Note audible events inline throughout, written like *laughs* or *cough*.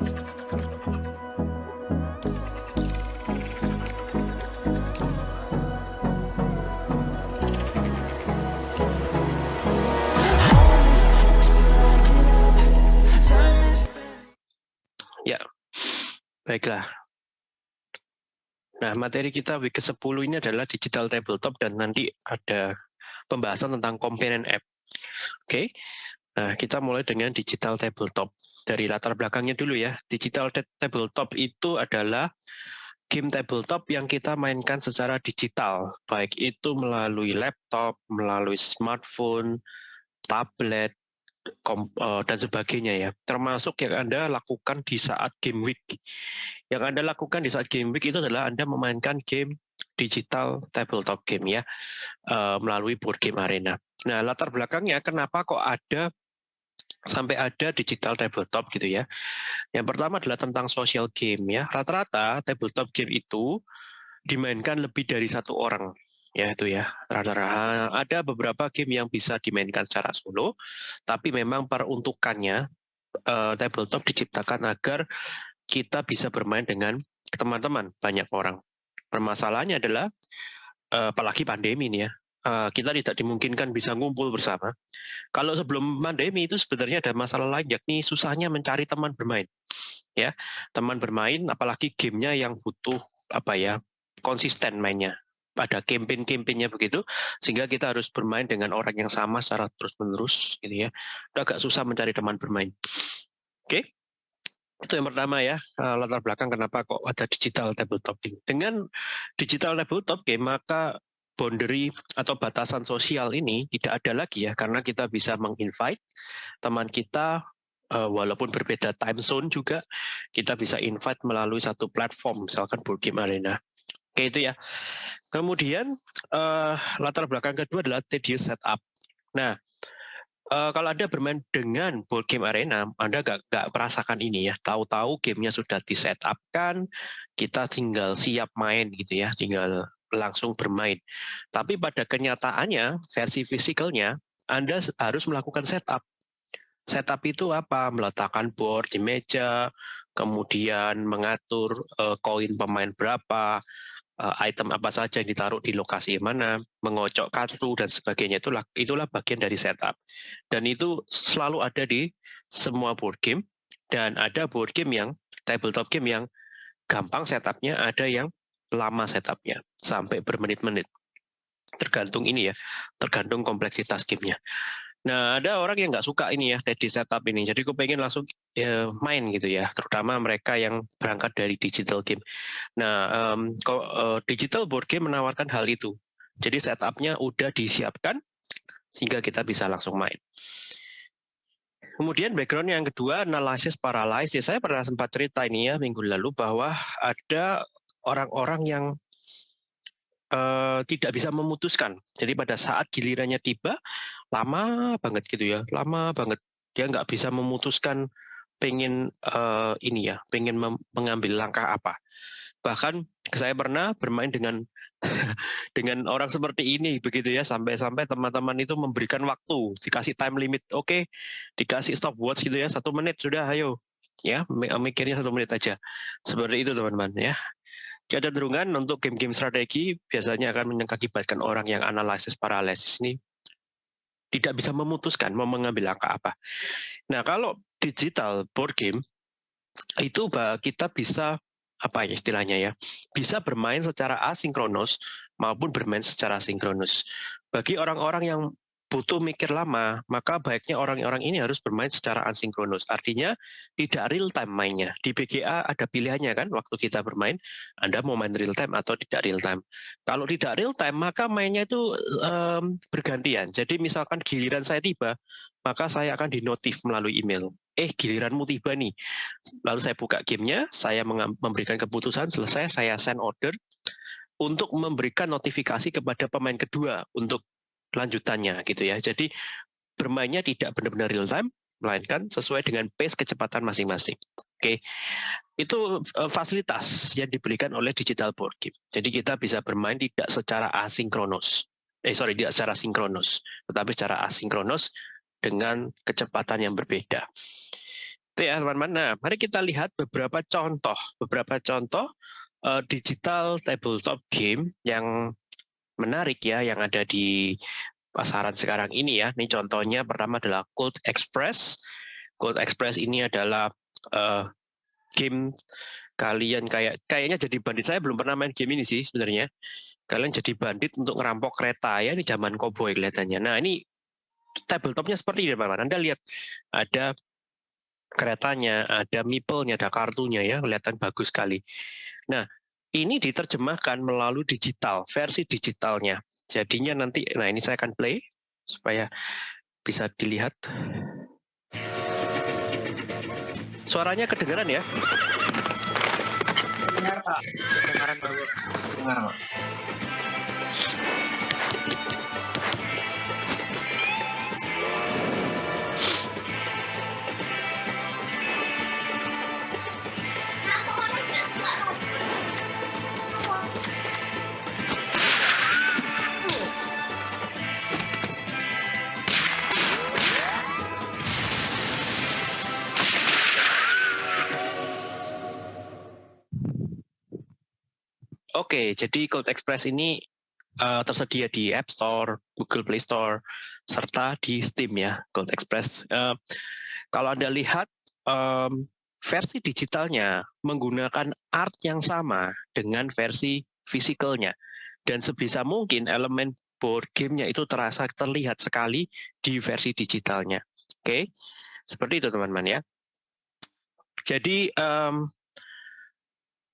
Ya, baiklah. Nah, materi kita week ke-10 ini adalah digital tabletop dan nanti ada pembahasan tentang component app. Oke, nah kita mulai dengan digital tabletop. Dari latar belakangnya dulu ya, digital tabletop itu adalah game tabletop yang kita mainkan secara digital, baik itu melalui laptop, melalui smartphone, tablet, Eh, dan sebagainya ya, termasuk yang Anda lakukan di saat game week. Yang Anda lakukan di saat game week itu adalah Anda memainkan game digital tabletop game ya, eh, melalui board game arena. Nah, latar belakangnya kenapa kok ada sampai ada digital tabletop gitu ya. Yang pertama adalah tentang social game ya. Rata-rata tabletop game itu dimainkan lebih dari satu orang ya itu ya rata-rata ada beberapa game yang bisa dimainkan secara solo tapi memang peruntukannya uh, tabletop diciptakan agar kita bisa bermain dengan teman-teman banyak orang permasalahannya adalah uh, apalagi pandemi ini ya uh, kita tidak dimungkinkan bisa ngumpul bersama kalau sebelum pandemi itu sebenarnya ada masalah lain yakni susahnya mencari teman bermain ya teman bermain apalagi gamenya yang butuh apa ya konsisten mainnya pada campaign-campaignnya begitu, sehingga kita harus bermain dengan orang yang sama secara terus-menerus, gitu ya. Itu agak susah mencari teman bermain. Oke, itu yang pertama ya, eh, latar belakang kenapa kok ada digital tabletop game. Dengan digital tabletop game, maka boundary atau batasan sosial ini tidak ada lagi ya, karena kita bisa menginvite teman kita eh, walaupun berbeda time zone juga kita bisa invite melalui satu platform misalkan board game arena Oke itu ya. Kemudian uh, latar belakang kedua adalah tedious setup. Nah, uh, kalau Anda bermain dengan board game arena, Anda nggak nggak merasakan ini ya. Tahu-tahu gamenya sudah di setup kan, kita tinggal siap main gitu ya, tinggal langsung bermain. Tapi pada kenyataannya, versi fisikalnya, Anda harus melakukan setup. Setup itu apa? Meletakkan board di meja, kemudian mengatur uh, koin pemain berapa, uh, item apa saja yang ditaruh di lokasi mana, mengocok kartu dan sebagainya itulah itulah bagian dari setup. Dan itu selalu ada di semua board game dan ada board game yang tabletop game yang gampang setupnya, ada yang lama setupnya sampai bermenit-menit. Tergantung ini ya, tergantung kompleksitas gamenya. Nah, ada orang yang nggak suka ini ya, tadi setup ini. Jadi aku pengen langsung ya, main gitu ya, terutama mereka yang berangkat dari digital game. Nah, um, kok, uh, digital board game menawarkan hal itu. Jadi setupnya udah disiapkan sehingga kita bisa langsung main. Kemudian background yang kedua, analysis paralysis. Saya pernah sempat cerita ini ya minggu lalu bahwa ada orang-orang yang uh, tidak bisa memutuskan. Jadi pada saat gilirannya tiba, lama banget gitu ya, lama banget. Dia nggak bisa memutuskan pengen uh, ini ya, pengen mengambil langkah apa. Bahkan saya pernah bermain dengan *laughs* dengan orang seperti ini begitu ya sampai-sampai teman-teman itu memberikan waktu dikasih time limit oke okay, dikasih stopwatch gitu ya satu menit sudah ayo ya mikirnya satu menit aja seperti itu teman-teman ya Kecenderungan untuk game-game strategi biasanya akan mengakibatkan orang yang analisis paralisis ini tidak bisa memutuskan mau mengambil langkah apa. Nah, kalau digital board game itu kita bisa apa ya istilahnya ya bisa bermain secara asinkronus maupun bermain secara sinkronus. Bagi orang-orang yang butuh mikir lama, maka baiknya orang-orang ini harus bermain secara asinkronus. Artinya tidak real time mainnya. Di BGA ada pilihannya kan waktu kita bermain, Anda mau main real time atau tidak real time. Kalau tidak real time, maka mainnya itu um, bergantian. Jadi misalkan giliran saya tiba, maka saya akan dinotif melalui email. Eh, giliranmu tiba nih. Lalu saya buka gamenya, saya memberikan keputusan, selesai saya send order untuk memberikan notifikasi kepada pemain kedua untuk lanjutannya gitu ya. Jadi bermainnya tidak benar-benar real time, melainkan sesuai dengan pace kecepatan masing-masing. Oke, itu uh, fasilitas yang diberikan oleh digital board game. Jadi kita bisa bermain tidak secara asinkronus, eh sorry tidak secara sinkronus, tetapi secara asinkronus dengan kecepatan yang berbeda. Itu ya teman-teman. Nah, mari kita lihat beberapa contoh, beberapa contoh uh, digital tabletop game yang menarik ya, yang ada di pasaran sekarang ini ya. Ini contohnya pertama adalah Cold Express. Cold Express ini adalah uh, game kalian kayak kayaknya jadi bandit. Saya belum pernah main game ini sih sebenarnya. Kalian jadi bandit untuk ngerampok kereta ya, ini zaman koboi kelihatannya. Nah, ini tabletopnya seperti ini, teman-teman. Anda lihat ada keretanya, ada meeple-nya, ada kartunya ya, kelihatan bagus sekali. Nah, ini diterjemahkan melalui digital, versi digitalnya. Jadinya nanti, nah ini saya akan play supaya bisa dilihat. Suaranya kedengaran ya? Dengar Pak. Kedengaran Pak. Dengar Pak. Oke, jadi Code Express ini uh, tersedia di App Store, Google Play Store, serta di Steam ya, Code Express. Uh, kalau Anda lihat um, versi digitalnya menggunakan art yang sama dengan versi fisikalnya. Dan sebisa mungkin elemen board game-nya itu terasa terlihat sekali di versi digitalnya. Oke, seperti itu teman-teman ya. Jadi um,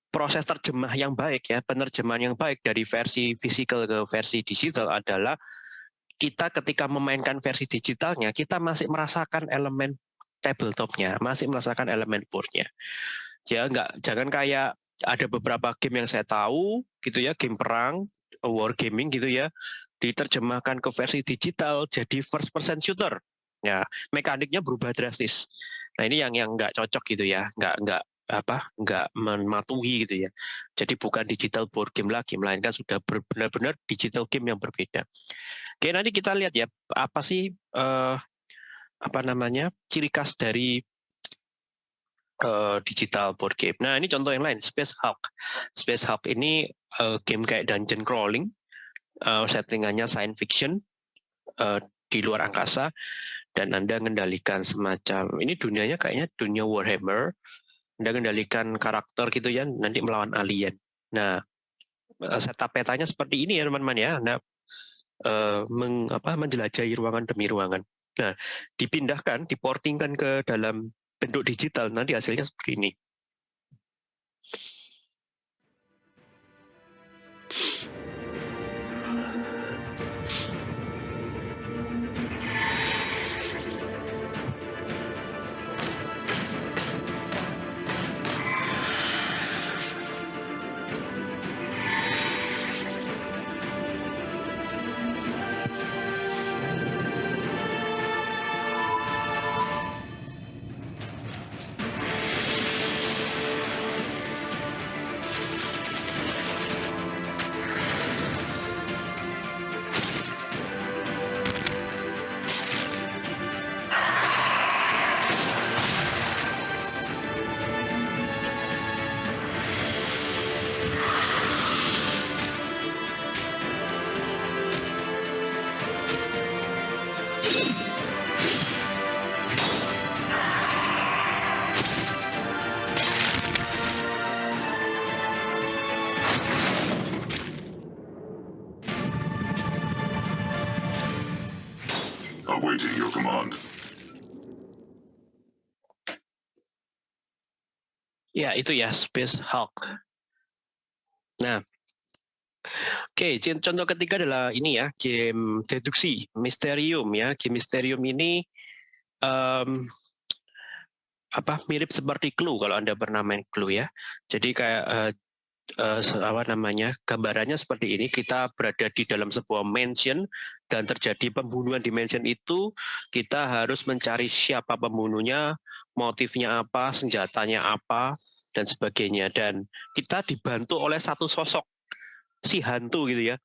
proses terjemah yang baik ya, penerjemahan yang baik dari versi fisikal ke versi digital adalah kita ketika memainkan versi digitalnya, kita masih merasakan elemen tabletopnya, masih merasakan elemen boardnya. Ya, nggak jangan kayak ada beberapa game yang saya tahu gitu ya, game perang, war gaming gitu ya, diterjemahkan ke versi digital jadi first person shooter. Ya, mekaniknya berubah drastis. Nah, ini yang yang nggak cocok gitu ya, nggak nggak apa nggak mematuhi gitu ya. Jadi bukan digital board game lagi, melainkan sudah benar-benar digital game yang berbeda. Oke, nanti kita lihat ya apa sih uh, apa namanya ciri khas dari uh, digital board game. Nah ini contoh yang lain, Space Hulk. Space Hulk ini uh, game kayak dungeon crawling, uh, settingannya science fiction uh, di luar angkasa dan Anda mengendalikan semacam ini dunianya kayaknya dunia Warhammer anda kendalikan karakter gitu ya, nanti melawan alien. Nah, eh, setup petanya seperti ini ya teman-teman ya. Anda uh, meng, apa, menjelajahi ruangan demi ruangan. Nah, dipindahkan, diportingkan ke dalam bentuk digital, nanti hasilnya seperti ini. Itu ya Space Hulk. Nah, Oke, contoh ketiga adalah ini ya, game deduksi, Mysterium ya. Game Mysterium ini um, apa mirip seperti Clue kalau Anda pernah main Clue ya. Jadi kayak uh, uh, apa namanya gambarannya seperti ini kita berada di dalam sebuah mansion dan terjadi pembunuhan di mansion itu kita harus mencari siapa pembunuhnya motifnya apa senjatanya apa dan sebagainya dan kita dibantu oleh satu sosok si hantu gitu ya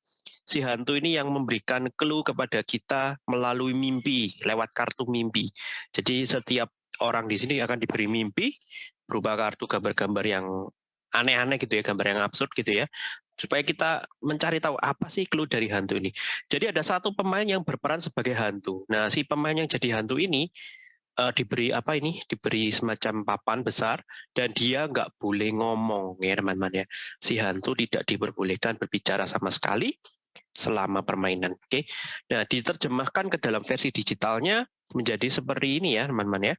si hantu ini yang memberikan clue kepada kita melalui mimpi lewat kartu mimpi jadi setiap orang di sini akan diberi mimpi berupa kartu gambar-gambar yang aneh-aneh gitu ya, gambar yang absurd gitu ya, supaya kita mencari tahu apa sih clue dari hantu ini. Jadi ada satu pemain yang berperan sebagai hantu. Nah, si pemain yang jadi hantu ini uh, diberi apa ini? Diberi semacam papan besar dan dia nggak boleh ngomong ya teman-teman ya. Si hantu tidak diperbolehkan berbicara sama sekali selama permainan. Oke. Nah, diterjemahkan ke dalam versi digitalnya menjadi seperti ini ya, teman-teman ya.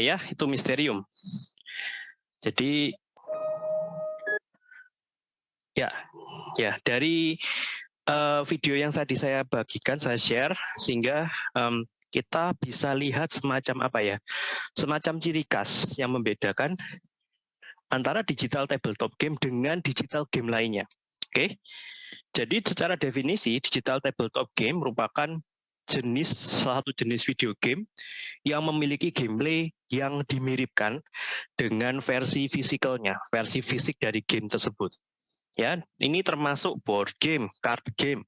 Ya, itu misterium. Jadi ya, ya dari uh, video yang tadi saya bagikan, saya share sehingga um, kita bisa lihat semacam apa ya, semacam ciri khas yang membedakan antara digital tabletop game dengan digital game lainnya. Oke, okay? jadi secara definisi digital tabletop game merupakan jenis satu jenis video game yang memiliki gameplay yang dimiripkan dengan versi fisikalnya, versi fisik dari game tersebut. Ya, ini termasuk board game, card game,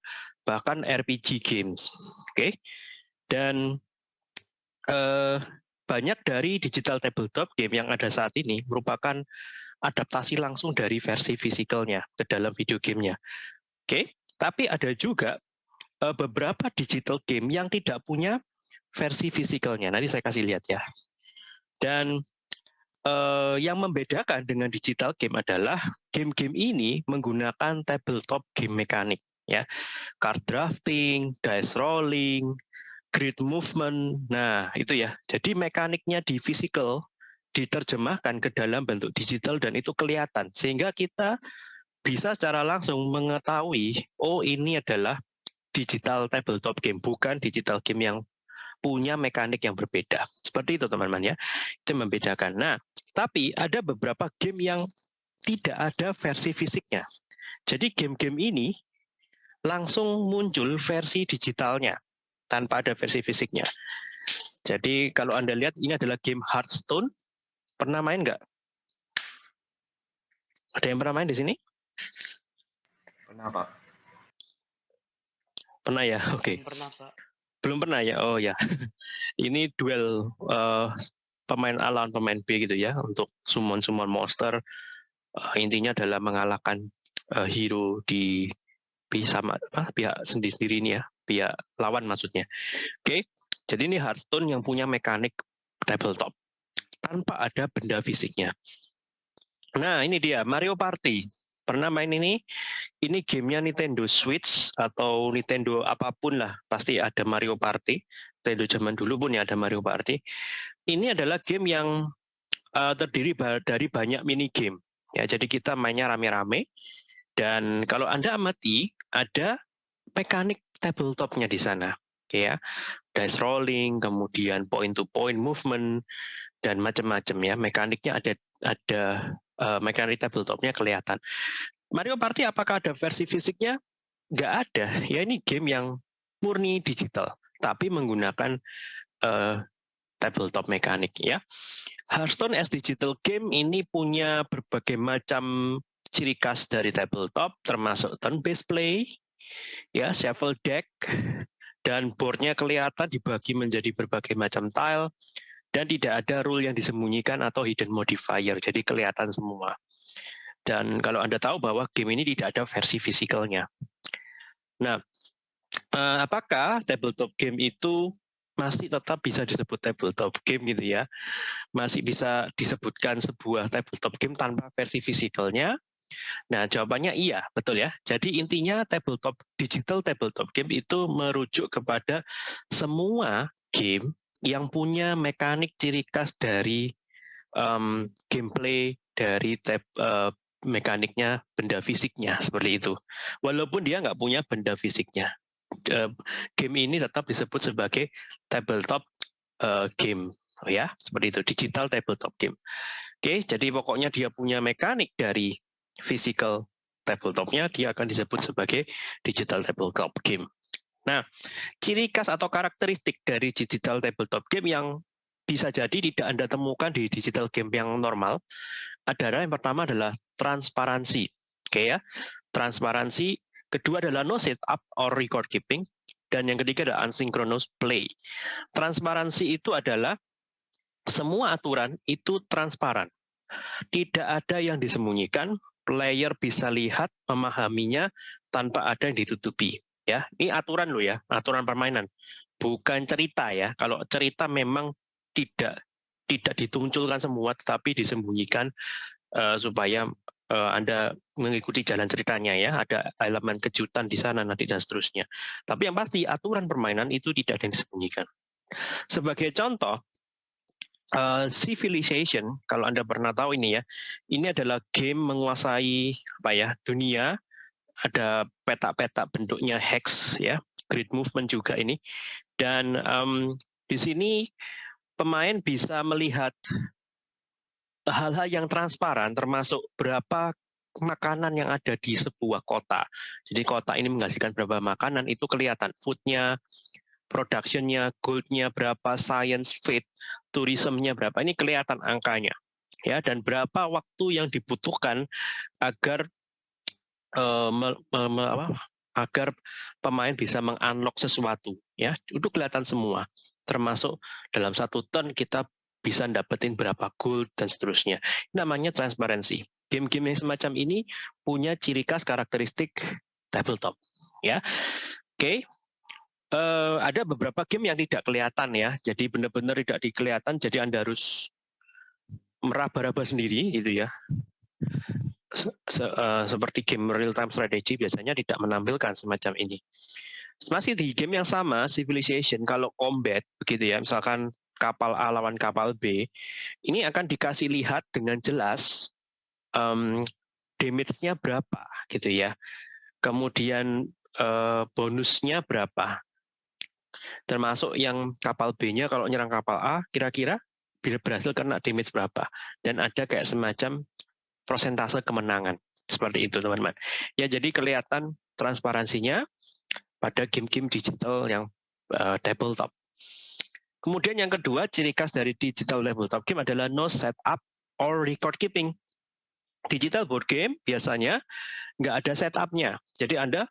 bahkan RPG games. Oke. Okay? Dan eh, banyak dari digital tabletop game yang ada saat ini merupakan adaptasi langsung dari versi fisikalnya ke dalam video gamenya. Oke, okay? tapi ada juga uh, beberapa digital game yang tidak punya versi fisikalnya. Nanti saya kasih lihat ya. Dan uh, yang membedakan dengan digital game adalah game-game ini menggunakan tabletop game mekanik ya. Card drafting, dice rolling, grid movement. Nah, itu ya. Jadi mekaniknya di physical diterjemahkan ke dalam bentuk digital dan itu kelihatan sehingga kita bisa secara langsung mengetahui oh ini adalah digital tabletop game, bukan digital game yang punya mekanik yang berbeda. Seperti itu teman-teman ya. Itu membedakan. Nah, tapi ada beberapa game yang tidak ada versi fisiknya. Jadi game-game ini langsung muncul versi digitalnya tanpa ada versi fisiknya. Jadi kalau Anda lihat ini adalah game Hearthstone. Pernah main nggak? Ada yang pernah main di sini? Pernah, Pak. Pernah ya? Oke. Okay. pernah, Pak. Belum pernah ya? Oh ya. *laughs* Ini duel uh, pemain A lawan pemain B gitu ya untuk summon-summon monster. Uh, intinya adalah mengalahkan uh, hero di sama apa, pihak sendiri-sendiri ini ya, pihak lawan maksudnya. Oke. Okay. Jadi ini Hearthstone yang punya mekanik tabletop. tanpa ada benda fisiknya. Nah, ini dia Mario Party. Pernah main ini? Ini gamenya Nintendo Switch atau Nintendo apa pun lah, pasti ada Mario Party. Nintendo zaman dulu pun ya ada Mario Party. Ini adalah game yang uh, terdiri dari banyak mini game. Ya, jadi kita mainnya rame-rame. Dan kalau Anda amati, ada mekanik tabletopnya di sana. Ya, dice rolling, kemudian point to point movement, dan macam-macam ya. Mekaniknya ada ada uh, tabletopnya kelihatan. Mario Party apakah ada versi fisiknya? Nggak ada. Ya ini game yang murni digital, tapi menggunakan uh, tabletop mekanik ya. Hearthstone as digital game ini punya berbagai macam ciri khas dari tabletop, termasuk turn-based play, ya shuffle deck, dan boardnya kelihatan dibagi menjadi berbagai macam tile, dan tidak ada rule yang disembunyikan atau hidden modifier, jadi kelihatan semua. Dan kalau Anda tahu bahwa game ini tidak ada versi fisikalnya. Nah, eh, apakah tabletop game itu masih tetap bisa disebut tabletop game gitu ya? Masih bisa disebutkan sebuah tabletop game tanpa versi fisikalnya? Nah, jawabannya iya, betul ya. Jadi intinya tabletop digital tabletop game itu merujuk kepada semua game yang punya mekanik ciri khas dari um, gameplay dari tab uh, mekaniknya benda fisiknya seperti itu. Walaupun dia nggak punya benda fisiknya, uh, game ini tetap disebut sebagai tabletop uh, game, oh ya seperti itu digital tabletop game. Oke, jadi pokoknya dia punya mekanik dari physical tabletopnya, dia akan disebut sebagai digital tabletop game. Nah, ciri khas atau karakteristik dari digital tabletop game yang bisa jadi tidak Anda temukan di digital game yang normal adalah yang pertama adalah transparansi. Oke ya. Transparansi, kedua adalah no setup or record keeping dan yang ketiga adalah asynchronous play. Transparansi itu adalah semua aturan itu transparan. Tidak ada yang disembunyikan, player bisa lihat, memahaminya tanpa ada yang ditutupi ya. Ini aturan lo ya aturan permainan. Bukan cerita ya. Kalau cerita memang tidak tidak ditunculkan semua tetapi disembunyikan uh, supaya uh, anda mengikuti jalan ceritanya ya. Ada elemen kejutan di sana nanti dan seterusnya. Tapi yang pasti aturan permainan itu tidak ada yang disembunyikan. Sebagai contoh Uh, Civilization, kalau Anda pernah tahu ini ya, ini adalah game menguasai apa ya dunia ada peta-peta bentuknya hex ya, grid movement juga ini. Dan um, di sini pemain bisa melihat hal-hal yang transparan termasuk berapa makanan yang ada di sebuah kota. Jadi kota ini menghasilkan berapa makanan itu kelihatan foodnya, productionnya, goldnya berapa, science, faith, tourismnya berapa. Ini kelihatan angkanya ya dan berapa waktu yang dibutuhkan agar uh, agar pemain bisa mengunlock sesuatu ya. Itu kelihatan semua termasuk dalam satu turn kita bisa dapetin berapa gold dan seterusnya. Namanya transparansi. Game-game yang semacam ini punya ciri khas karakteristik tabletop ya. Oke okay. Uh, eh, ada beberapa game yang tidak kelihatan ya, jadi benar-benar tidak dikelihatan, jadi anda harus meraba-raba sendiri gitu ya se, uh, seperti game real time strategy biasanya tidak menampilkan semacam ini. Masih di game yang sama, Civilization, kalau combat begitu ya, misalkan kapal A lawan kapal B, ini akan dikasih lihat dengan jelas um, damage-nya berapa gitu ya. Kemudian uh, bonusnya berapa. Termasuk yang kapal B-nya kalau nyerang kapal A, kira-kira berhasil kena damage berapa. Dan ada kayak semacam prosentase kemenangan. Seperti itu teman-teman. Ya jadi kelihatan transparansinya pada game-game digital yang uh, tabletop. Kemudian yang kedua, ciri khas dari digital tabletop game adalah no setup or record keeping. Digital board game biasanya nggak ada setupnya. Jadi Anda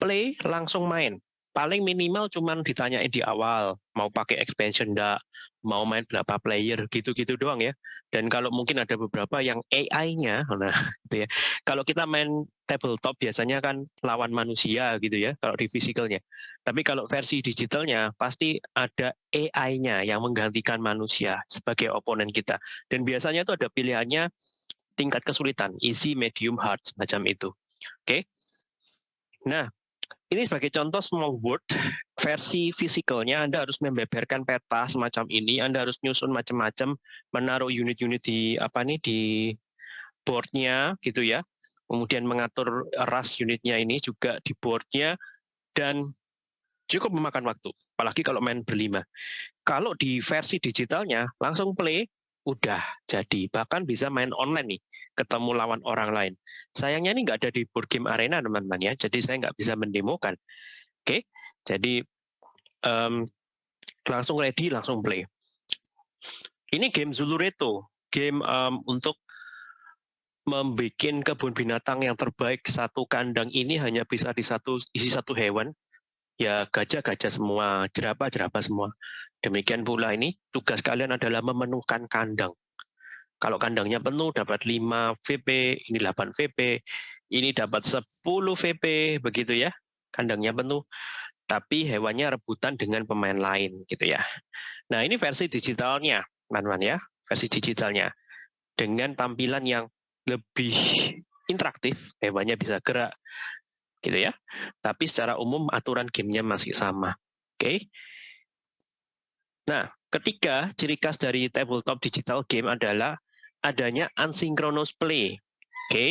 play langsung main. Paling minimal cuman ditanyain di awal, mau pakai expansion enggak, mau main berapa player, gitu-gitu doang ya. Dan kalau mungkin ada beberapa yang AI-nya, nah *laughs* gitu ya. Kalau kita main tabletop biasanya kan lawan manusia gitu ya, kalau di physicalnya. Tapi kalau versi digitalnya pasti ada AI-nya yang menggantikan manusia sebagai oponen kita. Dan biasanya itu ada pilihannya tingkat kesulitan, easy, medium, hard, semacam itu. Oke. Okay? Nah, ini sebagai contoh small world versi fisikalnya Anda harus membeberkan peta semacam ini, Anda harus nyusun macam-macam, menaruh unit-unit di apa nih di boardnya gitu ya, kemudian mengatur ras unitnya ini juga di boardnya dan cukup memakan waktu, apalagi kalau main berlima. Kalau di versi digitalnya langsung play, udah jadi. Bahkan bisa main online nih ketemu lawan orang lain. Sayangnya ini nggak ada di board game arena teman-teman ya. Jadi saya nggak bisa mendemokan. Oke jadi um, langsung ready langsung play. Ini game Zulureto game um, untuk membuat kebun binatang yang terbaik satu kandang ini hanya bisa di satu isi satu hewan. Ya gajah-gajah semua, jerapah-jerapah semua. Demikian pula ini tugas kalian adalah memenuhkan kandang. Kalau kandangnya penuh dapat 5 VP, ini 8 VP, ini dapat 10 VP, begitu ya. Kandangnya penuh, tapi hewannya rebutan dengan pemain lain gitu ya. Nah, ini versi digitalnya, teman-teman ya, versi digitalnya. Dengan tampilan yang lebih interaktif, hewannya bisa gerak, gitu ya. Tapi secara umum aturan gamenya masih sama. Oke. Okay? Nah, ketiga ciri khas dari tabletop digital game adalah adanya asynchronous play. Oke. Okay?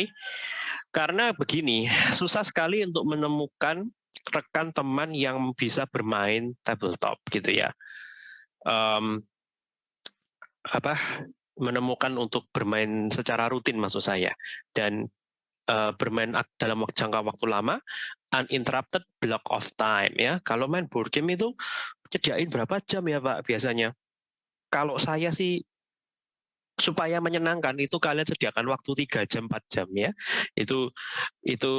Karena begini, susah sekali untuk menemukan rekan teman yang bisa bermain tabletop gitu ya. Um, apa menemukan untuk bermain secara rutin maksud saya dan uh, bermain dalam jangka waktu lama, uninterrupted block of time ya. Kalau main board game itu sediain berapa jam ya Pak biasanya? Kalau saya sih supaya menyenangkan itu kalian sediakan waktu 3 jam 4 jam ya itu itu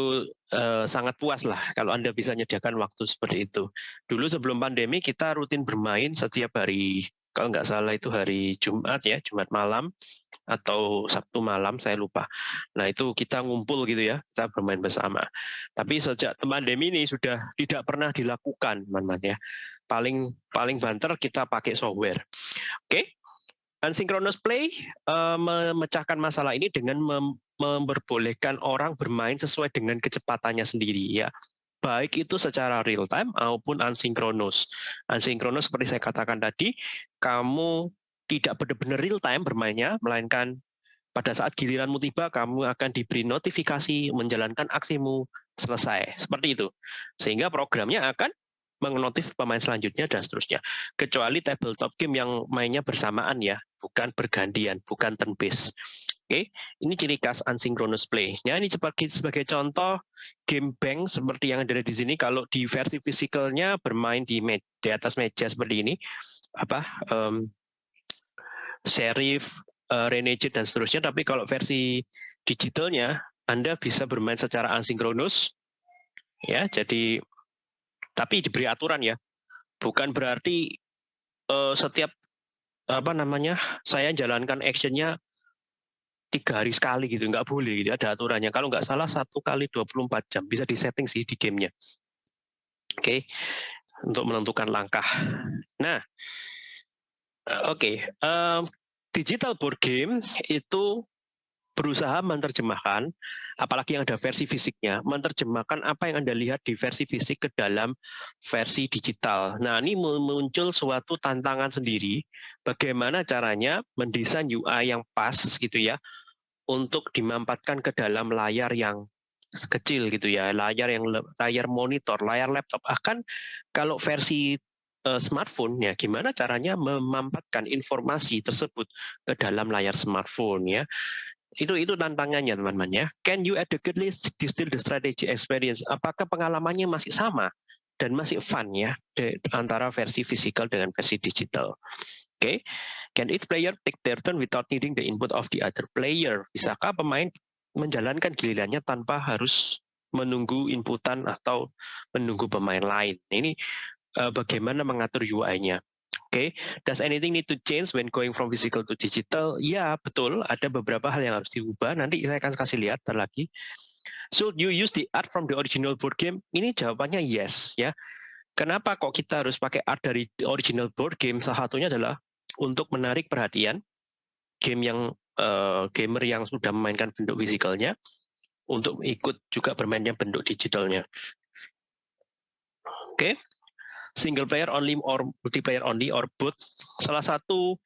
uh, sangat puas lah kalau anda bisa menyediakan waktu seperti itu dulu sebelum pandemi kita rutin bermain setiap hari kalau nggak salah itu hari Jumat ya, Jumat malam atau Sabtu malam, saya lupa. Nah itu kita ngumpul gitu ya, kita bermain bersama. Tapi sejak pandemi ini sudah tidak pernah dilakukan, teman-teman ya. Paling paling banter kita pakai software. Oke, okay? Unsynchronous play uh, memecahkan masalah ini dengan mem memperbolehkan orang bermain sesuai dengan kecepatannya sendiri ya baik itu secara real time maupun asinkronus. Asinkronus seperti saya katakan tadi, kamu tidak benar-benar real time bermainnya, melainkan pada saat giliranmu tiba, kamu akan diberi notifikasi menjalankan aksimu selesai. Seperti itu. Sehingga programnya akan mengnotif pemain selanjutnya dan seterusnya. Kecuali tabletop game yang mainnya bersamaan ya, bukan bergantian, bukan turn based. Oke, ini ciri khas asynchronous play. Ya, ini sebagai sebagai contoh game bank seperti yang ada di sini. Kalau di versi fisikalnya bermain di, me, di atas meja seperti ini, apa um, serif, uh, renegade dan seterusnya. Tapi kalau versi digitalnya, Anda bisa bermain secara asinkronus. Ya, jadi tapi diberi aturan ya. Bukan berarti uh, setiap apa namanya saya jalankan actionnya tiga hari sekali gitu, nggak boleh gitu, ada aturannya. Kalau nggak salah satu kali 24 jam, bisa disetting sih di gamenya. Oke, okay. untuk menentukan langkah. Nah, eh, oke, okay. um, digital board game itu berusaha menerjemahkan, apalagi yang ada versi fisiknya, menerjemahkan apa yang Anda lihat di versi fisik ke dalam versi digital. Nah, ini muncul suatu tantangan sendiri, bagaimana caranya mendesain UI yang pas gitu ya, untuk dimampatkan ke dalam layar yang kecil gitu ya, layar yang layar monitor, layar laptop. Akan kalau versi uh, smartphone ya gimana caranya memampatkan informasi tersebut ke dalam layar smartphone ya. Itu itu tantangannya teman-teman ya. Can you adequately distill the strategy experience? Apakah pengalamannya masih sama dan masih fun ya antara versi fisikal dengan versi digital? Okay. can each player take their turn without needing the input of the other player? Bisakah pemain menjalankan gilirannya tanpa harus menunggu inputan atau menunggu pemain lain. Ini uh, bagaimana mengatur UI-nya. Oke, okay. does anything need to change when going from physical to digital? Ya, betul. Ada beberapa hal yang harus diubah. Nanti saya akan kasih lihat lagi. So you use the art from the original board game? Ini jawabannya yes, ya. Kenapa kok kita harus pakai art dari original board game? Salah satunya adalah untuk menarik perhatian game yang uh, gamer yang sudah memainkan bentuk fisikalnya untuk ikut juga bermainnya bentuk digitalnya. Oke. Okay single player only or multiplayer only or both. Salah satu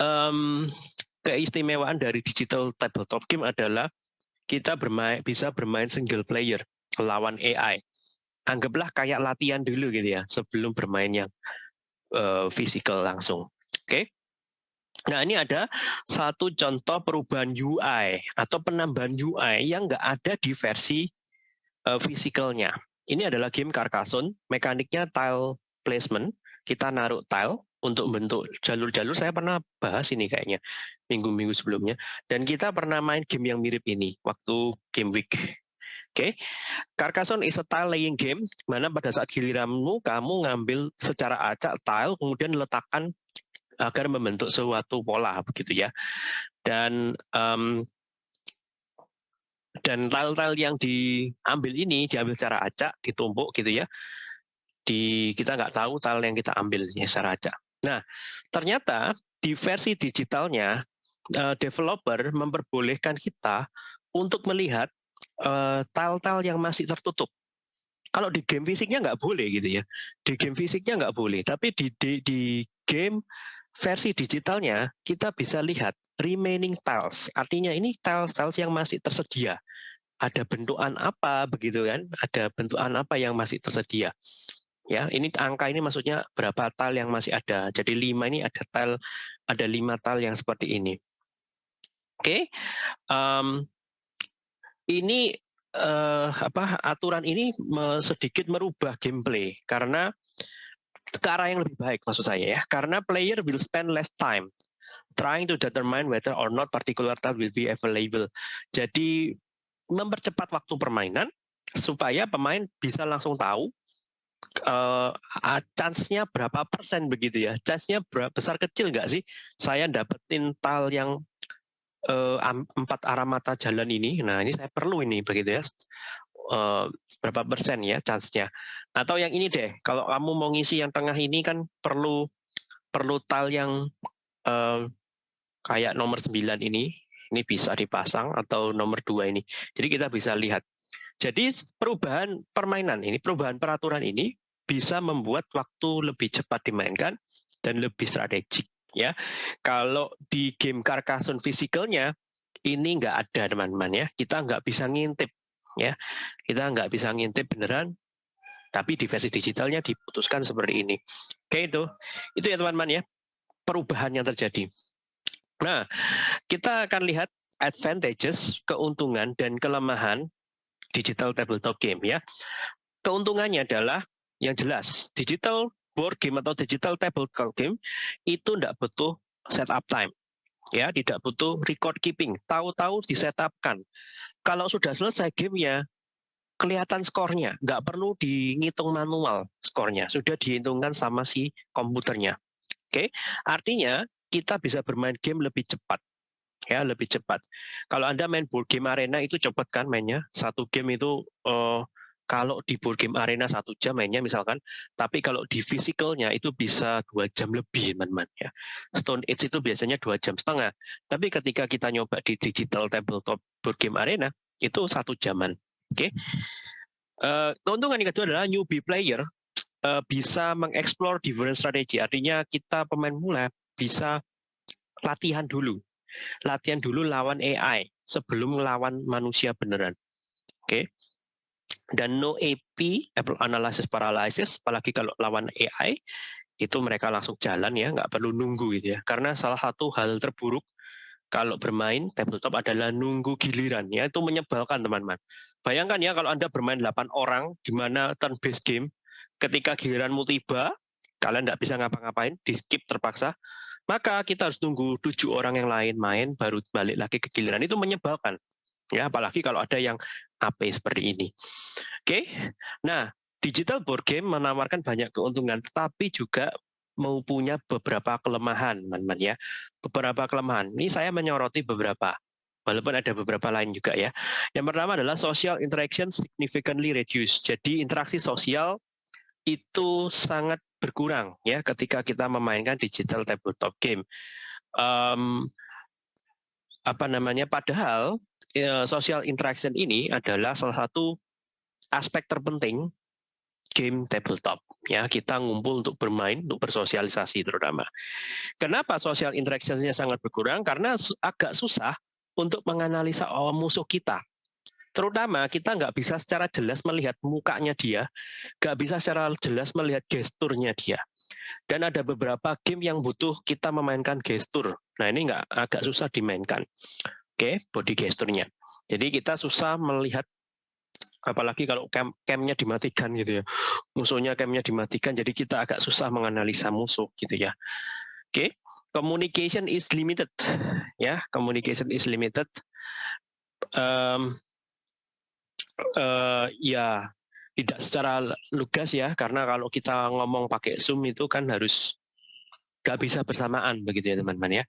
um, keistimewaan dari digital tabletop game adalah kita bermain bisa bermain single player lawan AI. Anggaplah kayak latihan dulu gitu ya sebelum bermain yang uh, physical langsung. Oke. Nah ini ada satu contoh perubahan UI atau penambahan UI yang nggak ada di versi uh, physicalnya. Ini adalah game Carcassonne, mekaniknya tile placement, kita naruh tile untuk bentuk jalur-jalur, saya pernah bahas ini kayaknya minggu-minggu sebelumnya, dan kita pernah main game yang mirip ini waktu game week. Oke, okay. Carcassonne is a tile laying game, mana pada saat giliranmu kamu ngambil secara acak tile, kemudian letakkan agar membentuk suatu pola begitu ya. Dan um, dan tile-tile yang diambil ini diambil secara acak, ditumpuk gitu ya. Di kita nggak tahu tile yang kita ambil secara acak. Nah, ternyata di versi digitalnya uh, developer memperbolehkan kita untuk melihat uh, tile-tile yang masih tertutup. Kalau di game fisiknya nggak boleh gitu ya. Di game fisiknya nggak boleh, tapi di, di, di game versi digitalnya kita bisa lihat remaining tiles. Artinya ini tiles-tiles yang masih tersedia. Ada bentukan apa begitu kan? Ada bentukan apa yang masih tersedia. Ya, ini angka ini maksudnya berapa tile yang masih ada. Jadi lima ini ada tile ada lima tile yang seperti ini. Oke. Okay. Um, ini uh, apa aturan ini sedikit merubah gameplay karena ke arah yang lebih baik maksud saya ya. Karena player will spend less time trying to determine whether or not particular tile will be available. Jadi mempercepat waktu permainan supaya pemain bisa langsung tahu uh, chance-nya berapa persen begitu ya. Chance-nya besar kecil nggak sih? Saya dapetin tile yang uh, empat arah mata jalan ini. Nah ini saya perlu ini begitu ya uh, berapa persen ya chance-nya. Atau yang ini deh, kalau kamu mau ngisi yang tengah ini kan perlu perlu tal yang uh, kayak nomor 9 ini, ini bisa dipasang atau nomor dua ini. Jadi kita bisa lihat. Jadi perubahan permainan ini, perubahan peraturan ini bisa membuat waktu lebih cepat dimainkan dan lebih strategik ya. Kalau di game Carcassonne physicalnya ini nggak ada teman-teman ya. Kita nggak bisa ngintip ya kita nggak bisa ngintip beneran tapi di versi digitalnya diputuskan seperti ini. Oke itu. Itu ya teman-teman ya perubahan yang terjadi. Nah kita akan lihat advantages keuntungan dan kelemahan digital tabletop game ya. Keuntungannya adalah yang jelas digital board game atau digital tabletop game itu tidak butuh setup time ya tidak butuh record keeping. Tahu-tahu disetapkan. Kalau sudah selesai gamenya kelihatan skornya. Nggak perlu dihitung manual skornya. Sudah dihitungkan sama si komputernya. Oke? Artinya kita bisa bermain game lebih cepat. Ya lebih cepat. Kalau anda main board game arena itu cepat kan mainnya? Satu game itu uh, kalau di board game arena satu jam mainnya misalkan, tapi kalau di physicalnya itu bisa dua jam lebih teman-teman ya. Stone Age itu biasanya dua jam setengah, tapi ketika kita nyoba di digital tabletop board game arena itu satu jaman. Oke. Okay? Uh, eh, keuntungan yang kedua adalah newbie player uh, bisa mengeksplor different strategi. Artinya kita pemain mula bisa latihan dulu, latihan dulu lawan AI sebelum lawan manusia beneran. Oke. Okay? Dan no AP Apple Analysis Paralysis apalagi kalau lawan AI itu mereka langsung jalan ya nggak perlu nunggu gitu ya. Karena salah satu hal terburuk kalau bermain tabletop adalah nunggu giliran ya itu menyebalkan teman-teman. Bayangkan ya kalau anda bermain 8 orang di mana turn based game ketika giliranmu tiba kalian nggak bisa ngapa-ngapain di skip terpaksa maka kita harus tunggu tujuh orang yang lain main baru balik lagi ke giliran. Itu menyebalkan ya apalagi kalau ada yang AP seperti ini. Oke, nah digital board game menawarkan banyak keuntungan, tetapi juga mau punya beberapa kelemahan, teman-teman ya. Beberapa kelemahan. Ini saya menyoroti beberapa, walaupun ada beberapa lain juga ya. Yang pertama adalah social interaction significantly reduced. Jadi interaksi sosial itu sangat berkurang ya ketika kita memainkan digital tabletop game. Um, apa namanya? Padahal social interaction ini adalah salah satu aspek terpenting game tabletop. Ya kita ngumpul untuk bermain untuk bersosialisasi terutama. Kenapa social interactionnya sangat berkurang? Karena agak susah untuk menganalisa musuh kita. Terutama kita nggak bisa secara jelas melihat mukanya dia nggak bisa secara jelas melihat gesturnya dia. Dan ada beberapa game yang butuh kita memainkan gestur. Nah ini nggak agak susah dimainkan oke body gesturnya jadi kita susah melihat apalagi kalau cam camnya dimatikan gitu ya. Musuhnya camnya dimatikan jadi kita agak susah menganalisa musuh gitu ya. Oke okay. communication is limited ya. Communication is limited. Um, uh, ya tidak secara lugas ya karena kalau kita ngomong pakai zoom itu kan harus nggak bisa bersamaan begitu ya teman-teman ya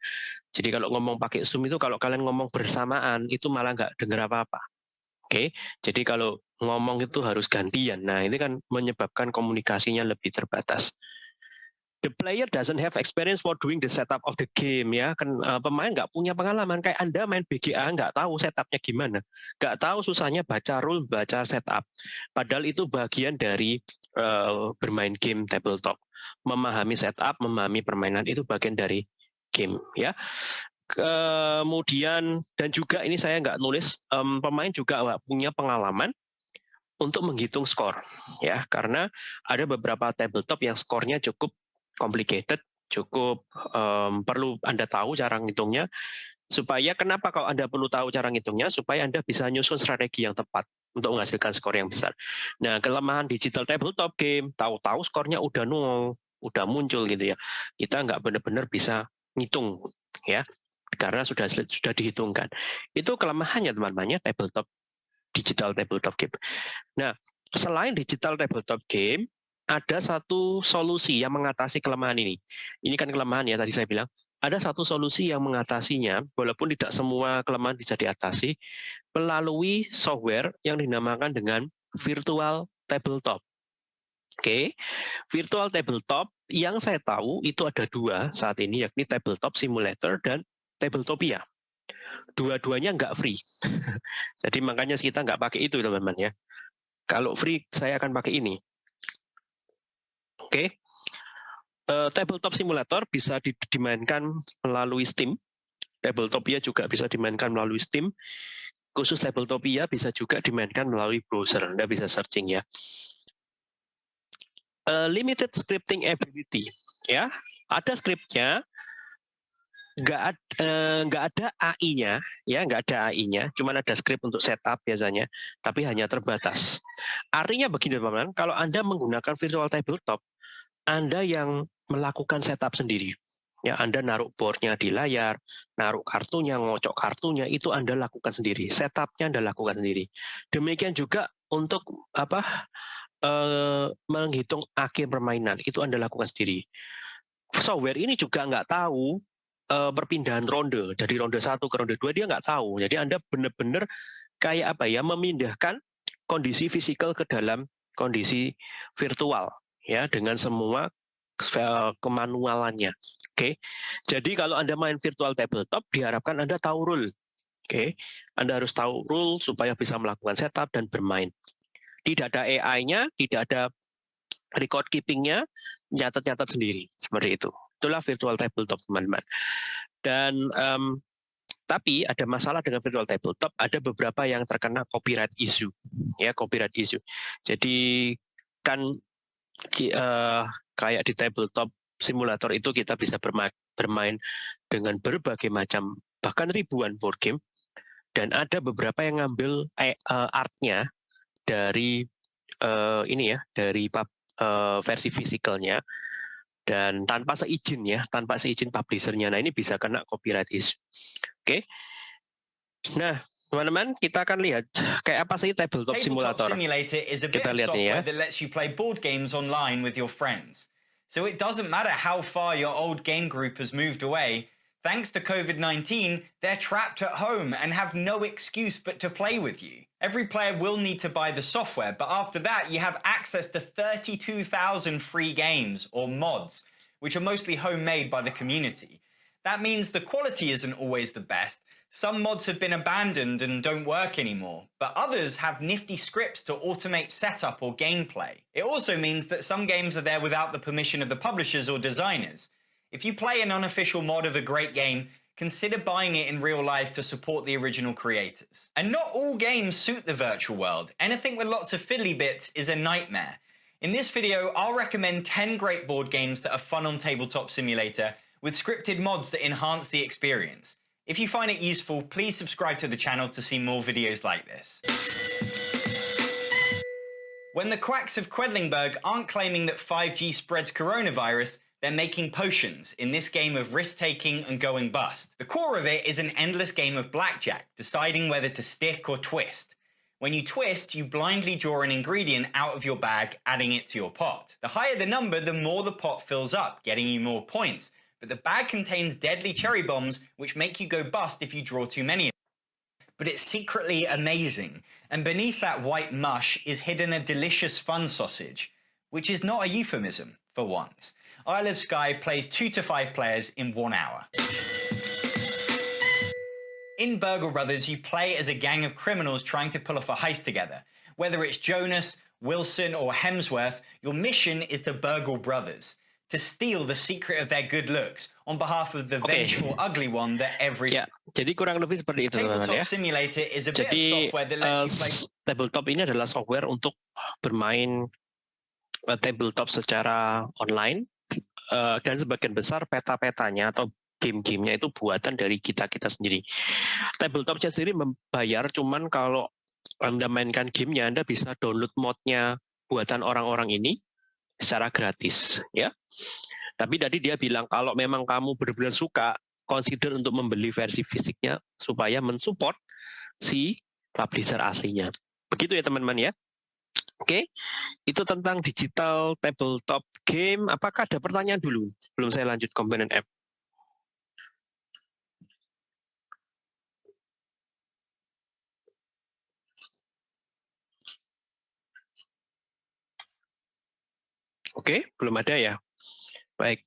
jadi kalau ngomong pakai zoom itu kalau kalian ngomong bersamaan itu malah nggak dengar apa-apa Oke, jadi kalau ngomong itu harus gantian. Nah, ini kan menyebabkan komunikasinya lebih terbatas. The player doesn't have experience for doing the setup of the game ya. Kan uh, pemain nggak punya pengalaman kayak Anda main BGA nggak tahu setupnya gimana. Nggak tahu susahnya baca rule, baca setup. Padahal itu bagian dari uh, bermain game tabletop. Memahami setup, memahami permainan itu bagian dari game ya kemudian dan juga ini saya nggak nulis um, pemain juga punya pengalaman untuk menghitung skor ya karena ada beberapa tabletop yang skornya cukup complicated cukup um, perlu anda tahu cara ngitungnya supaya kenapa kalau anda perlu tahu cara ngitungnya supaya anda bisa nyusun strategi yang tepat untuk menghasilkan skor yang besar. Nah kelemahan digital tabletop game tahu-tahu skornya udah nol, udah muncul gitu ya. Kita nggak benar-benar bisa ngitung ya karena sudah sudah dihitungkan. Itu kelemahannya teman-teman ya tabletop digital tabletop game. Nah, selain digital tabletop game, ada satu solusi yang mengatasi kelemahan ini. Ini kan kelemahan ya tadi saya bilang. Ada satu solusi yang mengatasinya, walaupun tidak semua kelemahan bisa diatasi, melalui software yang dinamakan dengan virtual tabletop. Oke, okay. virtual tabletop yang saya tahu itu ada dua saat ini, yakni tabletop simulator dan Tabletopia. Dua-duanya nggak free. *laughs* Jadi makanya kita nggak pakai itu teman-teman ya. Kalau free saya akan pakai ini. Oke. Okay. Uh, tabletop simulator bisa dimainkan melalui Steam. Tabletopia juga bisa dimainkan melalui Steam. Khusus Tabletopia bisa juga dimainkan melalui browser. Anda bisa searching ya. Limited scripting ability ya. Ada scriptnya nggak eh, nggak ada AI-nya ya nggak ada AI-nya cuma ada script untuk setup biasanya tapi hanya terbatas. Artinya begini teman-teman kalau anda menggunakan virtual tabletop anda yang melakukan setup sendiri ya anda naruh boardnya di layar naruh kartunya ngocok kartunya itu anda lakukan sendiri setupnya anda lakukan sendiri. Demikian juga untuk apa eh, menghitung akhir permainan itu anda lakukan sendiri software ini juga nggak tahu uh, perpindahan ronde dari ronde satu ke ronde dua dia nggak tahu. Jadi Anda benar-benar kayak apa ya memindahkan kondisi fisikal ke dalam kondisi virtual ya dengan semua kemanualannya. Oke. Okay. Jadi kalau Anda main virtual tabletop diharapkan Anda tahu rule. Oke. Okay. Anda harus tahu rule supaya bisa melakukan setup dan bermain. Tidak ada AI-nya, tidak ada record keeping-nya, nyatat-nyatat sendiri seperti itu. Itulah virtual tabletop, teman-teman. Dan um, tapi ada masalah dengan virtual tabletop, ada beberapa yang terkena copyright issue, ya copyright issue. Jadi kan uh, kayak di tabletop simulator itu kita bisa bermain, bermain dengan berbagai macam bahkan ribuan board game dan ada beberapa yang ngambil uh, artnya dari uh, ini ya dari uh, versi fisikalnya dan tanpa seizin ya, tanpa seizin publishernya. Nah ini bisa kena copyright issue. Oke. Nah Teman-teman, kita akan lihat kayak apa sih tabletop, Tabletop simulator. Simulator is a bit Kita lihat nih ya. that lets you play board games online with your friends. So it doesn't matter how far your old game group has moved away, thanks to COVID-19, they're trapped at home and have no excuse but to play with you. Every player will need to buy the software, but after that you have access to 32,000 free games or mods, which are mostly homemade by the community. That means the quality isn't always the best, some mods have been abandoned and don't work anymore, but others have nifty scripts to automate setup or gameplay. It also means that some games are there without the permission of the publishers or designers. If you play an unofficial mod of a great game, consider buying it in real life to support the original creators. And not all games suit the virtual world. Anything with lots of fiddly bits is a nightmare. In this video, I'll recommend 10 great board games that are fun on Tabletop Simulator with scripted mods that enhance the experience. If you find it useful, please subscribe to the channel to see more videos like this. When the quacks of Quedlingberg aren't claiming that 5G spreads coronavirus, they're making potions in this game of risk-taking and going bust. The core of it is an endless game of blackjack, deciding whether to stick or twist. When you twist, you blindly draw an ingredient out of your bag, adding it to your pot. The higher the number, the more the pot fills up, getting you more points. But the bag contains deadly cherry bombs, which make you go bust if you draw too many. But it's secretly amazing, and beneath that white mush is hidden a delicious fun sausage, which is not a euphemism, for once. Isle of Skye plays two to five players in one hour. In Burgle Brothers, you play as a gang of criminals trying to pull off a heist together. Whether it's Jonas, Wilson, or Hemsworth, your mission is to burgle brothers, to steal the secret of their good looks on behalf of the Oke. vengeful ugly one that every Ya, jadi kurang lebih seperti itu teman-teman tabletop ya. simulator is a bit of software that eh, lets you play tabletop ini adalah software untuk bermain eh, tabletop secara online eh, dan sebagian besar peta-petanya atau game-gamenya itu buatan dari kita kita sendiri. Tabletopnya sendiri membayar, cuman kalau anda mainkan gamenya, anda bisa download modnya buatan orang-orang ini secara gratis, ya. Tapi tadi dia bilang kalau memang kamu benar-benar suka, consider untuk membeli versi fisiknya supaya mensupport si publisher aslinya. Begitu ya teman-teman ya. Oke, itu tentang digital tabletop game. Apakah ada pertanyaan dulu? Belum saya lanjut komponen app. Oke, belum ada ya. Baik.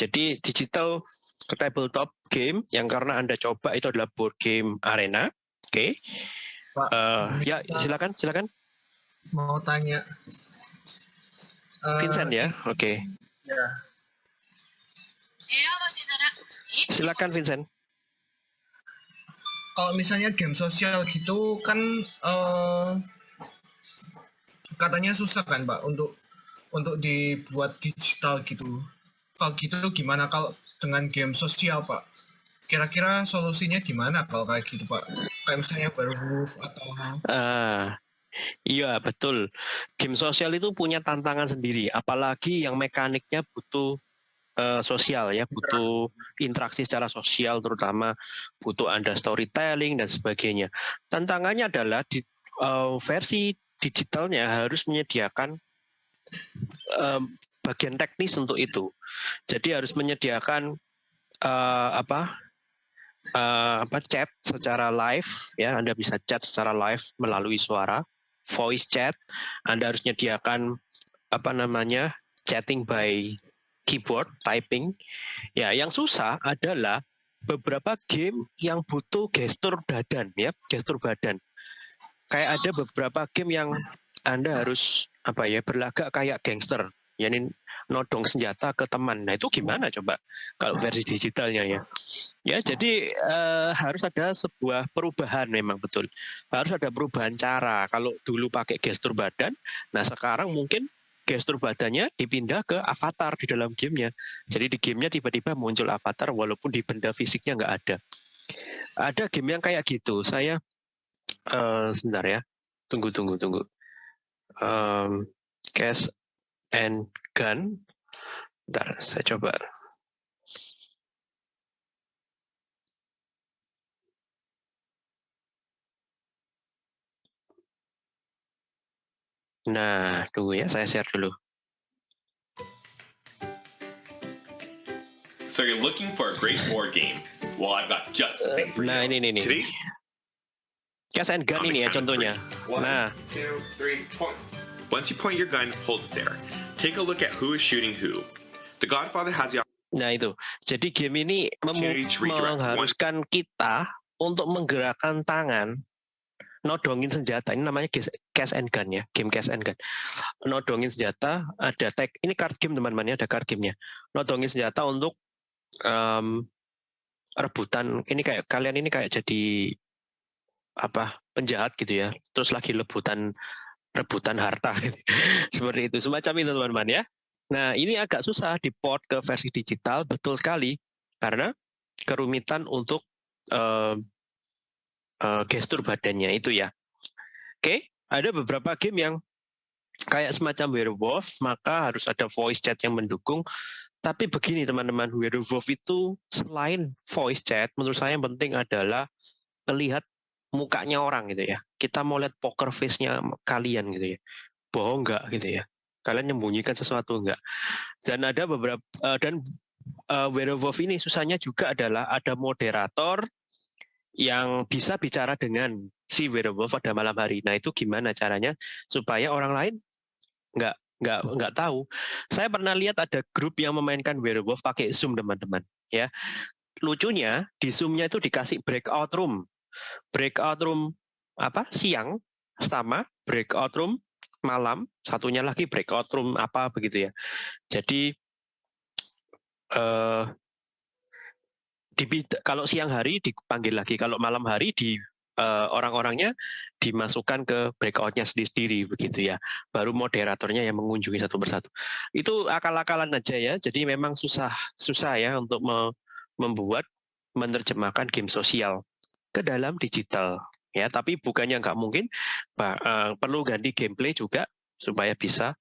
Jadi digital tabletop game yang karena Anda coba itu adalah board game arena. Oke. Pak, Eh, ini ya, silakan, silakan. Mau tanya. Eh, Vincent ya. Oke. ya. Silakan Vincent. Kalau misalnya game sosial gitu kan eh, katanya susah kan Pak untuk untuk dibuat digital gitu. Kalau gitu gimana kalau dengan game sosial Pak? Kira-kira solusinya gimana kalau kayak gitu Pak? Kayak misalnya werewolf atau Ah, iya betul. Game sosial itu punya tantangan sendiri, apalagi yang mekaniknya butuh eh, sosial ya, butuh interaksi secara sosial, terutama butuh anda storytelling dan sebagainya. Tantangannya adalah di eh, versi digitalnya harus menyediakan em, bagian teknis untuk itu. Jadi harus menyediakan eh, apa eh, apa chat secara live ya Anda bisa chat secara live melalui suara voice chat Anda harus menyediakan apa namanya chatting by keyboard typing. Ya yang susah adalah beberapa game yang butuh gestur badan ya gestur badan. Kayak ada beberapa game yang Anda harus apa ya berlagak kayak gangster yakni nodong senjata ke teman nah itu gimana coba kalau versi digitalnya ya Ya, jadi eh, harus ada sebuah perubahan memang betul. Harus ada perubahan cara. Kalau dulu pakai gestur badan, nah sekarang mungkin gestur badannya dipindah ke avatar di dalam gamenya. Jadi di gamenya tiba-tiba muncul avatar walaupun di benda fisiknya nggak ada. Ada game yang kayak gitu. Saya eh, sebentar ya, tunggu tunggu tunggu. Um, Cash and gun. Bentar, saya coba. Nah, tunggu ya, saya share dulu. So you're looking for a great war game. Well, I've got just the thing for nah, you. Nah, ini nih nih. Gas and gun ini ya contohnya. One, nah. Two, three, points. Once you point your gun, hold it there. Take a look at who is shooting who. The Godfather has the Nah itu, jadi game ini mengharuskan kita untuk menggerakkan tangan, nodongin senjata. Ini namanya cash and gun ya, game cash and gun. Nodongin senjata, ada tag. Ini card game teman-teman ya, ada card gamenya. Nodongin senjata untuk em, rebutan. Ini kayak kalian ini kayak jadi apa penjahat gitu ya. Terus lagi rebutan rebutan harta *laughs* seperti itu. Semacam itu teman-teman ya. Nah, ini agak susah di-port ke versi digital, betul sekali, karena kerumitan untuk eh, eh, gestur badannya itu ya. Oke, ada beberapa game yang kayak semacam werewolf, maka harus ada voice chat yang mendukung. Tapi begini teman-teman, werewolf itu selain voice chat, menurut saya yang penting adalah melihat mukanya orang gitu ya. Kita mau lihat poker face-nya kalian gitu ya. Bohong nggak gitu ya kalian menyembunyikan sesuatu enggak. Dan ada beberapa eh, dan eh, werewolf ini susahnya juga adalah ada moderator yang bisa bicara dengan si werewolf pada malam hari. Nah itu gimana caranya supaya orang lain nggak nggak nggak tahu. Saya pernah lihat ada grup yang memainkan werewolf pakai zoom teman-teman. Ya lucunya di zoomnya itu dikasih breakout room, breakout room apa siang sama breakout room malam, satunya lagi breakout room apa begitu ya. Jadi eh di, kalau siang hari dipanggil lagi, kalau malam hari di eh, orang-orangnya dimasukkan ke breakoutnya sendiri-sendiri begitu ya. Baru moderatornya yang mengunjungi satu persatu. Itu akal-akalan aja ya. Jadi memang susah susah ya untuk me, membuat menerjemahkan game sosial ke dalam digital ya tapi bukannya nggak mungkin bah, uh, perlu ganti gameplay juga supaya bisa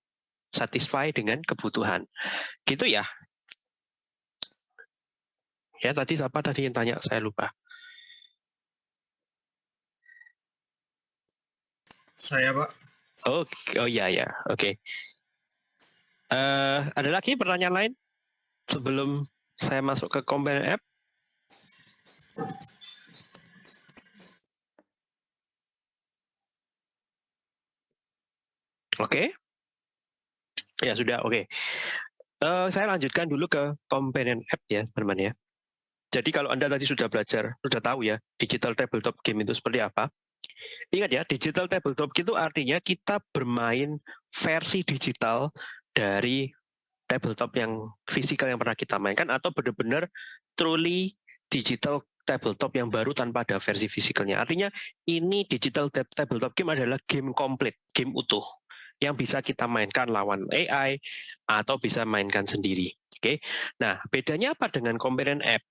satisfy dengan kebutuhan. Gitu ya. Ya tadi siapa tadi yang tanya? Saya lupa. Saya, Pak. oh oh ya ya. Oke. Okay. uh, ada lagi pertanyaan lain sebelum saya masuk ke komponen app Oke. Ya sudah, oke. Eh, saya lanjutkan dulu ke komponen app ya, teman-teman ya. Jadi kalau Anda tadi sudah belajar, sudah tahu ya, digital tabletop game itu seperti apa. Ingat ya, digital tabletop itu artinya kita bermain versi digital dari tabletop yang fisikal yang pernah kita mainkan atau benar-benar truly digital tabletop yang baru tanpa ada versi fisikalnya. Artinya ini digital tabletop game adalah game komplit, game utuh yang bisa kita mainkan lawan AI atau bisa mainkan sendiri. Oke. Nah, bedanya apa dengan komponen app?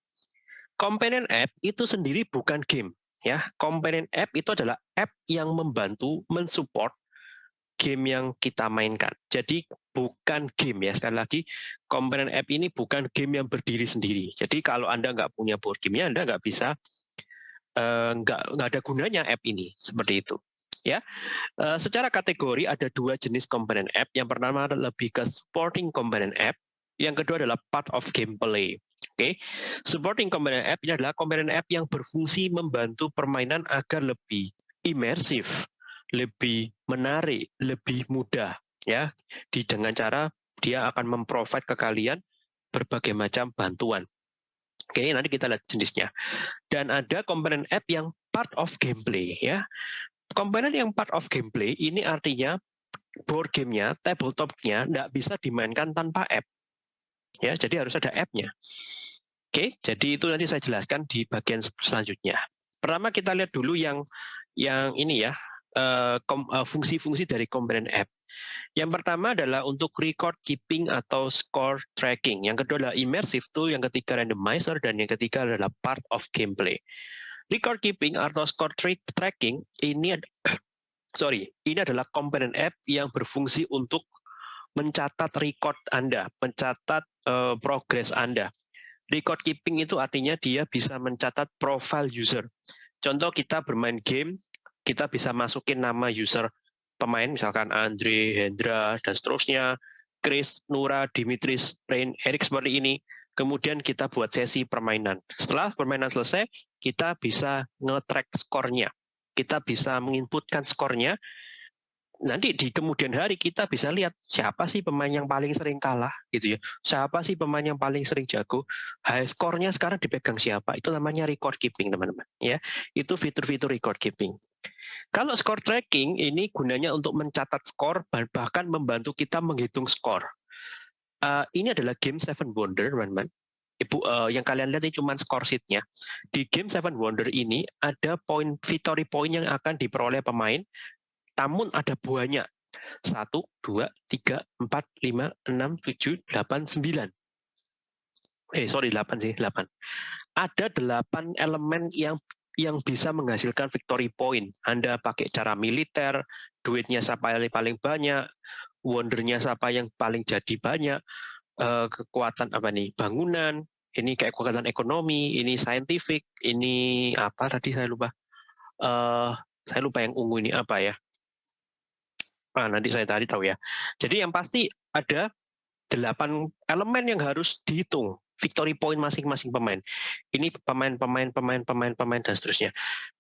Komponen app itu sendiri bukan game, ya. Komponen app itu adalah app yang membantu mensupport game yang kita mainkan. Jadi bukan game ya. Sekali lagi, komponen app ini bukan game yang berdiri sendiri. Jadi kalau Anda nggak punya board game-nya, Anda nggak bisa eh, nggak nggak ada gunanya app ini seperti itu ya. Uh, secara kategori ada dua jenis komponen app. Yang pertama lebih ke supporting komponen app, yang kedua adalah part of gameplay. Oke, okay. supporting komponen app ini adalah komponen app yang berfungsi membantu permainan agar lebih imersif, lebih menarik, lebih mudah ya. Di dengan cara dia akan memprovide ke kalian berbagai macam bantuan. Oke, nanti kita lihat jenisnya. Dan ada komponen app yang part of gameplay ya komponen yang part of gameplay ini artinya board gamenya, tabletopnya tidak bisa dimainkan tanpa app. Ya, jadi harus ada app-nya. Oke, jadi itu nanti saya jelaskan di bagian selanjutnya. Pertama kita lihat dulu yang yang ini ya, fungsi-fungsi dari komponen app. Yang pertama adalah untuk record keeping atau score tracking. Yang kedua adalah immersive tool, yang ketiga randomizer, dan yang ketiga adalah part of gameplay. Record keeping atau score tracking ini *coughs* sorry, ini adalah komponen app yang berfungsi untuk mencatat record Anda, mencatat uh, progres Anda. Record keeping itu artinya dia bisa mencatat profile user. Contoh kita bermain game, kita bisa masukin nama user pemain misalkan Andre, Hendra dan seterusnya, Chris, Nura, Dimitris, Rain, Erik seperti ini. Kemudian kita buat sesi permainan. Setelah permainan selesai, kita bisa nge-track skornya. Kita bisa menginputkan skornya nanti di kemudian hari kita bisa lihat siapa sih pemain yang paling sering kalah gitu ya. Siapa sih pemain yang paling sering jago? High skornya sekarang dipegang siapa? Itu namanya record keeping, teman-teman, ya. Itu fitur-fitur record keeping. Kalau score tracking ini gunanya untuk mencatat skor bahkan membantu kita menghitung skor. Uh, ini adalah game Seven Wonder, teman-teman. Ibu, uh, yang kalian lihat ini cuma skor sheet-nya. Di game Seven Wonder ini ada poin victory point yang akan diperoleh pemain namun ada buahnya. 1, 2, 3, 4, 5, 6, 7, 8, 9. Eh, sorry, 8 sih, 8. Ada 8 elemen yang yang bisa menghasilkan victory point. Anda pakai cara militer, duitnya siapa yang paling banyak, wondernya siapa yang paling jadi banyak, eh, kekuatan apa nih, bangunan, ini kayak kekuatan ekonomi, ini scientific, ini apa tadi saya lupa. Uh, saya lupa yang ungu ini apa ya. Ah, nanti saya tadi tahu ya. Jadi yang pasti ada delapan elemen yang harus dihitung victory point masing-masing pemain. Ini pemain, pemain, pemain, pemain, pemain dan seterusnya.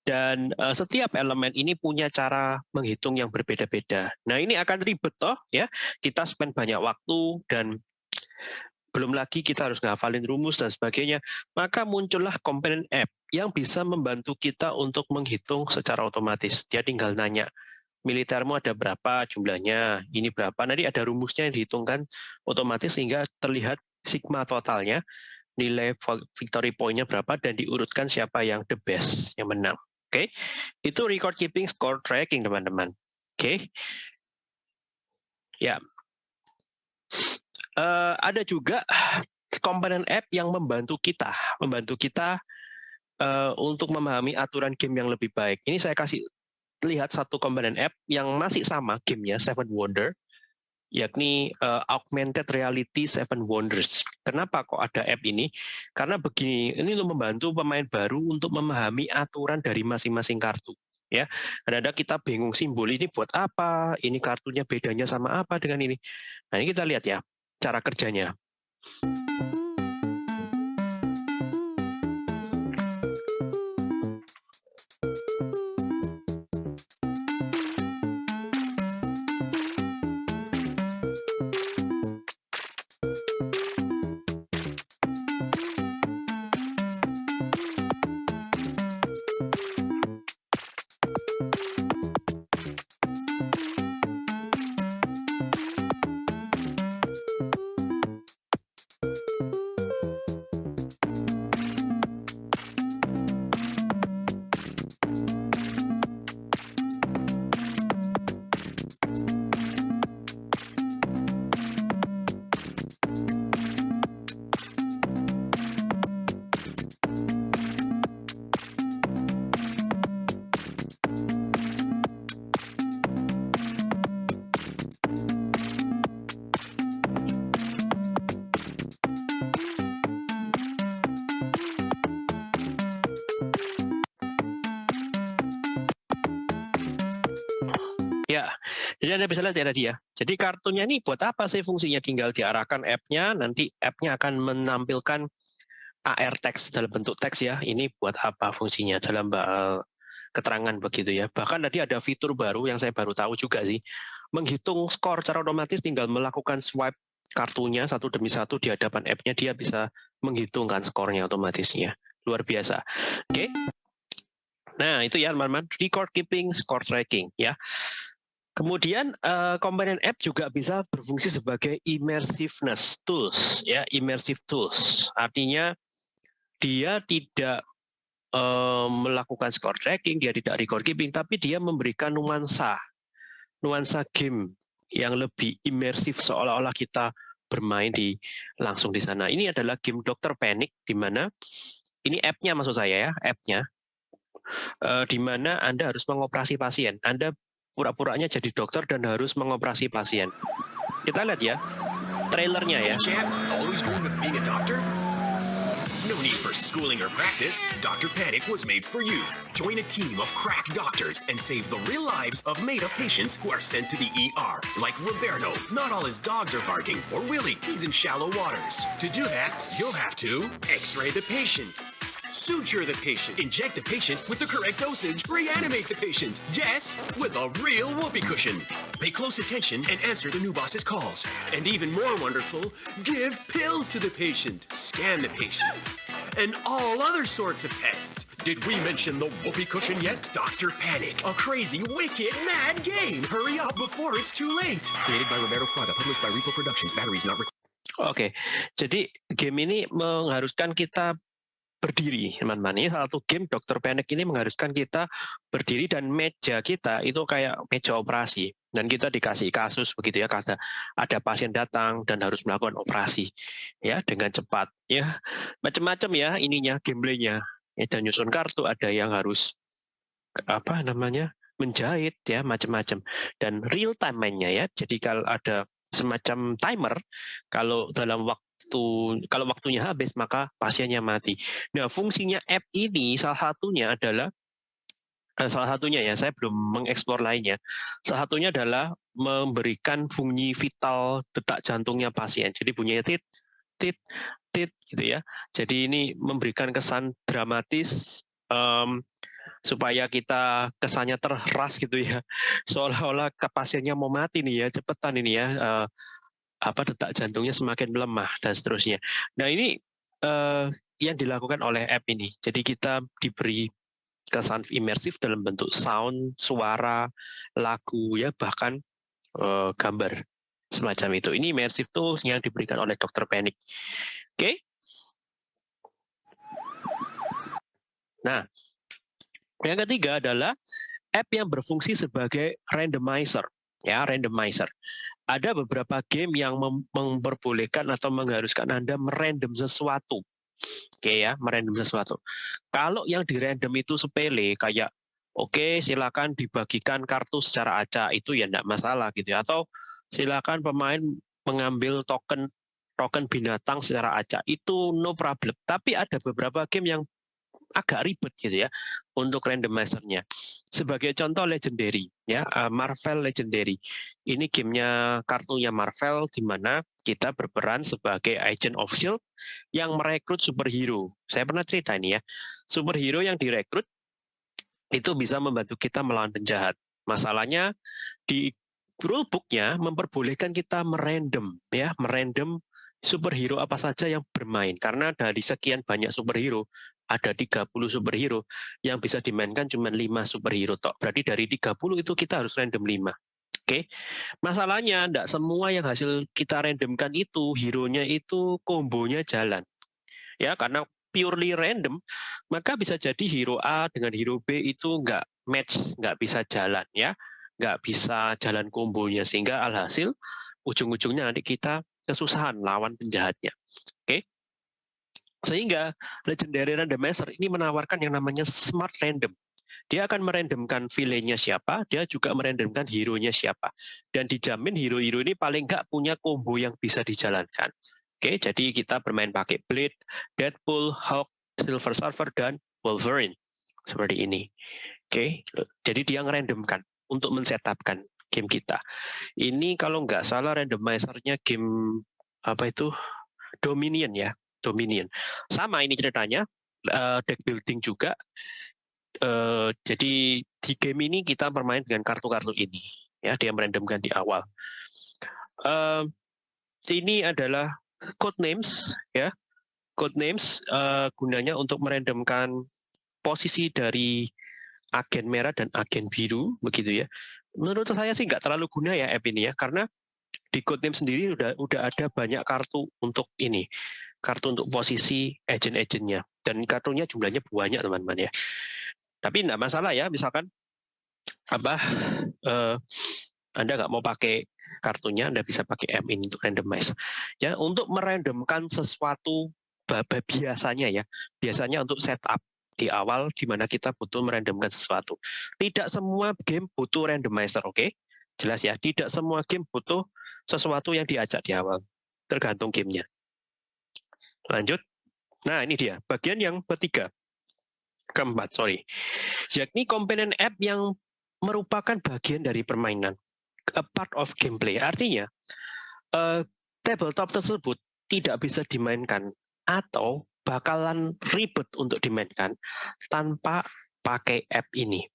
Dan uh, setiap elemen ini punya cara menghitung yang berbeda-beda. Nah ini akan ribet toh ya. Kita spend banyak waktu dan belum lagi kita harus ngafalin rumus dan sebagainya. Maka muncullah komponen app yang bisa membantu kita untuk menghitung secara otomatis. Dia tinggal nanya, militermu ada berapa jumlahnya, ini berapa, nanti ada rumusnya yang dihitungkan otomatis sehingga terlihat sigma totalnya, nilai victory point-nya berapa, dan diurutkan siapa yang the best, yang menang. Oke, okay? itu record keeping score tracking teman-teman. Oke, okay? ya. Uh, ada juga *sighs* komponen app yang membantu kita, membantu kita uh, untuk memahami aturan game yang lebih baik. Ini saya kasih lihat satu komponen app yang masih sama gamenya Seven Wonder, yakni uh, Augmented Reality Seven Wonders. Kenapa kok ada app ini? Karena begini, ini untuk membantu pemain baru untuk memahami aturan dari masing-masing kartu. Ya, ada kita bingung simbol ini buat apa? Ini kartunya bedanya sama apa dengan ini? Nah ini kita lihat ya cara kerjanya. Jadi Anda bisa lihat ya tadi ya. Jadi kartunya ini buat apa sih fungsinya? Tinggal diarahkan app-nya, nanti app-nya akan menampilkan AR text dalam bentuk teks ya. Ini buat apa fungsinya dalam keterangan begitu ya. Bahkan tadi ada fitur baru yang saya baru tahu juga sih. Menghitung skor secara otomatis tinggal melakukan swipe kartunya satu demi satu di hadapan app-nya dia bisa menghitungkan skornya otomatisnya. Luar biasa. Oke. Okay. Nah, itu ya teman-teman, record keeping, score tracking ya. Kemudian uh, komponen app juga bisa berfungsi sebagai immersiveness tools, ya immersive tools. Artinya dia tidak uh, melakukan score tracking, dia tidak record keeping, tapi dia memberikan nuansa, nuansa game yang lebih imersif seolah-olah kita bermain di langsung di sana. Ini adalah game Dokter Panic di mana ini app-nya maksud saya ya, app-nya uh, di mana Anda harus mengoperasi pasien. Anda pura-puranya jadi dokter dan harus mengoperasi pasien. Kita lihat ya, trailernya ya. No need for schooling or practice. Dr. Panic was made for you. Join a team of crack doctors and save the real lives of made up patients who are sent to the ER. Like Roberto, not all his dogs are barking, or Willie, he's in shallow waters. To do that, you'll have to x ray the patient. Suture the patient. Inject the patient with the correct dosage. Reanimate the patient. Yes, with a real whoopee cushion. Pay close attention and answer the new boss's calls. And even more wonderful, give pills to the patient. Scan the patient. And all other sorts of tests. Did we mention the whoopee cushion yet? Dr. Panic, a crazy, wicked, mad game. Hurry up before it's too late. Created by Roberto Fraga, published by Repo Productions. Batteries not required. Oke, jadi game ini mengharuskan kita berdiri, teman-teman. Ini salah satu game Dokter Panic ini mengharuskan kita berdiri dan meja kita itu kayak meja operasi. Dan kita dikasih kasus begitu ya, kata ada pasien datang dan harus melakukan operasi ya dengan cepat ya. Macam-macam ya ininya gameplaynya. Ya, dan nyusun kartu ada yang harus apa namanya? menjahit ya macam-macam dan real time mainnya ya. Jadi kalau ada semacam timer kalau dalam waktu waktu kalau waktunya habis maka pasiennya mati. Nah, fungsinya app ini salah satunya adalah eh, salah satunya ya, saya belum mengeksplor lainnya. Salah satunya adalah memberikan fungsi vital detak jantungnya pasien. Jadi bunyinya tit tit tit gitu ya. Jadi ini memberikan kesan dramatis um, supaya kita kesannya terras gitu ya *laughs* seolah-olah pasiennya mau mati nih ya cepetan ini ya uh, apa detak jantungnya semakin melemah dan seterusnya. Nah ini uh, yang dilakukan oleh app ini. Jadi kita diberi kesan imersif dalam bentuk sound, suara, lagu, ya bahkan uh, gambar semacam itu. Ini imersif tuh yang diberikan oleh Dokter Panic. Oke. Okay? Nah, yang ketiga adalah app yang berfungsi sebagai randomizer, ya randomizer ada beberapa game yang mem memperbolehkan atau mengharuskan Anda merandom sesuatu. Oke ya, merandom sesuatu. Kalau yang di random itu sepele kayak oke okay, silakan dibagikan kartu secara acak itu ya enggak masalah gitu ya. Atau silakan pemain mengambil token token binatang secara acak itu no problem. Tapi ada beberapa game yang agak ribet gitu ya untuk randomizernya. Sebagai contoh Legendary ya eh, Marvel Legendary. Ini gamenya kartunya Marvel di mana kita berperan sebagai agent of shield yang merekrut superhero. Saya pernah cerita ini ya. Superhero yang direkrut itu bisa membantu kita melawan penjahat. Masalahnya di rulebooknya memperbolehkan kita merandom ya, merandom superhero apa saja yang bermain karena dari sekian banyak superhero ada 30 superhero yang bisa dimainkan cuma 5 superhero tok. Berarti dari 30 itu kita harus random 5. Oke. Masalahnya enggak semua yang hasil kita randomkan itu hero-nya itu kombonya jalan. Ya, karena purely random, maka bisa jadi hero A dengan hero B itu enggak match, enggak bisa jalan ya. Enggak bisa jalan kombonya sehingga alhasil ujung-ujungnya nanti kita kesusahan lawan penjahatnya. Sehingga Legendary Randomizer ini menawarkan yang namanya Smart Random. Dia akan merandomkan villainnya siapa, dia juga merandomkan hero-nya siapa. Dan dijamin hero-hero ini paling nggak punya combo yang bisa dijalankan. Oke, jadi kita bermain pakai Blade, Deadpool, Hulk, Silver Surfer, dan Wolverine. Seperti ini. Oke, jadi dia ngerandomkan untuk men-setupkan game kita. Ini kalau nggak salah randomizer-nya game apa itu Dominion ya. Dominion. Sama ini ceritanya, uh, deck building juga. Uh, jadi di game ini kita bermain dengan kartu-kartu ini, ya dia merandomkan di awal. Uh, ini adalah code names, ya code names uh, gunanya untuk merandomkan posisi dari agen merah dan agen biru, begitu ya. Menurut saya sih nggak terlalu guna ya app ini ya, karena di code name sendiri udah udah ada banyak kartu untuk ini kartu untuk posisi agent-agentnya. Dan kartunya jumlahnya banyak teman-teman ya. Tapi tidak masalah ya, misalkan apa uh, Anda nggak mau pakai kartunya, Anda bisa pakai M ini untuk randomize. Ya, untuk merandomkan sesuatu biasanya ya, biasanya untuk setup di awal di mana kita butuh merandomkan sesuatu. Tidak semua game butuh randomizer, oke? Okay? Jelas ya, tidak semua game butuh sesuatu yang diajak di awal. Tergantung gamenya. Lanjut. Nah, ini dia bagian yang ketiga. Keempat, sorry. Yakni komponen app yang merupakan bagian dari permainan. A part of gameplay. Artinya, uh, tabletop tersebut tidak bisa dimainkan atau bakalan ribet untuk dimainkan tanpa pakai app ini.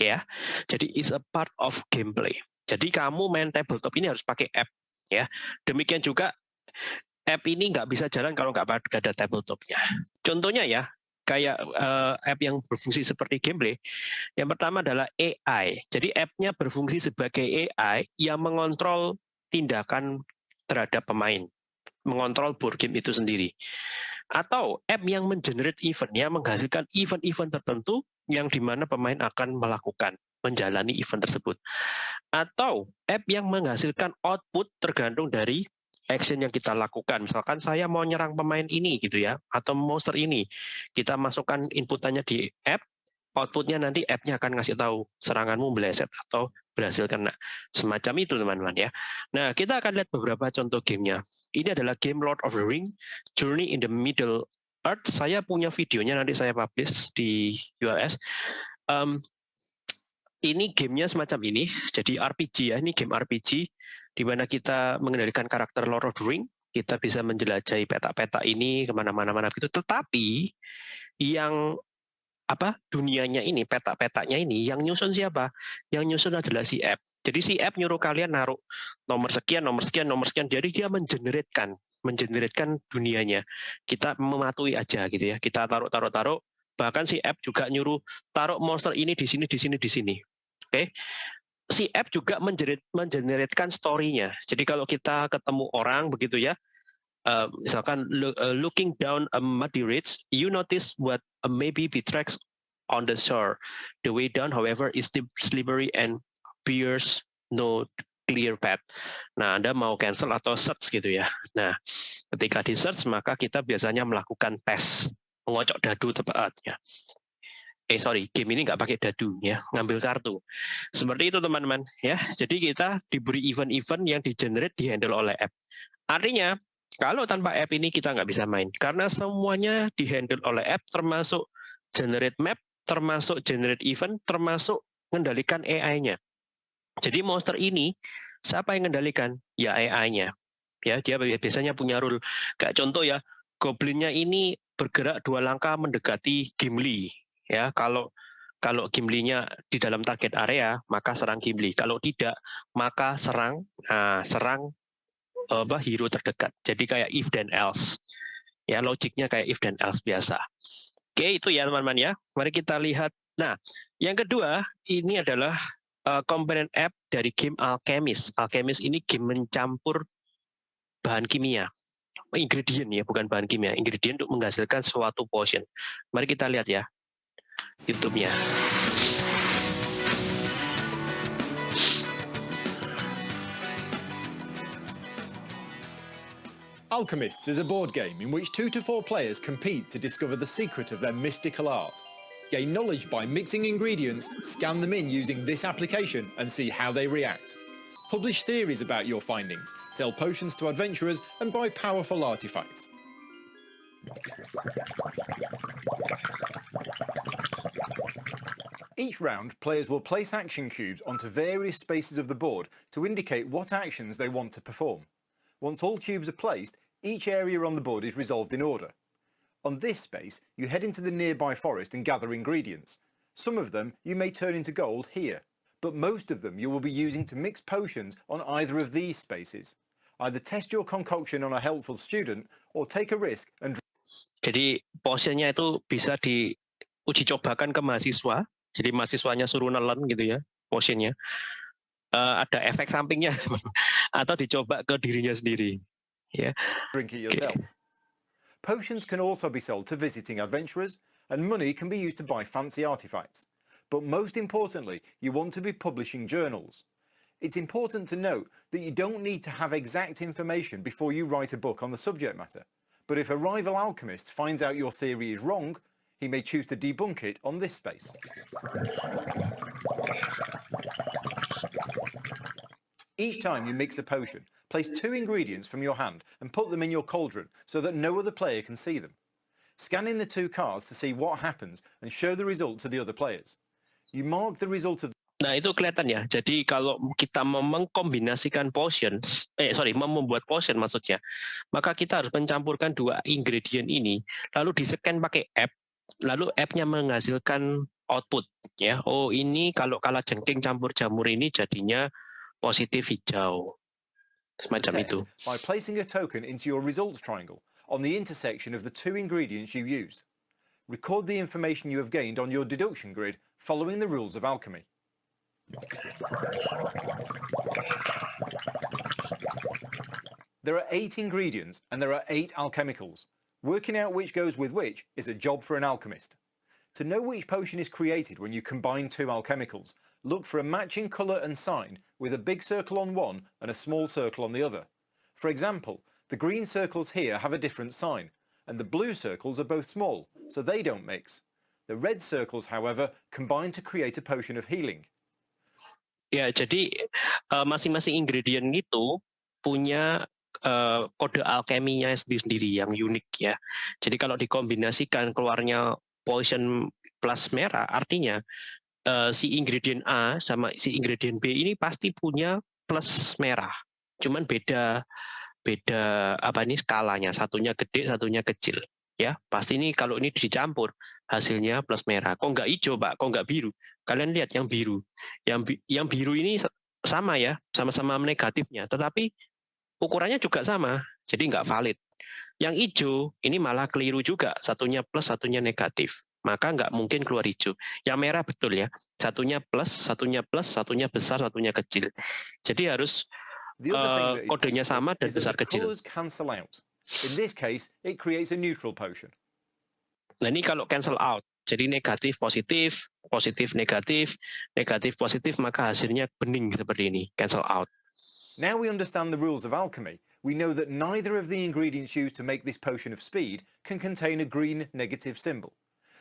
Ya. Jadi is a part of gameplay. Jadi kamu main tabletop ini harus pakai app ya. Demikian juga app ini nggak bisa jalan kalau nggak ada tabletopnya. Contohnya ya, kayak uh, app yang berfungsi seperti gameplay. Yang pertama adalah AI. Jadi app-nya berfungsi sebagai AI yang mengontrol tindakan terhadap pemain, mengontrol board game itu sendiri. Atau app yang mengenerate event, yang menghasilkan event-event tertentu yang di mana pemain akan melakukan, menjalani event tersebut. Atau app yang menghasilkan output tergantung dari action yang kita lakukan. Misalkan saya mau nyerang pemain ini gitu ya, atau monster ini. Kita masukkan inputannya di app, outputnya nanti app-nya akan ngasih tahu seranganmu meleset atau berhasil kena. Semacam itu teman-teman ya. Nah, kita akan lihat beberapa contoh gamenya. Ini adalah game Lord of the Ring, Journey in the Middle Earth. Saya punya videonya, nanti saya publish di URS. Um, ini gamenya semacam ini, jadi RPG ya, ini game RPG di mana kita mengendalikan karakter Lord of the Ring, kita bisa menjelajahi peta-peta ini ke mana-mana mana gitu. Tetapi yang apa dunianya ini, peta-petanya ini, yang nyusun siapa? Yang nyusun adalah si app. Jadi si app nyuruh kalian naruh nomor sekian, nomor sekian, nomor sekian. Jadi dia mengeneratkan, mengeneratkan dunianya. Kita mematuhi aja gitu ya. Kita taruh, taruh, taruh. Bahkan si app juga nyuruh taruh monster ini di sini, di sini, di sini. Oke. Okay? Si app juga mengeneratkan story-nya. Jadi kalau kita ketemu orang begitu ya, uh, misalkan look, uh, looking down a muddy ridge, you notice what uh, maybe be tracks on the shore. The way down, however, is slippery and bears no clear path. Nah, Anda mau cancel atau search gitu ya. Nah, ketika di search maka kita biasanya melakukan tes mengocok dadu tepatnya eh sorry game ini nggak pakai dadu ya ngambil kartu. Seperti itu teman-teman ya. Jadi kita diberi event-event yang di generate di handle oleh app. Artinya kalau tanpa app ini kita nggak bisa main. Karena semuanya di handle oleh app termasuk generate map termasuk generate event termasuk mengendalikan AI-nya jadi monster ini siapa yang mengendalikan ya AI-nya ya dia biasanya punya rule. Kayak contoh ya goblinnya ini bergerak dua langkah mendekati Gimli ya kalau kalau Gimli-nya di dalam target area maka serang Gimli. Kalau tidak maka serang nah, serang apa hero terdekat. Jadi kayak if dan else. Ya logiknya kayak if dan else biasa. Oke itu ya teman-teman ya. Mari kita lihat. Nah yang kedua ini adalah uh, komponen app dari game Alchemist. Alchemist ini game mencampur bahan kimia. Ingredient ya bukan bahan kimia. Ingredient untuk menghasilkan suatu potion. Mari kita lihat ya YouTube-nya. Alchemists is a board game in which two to four players compete to discover the secret of their mystical art. Gain knowledge by mixing ingredients, scan them in using this application and see how they react. Publish theories about your findings, sell potions to adventurers and buy powerful artifacts. Each round, players will place action cubes onto various spaces of the board to indicate what actions they want to perform. Once all cubes are placed, each area on the board is resolved in order. On this space, you head into the nearby forest and gather ingredients. Some of them you may turn into gold here, but most of them you will be using to mix potions on either of these spaces. Either test your concoction on a helpful student or take a risk and Jadi potionnya itu bisa diuji cobakan ke mahasiswa Jadi mahasiswanya suruh nelen gitu ya, motionnya. Uh, ada efek sampingnya *laughs* atau dicoba ke dirinya sendiri. Ya. Drink it yourself. Okay. Potions can also be sold to visiting adventurers, and money can be used to buy fancy artifacts. But most importantly, you want to be publishing journals. It's important to note that you don't need to have exact information before you write a book on the subject matter. But if a rival alchemist finds out your theory is wrong, he may choose to debunk it on this space. Each time you mix a potion, place two ingredients from your hand and put them in your cauldron so that no other player can see them. Scan in the two cards to see what happens and show the result to the other players. You mark the result of Nah, itu kelihatan ya. Jadi kalau kita mengkombinasikan potions, eh sorry, membuat potion maksudnya, maka kita harus mencampurkan dua ingredient ini, lalu di-scan pakai app, lalu app-nya menghasilkan output ya. Oh, ini kalau kala jengking campur jamur ini jadinya positif hijau. Semacam itu. by placing a token into your results triangle on the intersection of the two ingredients you used. Record the information you have gained on your deduction grid following the rules of alchemy. There are eight ingredients and there are eight alchemicals. Working out which goes with which is a job for an alchemist. To know which potion is created when you combine two alchemicals, look for a matching colour and sign with a big circle on one and a small circle on the other. For example, the green circles here have a different sign, and the blue circles are both small, so they don't mix. The red circles, however, combine to create a potion of healing. Ya, jadi eh, masing-masing ingredient itu punya eh, kode alkeminya sendiri-sendiri yang unik ya. Jadi kalau dikombinasikan keluarnya poison plus merah, artinya eh, si ingredient A sama si ingredient B ini pasti punya plus merah. Cuman beda beda apa ini skalanya, satunya gede, satunya kecil. Ya, pasti ini kalau ini dicampur hasilnya plus merah. Kok nggak hijau, Pak? Kok nggak biru? Kalian lihat yang biru. Yang yang biru ini sa- sama ya, sama-sama negatifnya, tetapi ukurannya juga sama, jadi nggak valid. Yang hijau ini malah keliru juga, satunya plus, satunya negatif. Maka nggak mungkin keluar hijau. Yang merah betul ya, satunya plus, satunya plus, satunya besar, satunya kecil. Jadi harus is kodenya sama dan besar kecil. In this case, it creates a neutral potion. Nah ini kalau cancel out, jadi negatif positif, positif negatif, negatif positif, maka hasilnya bening seperti ini, cancel out. Now we understand the rules of alchemy, we know that neither of the ingredients used to make this potion of speed can contain a green negative symbol.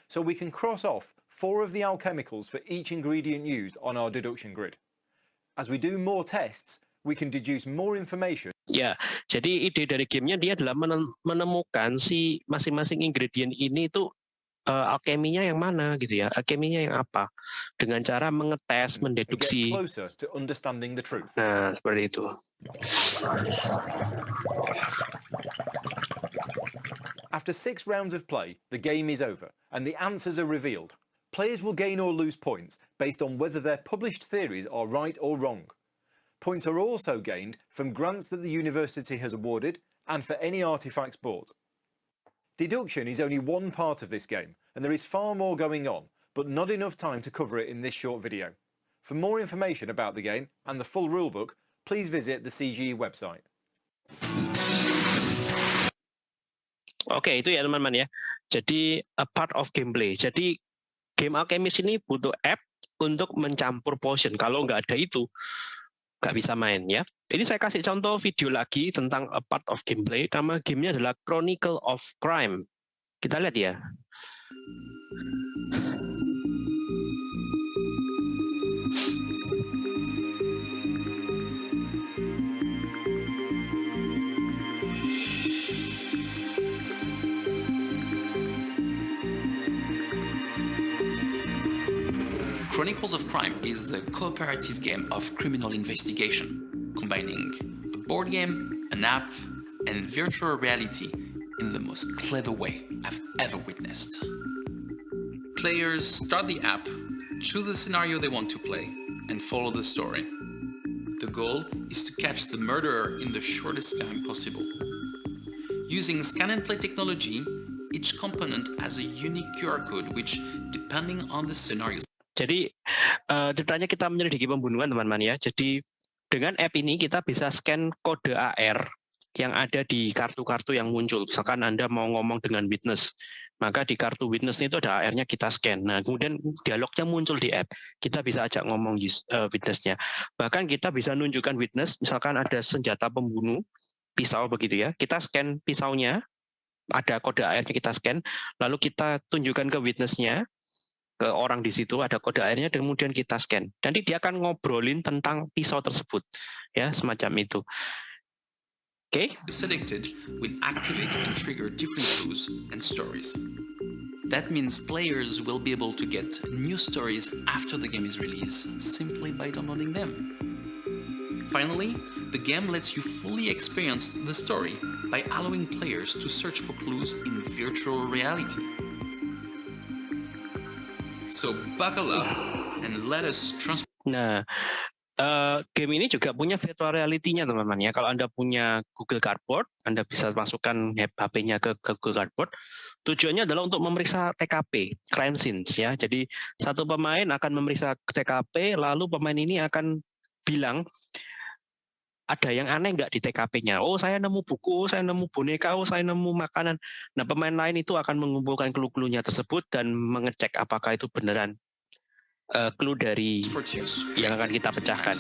So we can cross off four of the alchemicals for each ingredient used on our deduction grid. As we do more tests, we can deduce more information Ya, jadi ide dari gamenya dia adalah menemukan si masing-masing ingredient ini itu eh, alkeminya yang mana gitu ya, alkeminya yang apa, dengan cara mengetes, mendeduksi. to understanding the truth. Nah, seperti itu. After six rounds of play, the game is over and the answers are revealed. Players will gain or lose points based on whether their published theories are right or wrong. Points are also gained from grants that the university has awarded and for any artifacts bought. Deduction is only one part of this game and there is far more going on, but not enough time to cover it in this short video. For more information about the game and the full rulebook, please visit the CGE website. Oke, itu ya teman-teman ya. Jadi a part of gameplay. Jadi game alchemist ini butuh app untuk mencampur potion. Kalau nggak ada itu, nggak bisa main ya. Ini saya kasih contoh video lagi tentang a part of gameplay. Nama gamenya adalah Chronicle of Crime. Kita lihat ya. Chronicles of Crime is the cooperative game of criminal investigation, combining a board game, an app, and virtual reality in the most clever way I've ever witnessed. Players start the app, choose the scenario they want to play, and follow the story. The goal is to catch the murderer in the shortest time possible. Using scan and play technology, each component has a unique QR code which, depending on the scenario Jadi eh, ceritanya kita menyelidiki pembunuhan teman-teman ya. Jadi dengan app ini kita bisa scan kode AR yang ada di kartu-kartu yang muncul. Misalkan Anda mau ngomong dengan witness, maka di kartu witness itu ada AR-nya kita scan. Nah, kemudian dialognya muncul di app. Kita bisa ajak ngomong eh, witness-nya. Bahkan kita bisa nunjukkan witness, misalkan ada senjata pembunuh, pisau begitu ya. Kita scan pisaunya, ada kode AR-nya kita scan, lalu kita tunjukkan ke witness-nya, ke orang di situ ada kode airnya dan kemudian kita scan. Nanti dia akan ngobrolin tentang pisau tersebut, ya semacam itu. Okay. selected will activate and trigger different clues and stories. That means players will be able to get new stories after the game is released simply by downloading them. Finally, the game lets you fully experience the story by allowing players to search for clues in virtual reality. So buckle up and let us transport Nah, eh, game ini juga punya virtual reality-nya teman-teman ya. Kalau Anda punya Google Cardboard, Anda bisa masukkan HP-nya ke, ke Google Cardboard. Tujuannya adalah untuk memeriksa TKP, crime scenes ya. Jadi satu pemain akan memeriksa TKP, lalu pemain ini akan bilang ada yang aneh nggak di TKP-nya? Oh, saya nemu buku, saya nemu boneka, oh, saya nemu makanan. Nah, pemain lain itu akan mengumpulkan clue-cluenya tersebut dan mengecek apakah itu beneran eh, clue dari yang akan kita pecahkan.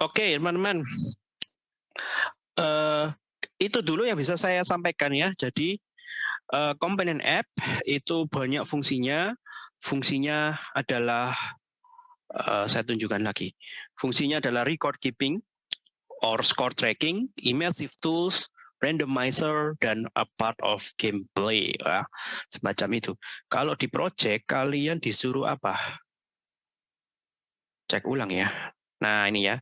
Oke, teman-teman. Eh, itu dulu yang bisa saya sampaikan ya. Jadi eh, komponen app itu banyak fungsinya. Fungsinya adalah eh, saya tunjukkan lagi. Fungsinya adalah record keeping or score tracking, immersive tools, randomizer dan a part of gameplay ya. semacam itu. Kalau di project kalian disuruh apa? Cek ulang ya. Nah, ini ya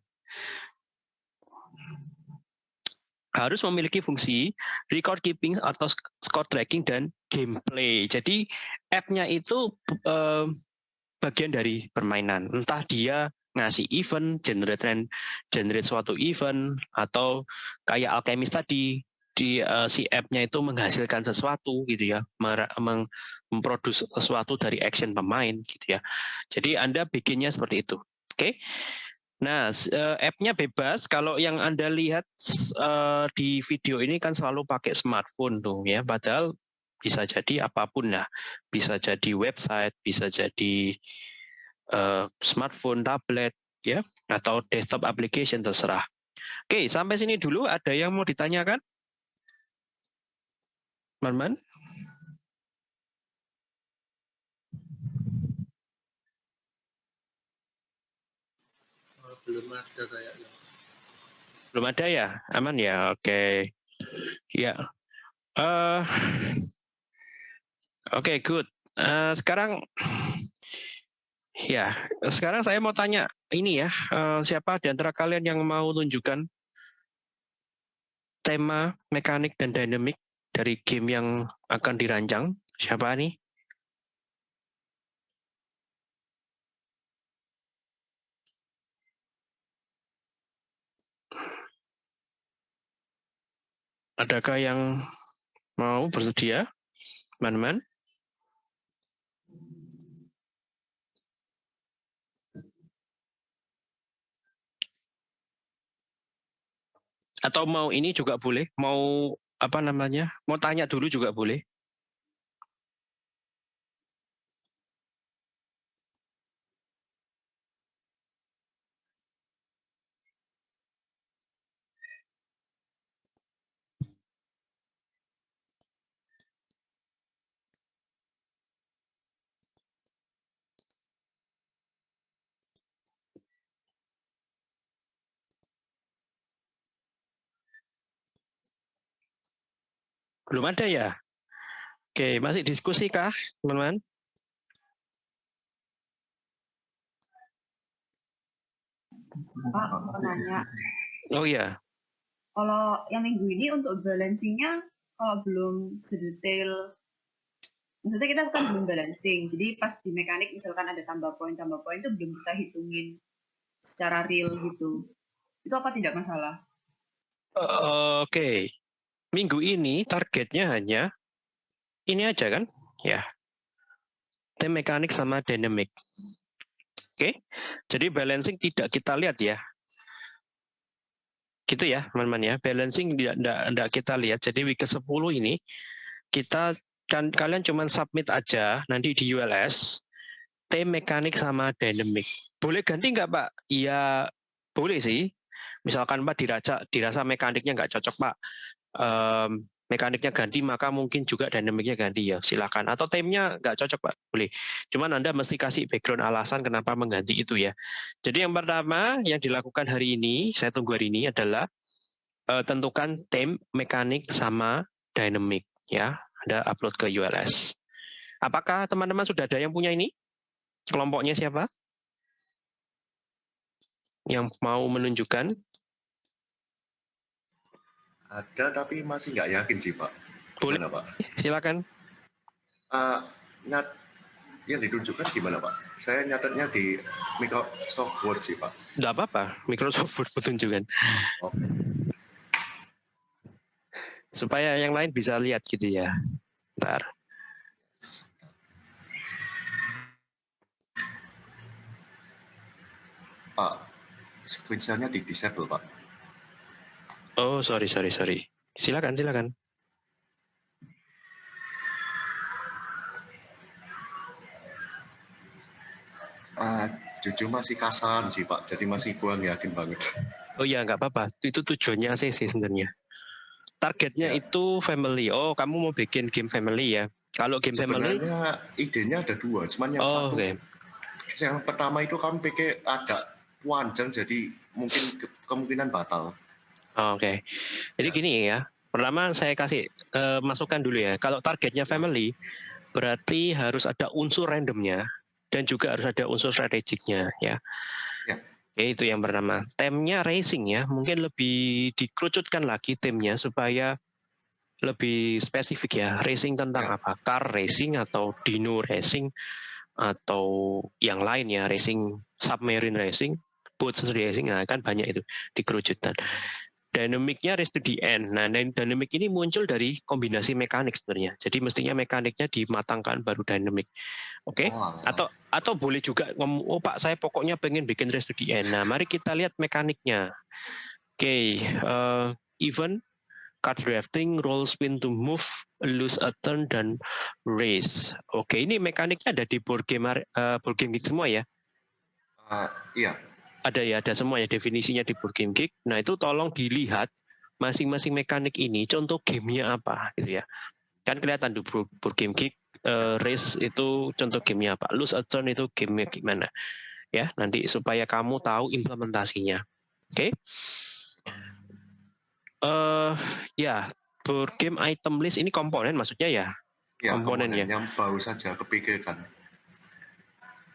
harus memiliki fungsi record keeping atau score tracking dan gameplay. Jadi app-nya itu eh, bagian dari permainan. Entah dia ngasih event, generate ran- generate suatu event atau kayak Alchemist tadi di eh, si app-nya itu menghasilkan sesuatu gitu ya, meng- memproduksi sesuatu dari action pemain gitu ya. Jadi Anda bikinnya seperti itu. Oke. Nah, eh, app-nya bebas. Kalau yang Anda lihat eh, di video ini kan selalu pakai smartphone tuh ya. Padahal bisa jadi apa pun lah. Bisa jadi website, bisa jadi eh, smartphone, tablet, ya, atau desktop application terserah. Oke, sampai sini dulu. Ada yang mau ditanyakan? Man-man? Belum ada kayaknya. Belum ada ya? Aman ya? Oke. Ya. Eh, Oke, good. Eh, sekarang ya, sekarang saya mau tanya ini ya, eh, siapa di antara kalian yang mau tunjukkan tema, mekanik dan dinamik dari game yang akan dirancang? Siapa nih? Adakah yang mau bersedia? Teman-teman? Atau mau ini juga boleh? Mau apa namanya? Mau tanya dulu juga boleh? Belum ada ya? Oke, masih diskusi kah, teman-teman? Pak, mau nanya. Oh iya, Kalau yang minggu ini untuk balancingnya, kalau belum sedetail, maksudnya kita kan belum balancing. Jadi pas di mekanik misalkan ada tambah poin, tambah poin itu belum kita hitungin secara real gitu. Itu apa tidak masalah? Eh, Oke, minggu ini targetnya hanya ini aja kan? Ya, tim mekanik sama dynamic. Oke, jadi balancing tidak kita lihat ya. Gitu ya, teman-teman ya. Balancing tidak, tidak, tidak kita lihat. Jadi week ke-10 ini kita kan kalian cuma submit aja nanti di ULS. tem mekanik sama dynamic. Boleh ganti nggak Pak? Iya boleh sih. Misalkan Pak dirasa dirasa mekaniknya nggak cocok Pak, um, mekaniknya ganti maka mungkin juga dynamicnya ganti ya silakan. Atau temnya nggak cocok Pak boleh. Cuman Anda mesti kasih background alasan kenapa mengganti itu ya. Jadi yang pertama yang dilakukan hari ini saya tunggu hari ini adalah uh, tentukan tem mekanik sama dynamic ya. Anda upload ke ULS. Apakah teman-teman sudah ada yang punya ini? Kelompoknya siapa? Yang mau menunjukkan? Ada tapi masih nggak yakin sih Pak. Boleh, Gimana, Pak? silakan. Uh, nyat yang ditunjukkan gimana Pak? Saya nyatetnya di Microsoft Word sih Pak. Nggak apa-apa, Microsoft Word menunjukkan. Oke. Supaya yang lain bisa lihat gitu ya. Ntar. Pak, screen share-nya di disable Pak. Oh, sorry, sorry, sorry. Silakan, silakan. Uh, jujur masih kasar sih Pak, jadi masih kurang yakin banget. Oh iya, nggak apa-apa. Itu tujuannya sih sih sebenarnya. Targetnya Ya. itu family. Oh, kamu mau bikin game family ya? Kalau game family, Sebenarnya idenya ada dua, cuman yang oh, satu, oke. yang pertama itu kami pikir ada panjang, jadi mungkin ke- kemungkinan batal. Oh, Oke. Jadi Ya. gini ya. Pertama saya kasih eh, masukan dulu ya. Kalau targetnya family, berarti harus ada unsur randomnya dan juga harus ada unsur strategiknya ya. Ya. Oke, itu yang pertama. Temnya racing ya. Mungkin lebih dikerucutkan lagi timnya supaya lebih spesifik ya. Racing tentang Ya. apa? Car racing atau dino racing atau yang lain ya. Racing submarine racing, boat racing. Nah, kan banyak itu dikerucutkan dynamicnya race to the end. Nah, dan dynamic ini muncul dari kombinasi mekanik sebenarnya. Jadi mestinya mekaniknya dimatangkan baru dynamic. Oke? Oh, alah. Atau atau boleh juga ngomong, oh Pak, saya pokoknya pengen bikin race to the end. Nah, mari kita lihat mekaniknya. Oke, eh, event card drafting, roll spin to move, lose a turn dan race. Oke, ini mekaniknya ada di board game eh, board game geek semua ya? Uh, iya, ada ya, ada semua ya definisinya di Board Game Geek. Nah itu tolong dilihat masing-masing mekanik ini contoh gamenya apa gitu ya. Kan kelihatan di Board Game Geek eh, race itu contoh gamenya apa, lose a turn itu gamenya gimana. Ya, nanti supaya kamu tahu implementasinya. Oke. Eh ya, board game item list ini komponen maksudnya ya. Komponen komponen ya. yang baru saja kepikirkan.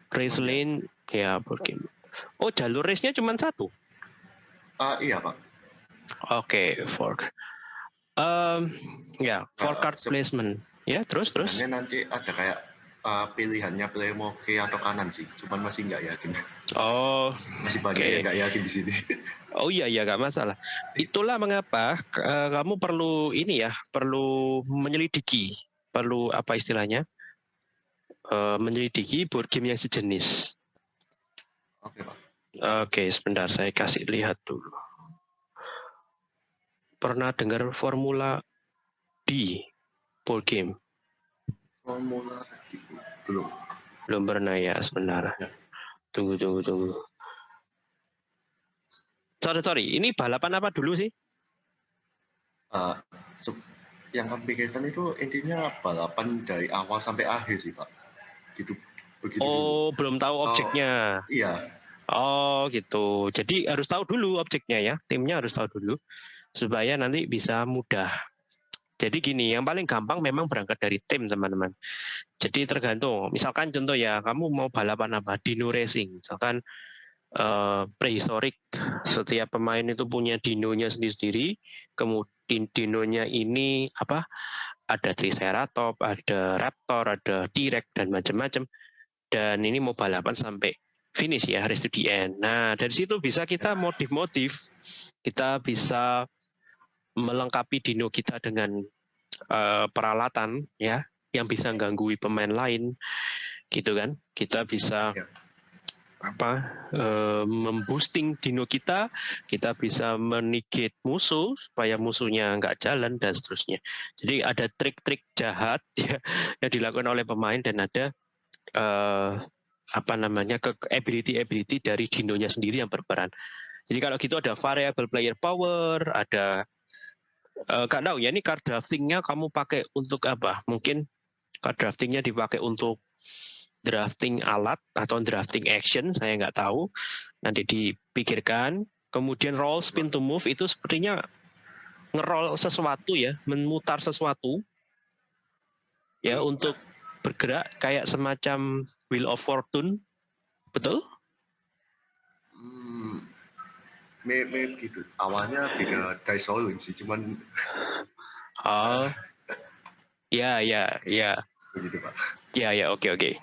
Race lane ya board game. Oh, jalur race-nya cuma satu. Ah iya Pak. Oke, fork. Um, ya, for Nah, card se- placement. Ya, terus terus. Sebenarnya nanti ada kayak uh, pilihannya player mau kiri atau kanan sih, cuman masih nggak yakin. Oh, Masih banyak Oke. yang nggak yakin di sini. *laughs* oh iya iya nggak masalah. Itulah mengapa eh, kamu perlu ini ya, perlu menyelidiki, perlu apa istilahnya? Eh, menyelidiki board game yang sejenis. Oke Pak. Oke, sebentar saya kasih lihat dulu. Pernah dengar formula D board game? Formula gitu. belum. Belum pernah ya, sebentar. Ya. Tunggu, tunggu, tunggu. Sorry, sorry. Ini balapan apa dulu sih? Uh, yang kami pikirkan itu intinya balapan dari awal sampai akhir sih Pak. Gitu. Begitu. dulu. Oh, belum tahu objeknya. Iya. Oh, gitu. Jadi harus tahu dulu objeknya ya. Timnya harus tahu dulu supaya nanti bisa mudah. Jadi gini, yang paling gampang memang berangkat dari tim, teman-teman. Jadi tergantung. Misalkan contoh ya, kamu mau balapan apa? Dino racing. Misalkan eh, prehistorik, setiap pemain itu punya dinonya sendiri-sendiri. Kemudian dinonya ini apa? Ada Triceratops, ada Raptor, ada T-Rex dan macam-macam. Dan ini mau balapan sampai finish ya, race to the end. Nah, dari situ bisa kita modif-modif, kita bisa melengkapi dino kita dengan eh, peralatan ya, yang bisa gangguin pemain lain, gitu kan? Kita bisa Ya. apa eh, memboosting dino kita, kita bisa menigate musuh supaya musuhnya nggak jalan dan seterusnya. Jadi ada trik-trik jahat *laughs* ya, yang dilakukan oleh pemain dan ada eh, apa namanya ke ability-ability dari dinonya sendiri yang berperan. Jadi kalau gitu ada variable player power, ada uh, gak tahu ya ini card draftingnya kamu pakai untuk apa? Mungkin card draftingnya dipakai untuk drafting alat atau drafting action, saya nggak tahu. Nanti dipikirkan. Kemudian roll spin to move itu sepertinya ngerol sesuatu ya, memutar sesuatu ya untuk bergerak kayak semacam wheel of fortune, betul? Hmm, me gitu. Awalnya beda dice rolling sih, cuman. *laughs* Oh, ya ya ya. Begitu pak. Ya ya oke oke.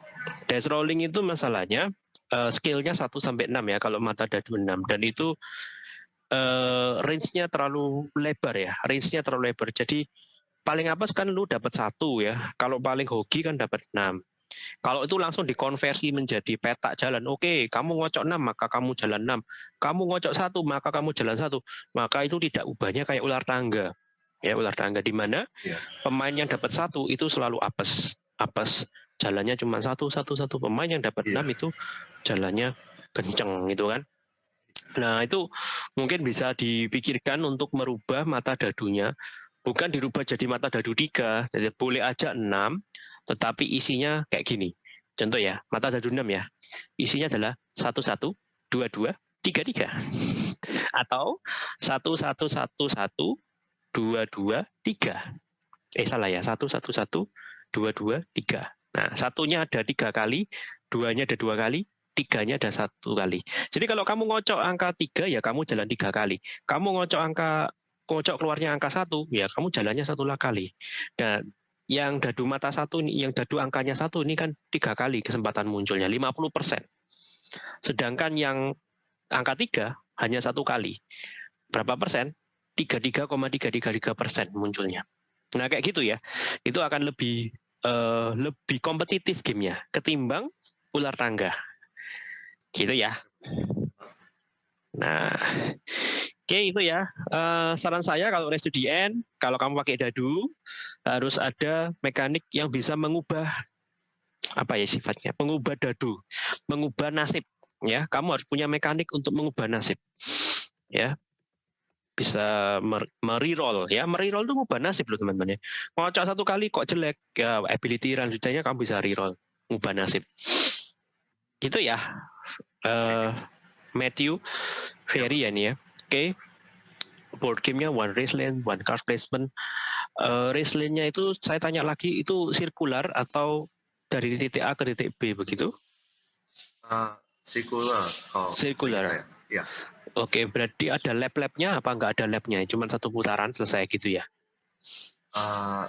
Dice rolling itu masalahnya uh, skillnya 1 sampai 6 ya kalau mata dadu 6 dan itu uh, range-nya terlalu lebar ya. Range-nya terlalu lebar. Jadi paling apa kan lu dapat satu ya. Kalau paling hoki kan dapat 6. Kalau itu langsung dikonversi menjadi petak jalan, oke, okay, kamu ngocok 6 maka kamu jalan 6. Kamu ngocok satu maka kamu jalan satu. Maka itu tidak ubahnya kayak ular tangga. Ya, ular tangga di mana ya. pemain yang dapat satu itu selalu apes. Apes jalannya cuma satu satu satu pemain yang dapat ya. enam itu jalannya kenceng gitu kan. Nah, itu mungkin bisa dipikirkan untuk merubah mata dadunya bukan dirubah jadi mata dadu tiga, jadi boleh aja enam, tetapi isinya kayak gini. Contoh ya, mata dadu enam ya, isinya adalah satu satu, dua dua, tiga tiga, *laughs* atau satu satu satu satu, dua dua tiga. Eh salah ya, satu satu satu, dua dua tiga. Nah satunya ada tiga kali, duanya ada dua kali, tiganya ada satu kali. Jadi kalau kamu ngocok angka tiga ya kamu jalan tiga kali. Kamu ngocok angka kocok keluarnya angka satu, ya kamu jalannya satu lah kali. Dan yang dadu mata satu, yang dadu angkanya satu ini kan tiga kali kesempatan munculnya, 50 persen. Sedangkan yang angka tiga hanya satu kali. Berapa persen? 33,333 persen munculnya. Nah kayak gitu ya, itu akan lebih uh, lebih kompetitif gamenya ketimbang ular tangga. Gitu ya. Nah, oke itu ya. Uh, saran saya kalau end, kalau kamu pakai dadu, harus ada mekanik yang bisa mengubah apa ya sifatnya, mengubah dadu, mengubah nasib. Ya, kamu harus punya mekanik untuk mengubah nasib. Ya, bisa mereroll ya mereroll itu ngubah nasib loh teman-teman ya ngocok satu kali kok jelek ya ability selanjutnya kamu bisa reroll ngubah nasib gitu ya uh, Matthew Ferry ya nih ya. Oke. Okay. Board game-nya one race lane, one card placement. Uh, race lane-nya itu saya tanya lagi itu sirkular atau dari titik A ke titik B begitu? Uh, sirkular. Oh, sirkular. Ya. Oke, okay, berarti ada lap-lapnya apa enggak ada lapnya? Cuma satu putaran selesai gitu ya? Uh,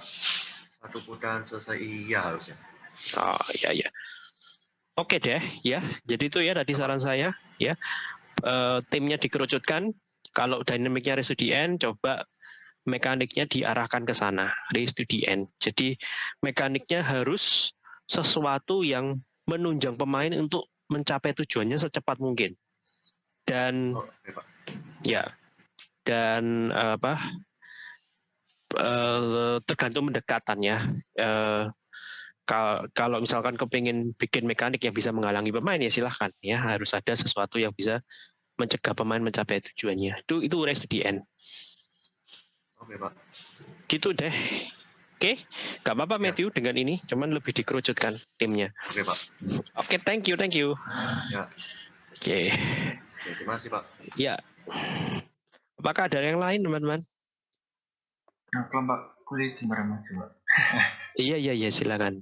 satu putaran selesai iya harusnya. Oh iya iya. Oke deh, ya. Jadi itu ya tadi saran saya, ya. E, timnya dikerucutkan. Kalau dinamiknya race to the end, coba mekaniknya diarahkan ke sana, race to the end. Jadi mekaniknya harus sesuatu yang menunjang pemain untuk mencapai tujuannya secepat mungkin. Dan oh, ya, dan apa? E, tergantung mendekatannya. E, kalau misalkan kepingin bikin mekanik yang bisa menghalangi pemain ya silahkan ya harus ada sesuatu yang bisa mencegah pemain mencapai tujuannya. Itu itu race to the end. Oke pak. Gitu deh. Oke gak apa-apa ya. Matthew dengan ini. Cuman lebih dikerucutkan timnya. Oke pak. Oke thank you thank you. Ya. Oke. Okay. terima kasih pak. Ya. Apakah ada yang lain teman-teman? Nah, kelompok kulit Jember coba iya iya iya silakan.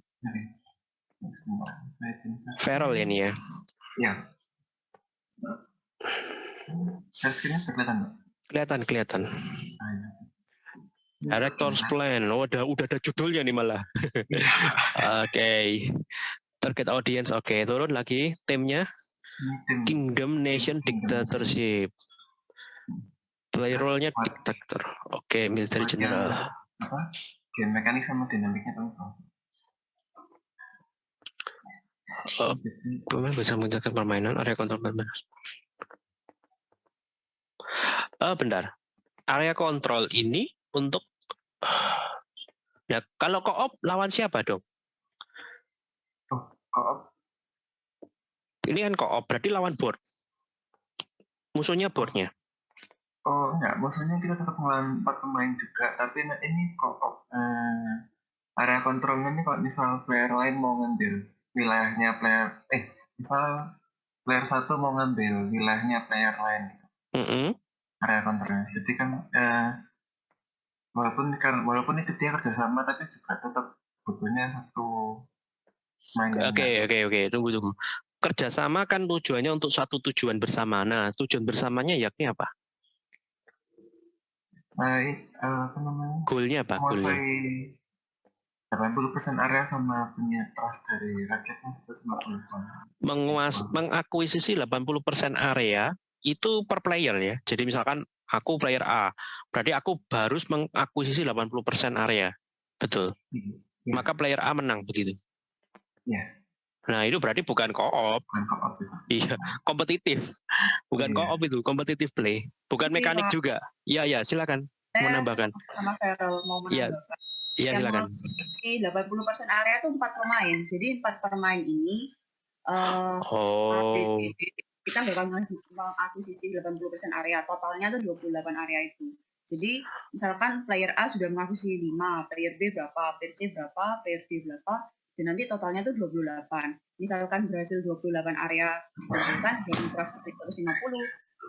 Feral ya nih ya? Screen-nya kelihatan nggak? Kelihatan, kelihatan. Ah, ya. Director's Plan. Oh, udah udah ada judulnya nih malah. *laughs* Oke. okay. Target audience. Oke, okay. turun lagi timnya. Kingdom Nation Dictatorship. Play role-nya dictator. Oke, okay, military general. Apa? Game mekanik sama dinamiknya kamu? Uh, pemain bisa menjaga permainan area kontrol permainan. Uh, bentar. Area kontrol ini untuk *sighs* ya kalau koop lawan siapa dong? Oh, koop Ini kan co-op, berarti lawan board. Musuhnya boardnya. Oh enggak, maksudnya kita tetap ngelawan empat pemain juga, tapi nah ini kok eh, area kontrolnya ini kalau misal player lain mau ngambil wilayahnya player, eh misal player satu mau ngambil wilayahnya player lain, Mm -hmm. Area kontrolnya. Jadi kan eh, walaupun kan walaupun itu dia kerjasama, tapi juga tetap butuhnya satu Oke, oke, oke. Tunggu, tunggu. Kerjasama kan tujuannya untuk satu tujuan bersama. Nah, tujuan bersamanya yakni apa? baik eh, apa namanya Goalnya apa? Goalnya. menguasai 80% area sama punya trust dari rakyatnya 150 Menguas, mengakuisisi 80% area itu per player ya. Jadi misalkan aku player A, berarti aku harus mengakuisisi 80% area. Betul. Ya. Maka player A menang begitu. ya Nah, itu berarti bukan co-op. itu. Iya, kompetitif. Bukan Iya. co-op itu, kompetitif play. Bukan Sih, mekanik Pak. juga. Iya, iya, silakan Saya menambahkan. sama Feral mau Iya, menambahkan. Iya, yang silakan. mengisi 80% area itu empat pemain. Jadi empat pemain ini eh Oh, kita bakal mengakuisisi 80% area. Totalnya tuh 28 area itu. Jadi misalkan player A sudah mengakuisisi 5, player B berapa, player C berapa, player D berapa, dan nanti totalnya tuh 28. Misalkan berhasil 28 area dikumpulkan dengan trust 150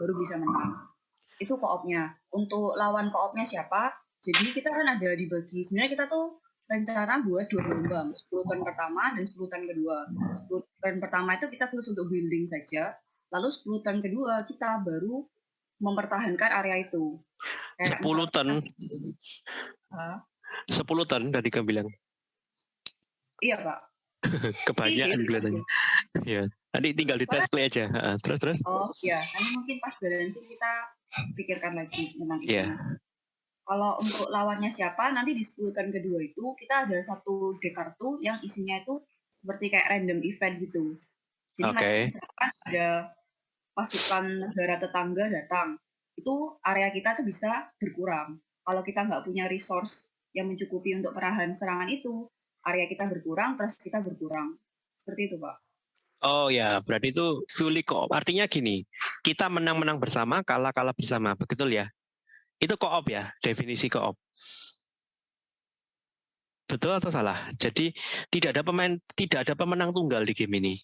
baru bisa menang. Itu koopnya. Untuk lawan koopnya siapa? Jadi kita kan ada dibagi. Sebenarnya kita tuh rencana buat dua gelombang, 10 tahun pertama dan 10 tahun kedua. 10 tahun pertama itu kita khusus untuk building saja, lalu 10 tahun kedua kita baru mempertahankan area itu. Kayak 10 ton, Hah? 10 ton tadi kamu bilang. Iya Pak. *laughs* Kebanyakan Iya, kelihatannya. Iya. Nanti tinggal di test play aja. Terus terus. Oh iya, nanti mungkin pas balancing kita pikirkan lagi tentang itu. Iya. Kalau untuk lawannya siapa, nanti di 10 turn kedua itu kita ada satu deck kartu yang isinya itu seperti kayak random event gitu. Jadi Oke. nanti misalkan ada pasukan negara tetangga datang, itu area kita tuh bisa berkurang. Kalau kita nggak punya resource yang mencukupi untuk perahan serangan itu, area kita berkurang, terus kita berkurang. Seperti itu, Pak. Oh ya, berarti itu fully co-op. Artinya gini, kita menang-menang bersama, kalah-kalah bersama. Betul ya? Itu co-op ya, definisi co-op. Betul atau salah? Jadi tidak ada pemain, tidak ada pemenang tunggal di game ini.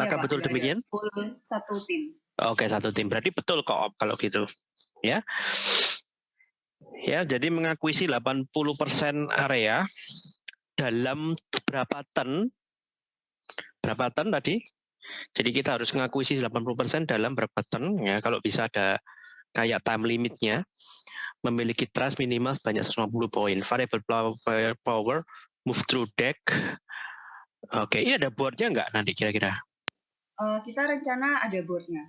Apakah Pak, betul demikian? Satu tim. Oke, satu tim. Berarti betul co-op kalau gitu. Ya. Ya, jadi mengakuisi 80% area dalam berapa ton? Berapa ton tadi? Jadi kita harus mengakuisi 80% dalam berapa ton ya. Kalau bisa ada kayak time limitnya. Memiliki trust minimal sebanyak 150 poin. Variable power- power, move through deck. Oke, ini ada boardnya nggak nanti kira-kira? Eh, kita rencana ada boardnya.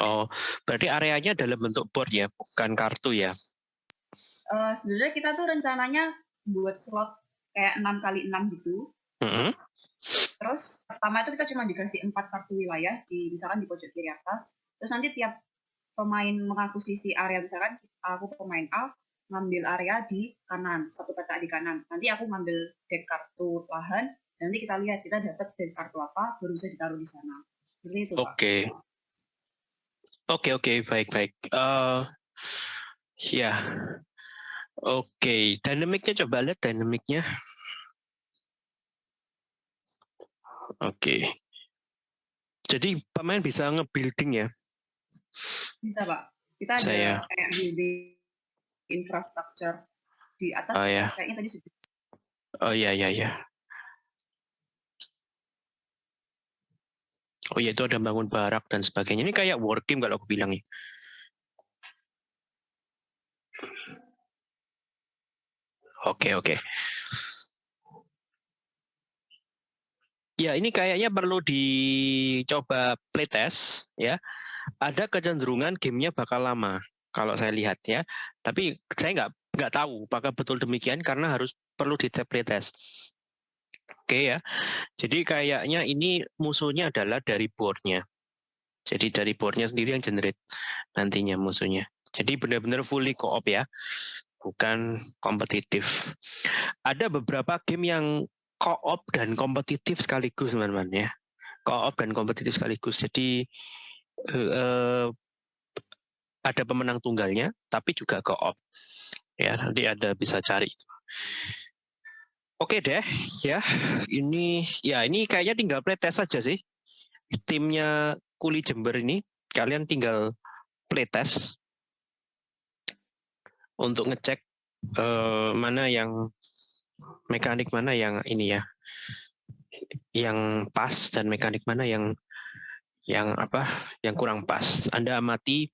Oh, berarti areanya dalam bentuk board ya, bukan kartu ya? Eh, sebenarnya kita tuh rencananya buat slot kayak 6 kali 6 gitu. Mm-mm. Terus pertama itu kita cuma dikasih empat kartu wilayah di misalkan di pojok kiri atas. Terus nanti tiap pemain mengakuisisi area misalkan aku pemain A ngambil area di kanan, satu peta di kanan. Nanti aku ngambil deck kartu lahan, nanti kita lihat kita dapat deck kartu apa, baru bisa ditaruh di sana. Seperti itu. Oke. Oke, oke, baik, baik. Eh, ya. Oke, dynamicnya coba lihat dynamicnya. Oke. Jadi pemain bisa nge-building ya. Bisa, Pak. Kita ada Saya- kayak building infrastructure di atas, Oh, ya. kayaknya tadi sudah. Oh iya, iya, iya. Oh iya, itu ada bangun barak dan sebagainya. Ini kayak war game kalau aku bilang ya. Oke, oke. Ya, ini kayaknya perlu dicoba playtest ya. Ada kecenderungan gamenya bakal lama kalau saya lihat ya. Tapi saya nggak nggak tahu apakah betul demikian karena harus perlu di playtest. Oke ya. Jadi kayaknya ini musuhnya adalah dari boardnya. Jadi dari boardnya sendiri yang generate nantinya musuhnya. Jadi benar-benar fully co-op ya, bukan kompetitif. Ada beberapa game yang co-op dan kompetitif sekaligus teman-teman ya. Co-op dan kompetitif sekaligus. Jadi uh, ada pemenang tunggalnya, tapi juga co-op. Ya, nanti ada bisa cari. Oke deh, ya. Ini ya ini kayaknya tinggal playtest saja sih. Timnya Kuli Jember ini kalian tinggal playtest untuk ngecek uh, mana yang mekanik mana yang ini ya yang pas dan mekanik mana yang yang apa yang kurang pas. Anda amati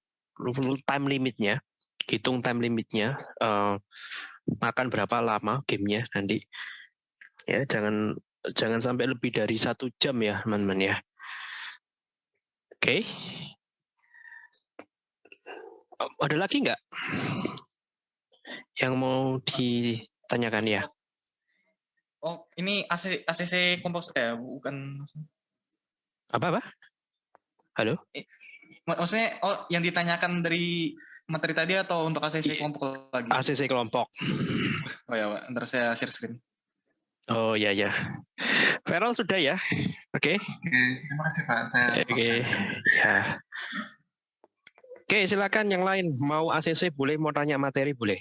time limitnya, hitung time limitnya, uh, makan berapa lama gamenya nanti ya jangan jangan sampai lebih dari satu jam ya teman-teman ya oke okay. ada lagi nggak yang mau ditanyakan ya oh ini AC, ACC kompos eh bukan apa apa halo maksudnya oh yang ditanyakan dari materi tadi atau untuk ACC kelompok lagi? ACC kelompok. Oh ya, ntar saya share screen. Oh ya ya. Feral sudah ya. Oke. Okay. Oke, terima kasih Pak. Saya Oke. Okay. Ya. Oke, silakan yang lain mau ACC boleh mau tanya materi boleh.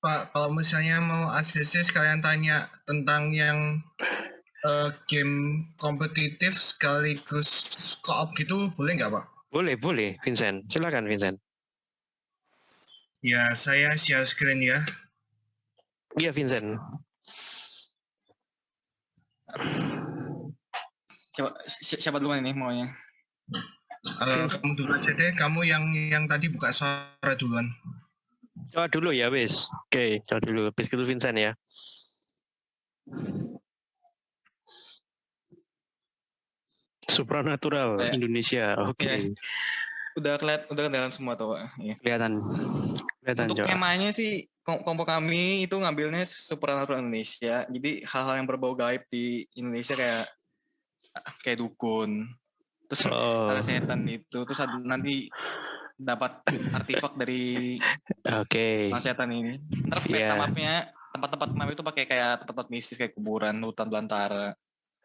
Pak, kalau misalnya mau ACC sekalian tanya tentang yang uh, game kompetitif sekaligus co-op gitu boleh nggak Pak? Boleh, boleh Vincent. Silakan Vincent. Ya, saya share screen ya. Iya Vincent. Siapa, siapa duluan ini maunya? Uh, kamu dulu aja deh, kamu yang yang tadi buka suara duluan. Coba dulu ya, wis. Oke, coba dulu. Habis itu Vincent ya. Supranatural ya. Indonesia. Oke. Okay. Ya. Udah keliat, udah kelihatan semua tuh, Pak. Ya. Kelihatan. Kelihatan Untuk temanya sih kelompok kami itu ngambilnya supranatural Indonesia. Jadi hal-hal yang berbau gaib di Indonesia kayak kayak dukun. Terus oh. ada setan itu, terus ada nanti dapat artefak dari Oke. Okay. setan ini. Ntar peta yeah. mapnya tempat-tempat map itu pakai kayak tempat-tempat mistis kayak kuburan, hutan belantara.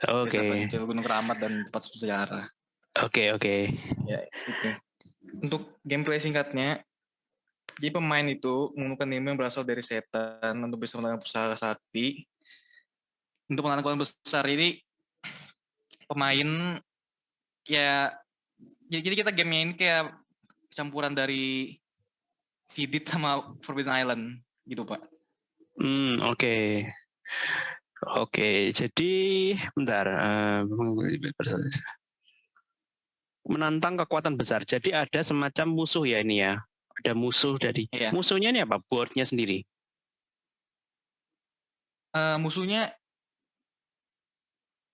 Oke. Okay. Gunung Keramat dan tempat sejarah. Oke okay, oke. Okay. Ya itu. Untuk gameplay singkatnya, jadi pemain itu menggunakan ilmu yang berasal dari setan untuk bisa melakukan usaha sakti. Untuk melakukan besar ini, pemain ya jadi kita gamenya ini kayak campuran dari Sidit sama Forbidden Island gitu pak. Hmm oke. Okay. Oke, jadi bentar. Uh, menantang kekuatan besar. Jadi ada semacam musuh ya ini ya. Ada musuh dari iya. musuhnya ini apa? Boardnya sendiri. Uh, musuhnya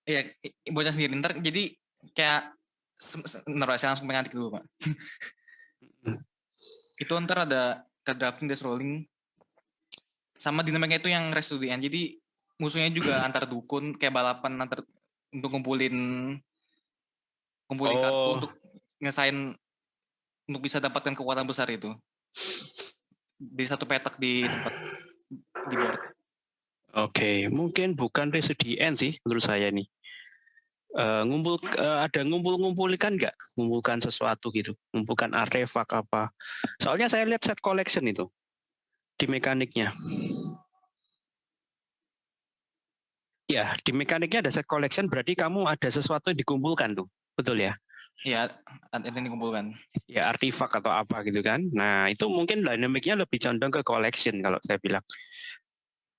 ya boardnya sendiri. Ntar jadi kayak ntar saya langsung pengantik dulu pak. *laughs* itu ntar ada ke drafting, death rolling, sama dinamiknya itu yang rest to the end. Jadi musuhnya juga antar dukun kayak balapan antar untuk ngumpulin ngumpulin oh. kartu untuk ngesain untuk bisa dapatkan kekuatan besar itu di satu petak di tempat di board. Oke, okay. mungkin bukan resident sih menurut saya nih. Uh, ngumpul uh, ada ngumpul-ngumpulkan nggak? Ngumpulkan sesuatu gitu, ngumpulkan artefak apa? Soalnya saya lihat set collection itu di mekaniknya. Ya, di mekaniknya ada set collection berarti kamu ada sesuatu yang dikumpulkan tuh. Betul ya? Iya, ada yang dikumpulkan. Ya, artifak atau apa gitu kan. Nah, itu mungkin dinamiknya lebih condong ke collection kalau saya bilang.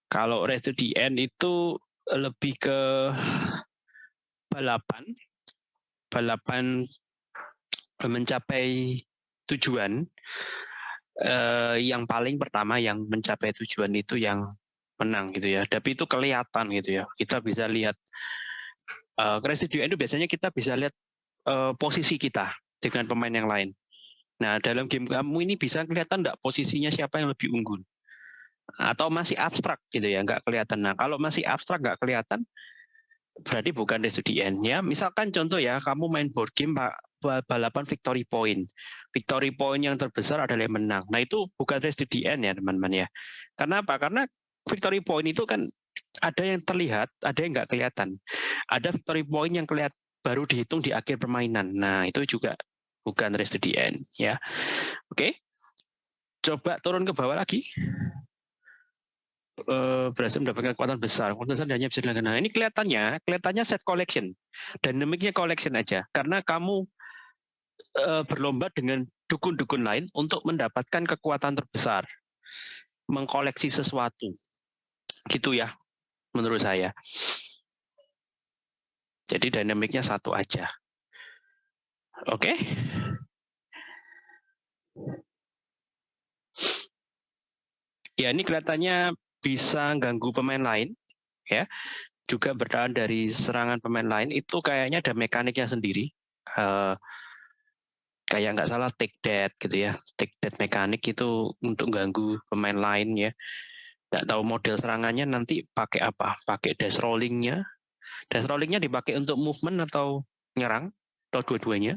Kalau Race to the End itu lebih ke balapan. Balapan mencapai tujuan. Eh, yang paling pertama yang mencapai tujuan itu yang menang gitu ya. Tapi itu kelihatan gitu ya. Kita bisa lihat uh, itu biasanya kita bisa lihat uh, posisi kita dengan pemain yang lain. Nah, dalam game kamu ini bisa kelihatan enggak posisinya siapa yang lebih unggul? Atau masih abstrak gitu ya, nggak kelihatan. Nah, kalau masih abstrak nggak kelihatan, berarti bukan end ya. Misalkan contoh ya, kamu main board game balapan victory point. Victory point yang terbesar adalah yang menang. Nah itu bukan race to the ya teman-teman ya. Karena apa? Karena victory point itu kan ada yang terlihat, ada yang nggak kelihatan. Ada victory point yang kelihatan baru dihitung di akhir permainan. Nah itu juga bukan race to the end ya. Oke, coba turun ke bawah lagi. Uh, berhasil mendapatkan kekuatan besar. Kekuatan besar hanya bisa dilakukan. Nah, ini kelihatannya, kelihatannya set collection, dynamicnya collection aja. Karena kamu uh, berlomba dengan dukun-dukun lain untuk mendapatkan kekuatan terbesar, mengkoleksi sesuatu, gitu ya, menurut saya. Jadi dynamicnya satu aja. Oke. Okay? Ya, ini kelihatannya bisa ganggu pemain lain, ya. Juga bertahan dari serangan pemain lain itu kayaknya ada mekaniknya sendiri. Uh, kayak nggak salah take that gitu ya, take that mekanik itu untuk ganggu pemain lain ya. Nggak tahu model serangannya nanti pakai apa? Pakai dash rollingnya. Dash rollingnya dipakai untuk movement atau nyerang atau dua-duanya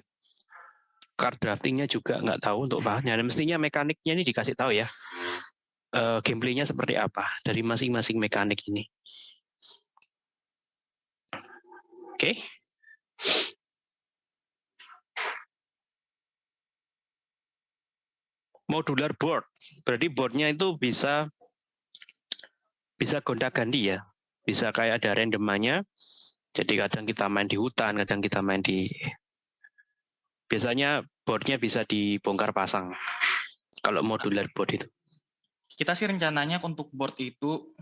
card draftingnya juga nggak tahu untuk bahannya. Dan mestinya mekaniknya ini dikasih tahu ya uh, gameplaynya seperti apa dari masing-masing mekanik ini. Oke. Okay. Modular board, berarti boardnya itu bisa bisa gonta-ganti ya, bisa kayak ada randomannya. Jadi kadang kita main di hutan, kadang kita main di biasanya boardnya bisa dibongkar pasang kalau modular board itu kita sih rencananya untuk board itu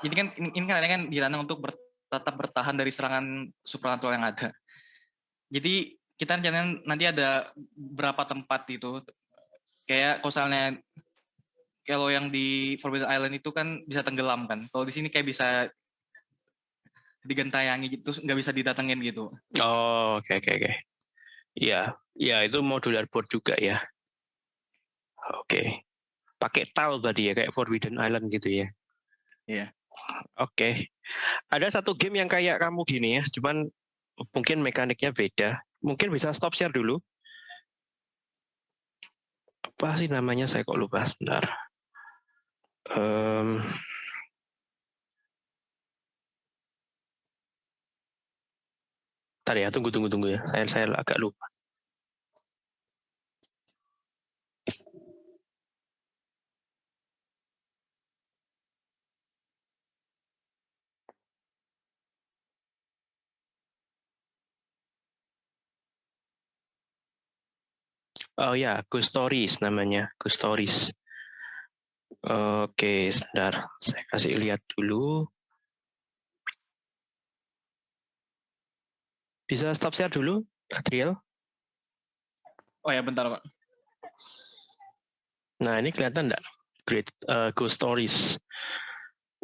ini kan ini kan kan dirancang untuk ber, tetap bertahan dari serangan supernatural yang ada. Jadi kita rencananya nanti ada berapa tempat itu kayak misalnya kalau yang di Forbidden Island itu kan bisa tenggelam kan. Kalau di sini kayak bisa digentayangi gitu, nggak bisa didatengin gitu. Oh, oke okay, oke okay, oke. Okay. Iya, ya itu modular board juga ya. Oke. Okay pakai tile tadi ya kayak Forbidden Island gitu ya. Iya. Oke. Okay. Ada satu game yang kayak kamu gini ya, cuman mungkin mekaniknya beda. Mungkin bisa stop share dulu. Apa sih namanya? Saya kok lupa sebentar. Um, Tadi ya, tunggu tunggu tunggu ya. Saya saya agak lupa. Oh ya, Ghost Stories namanya, Ghost Stories. Oke, sebentar. Saya kasih lihat dulu. Bisa stop share dulu, Adriel? Oh ya, bentar, Pak. Nah, ini kelihatan enggak? Great uh, Ghost Stories.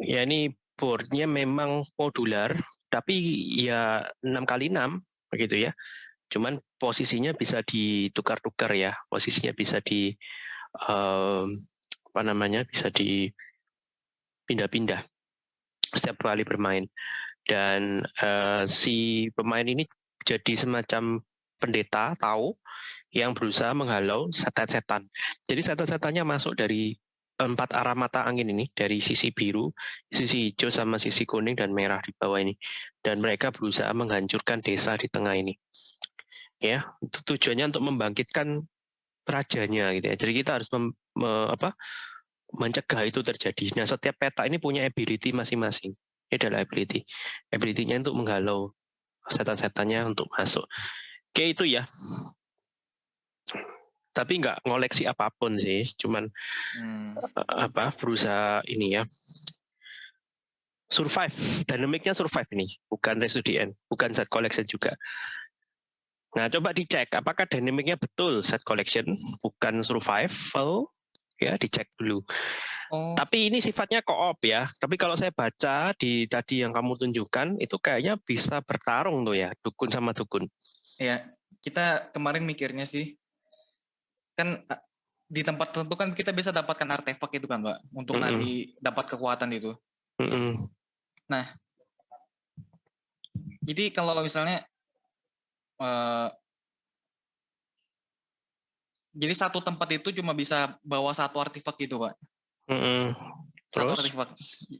Ya, ini boardnya memang modular, tapi ya 6 kali 6 begitu ya. Cuman posisinya bisa ditukar-tukar ya, posisinya bisa di um, apa namanya bisa dipindah-pindah setiap kali bermain. Dan uh, si pemain ini jadi semacam pendeta tahu yang berusaha menghalau setan-setan. Jadi setan-setannya masuk dari empat arah mata angin ini dari sisi biru, sisi hijau sama sisi kuning dan merah di bawah ini. Dan mereka berusaha menghancurkan desa di tengah ini ya tujuannya untuk membangkitkan rajanya gitu ya jadi kita harus mem, me, apa mencegah itu terjadi nah setiap peta ini punya ability masing-masing ini adalah ability. Ability-nya untuk menghalau setan-setannya untuk masuk. Oke itu ya. Tapi nggak ngoleksi apa pun sih cuman hmm. apa berusaha ini ya. Survive. Dynamicnya survive ini bukan resident bukan set collection juga. Nah, coba dicek apakah dynamicnya betul set collection, bukan survival, ya dicek dulu. Oh. Tapi ini sifatnya co-op ya. Tapi kalau saya baca di tadi yang kamu tunjukkan itu kayaknya bisa bertarung tuh ya, dukun sama dukun. Ya, kita kemarin mikirnya sih kan di tempat tertentu kan kita bisa dapatkan artefak itu kan, Mbak, untuk mm -hmm. nanti dapat kekuatan itu. Mm -hmm. Nah, jadi kalau misalnya uh, Jadi satu tempat itu cuma bisa bawa satu artefak gitu, Pak. Mm-mm. Satu Terus? artefak.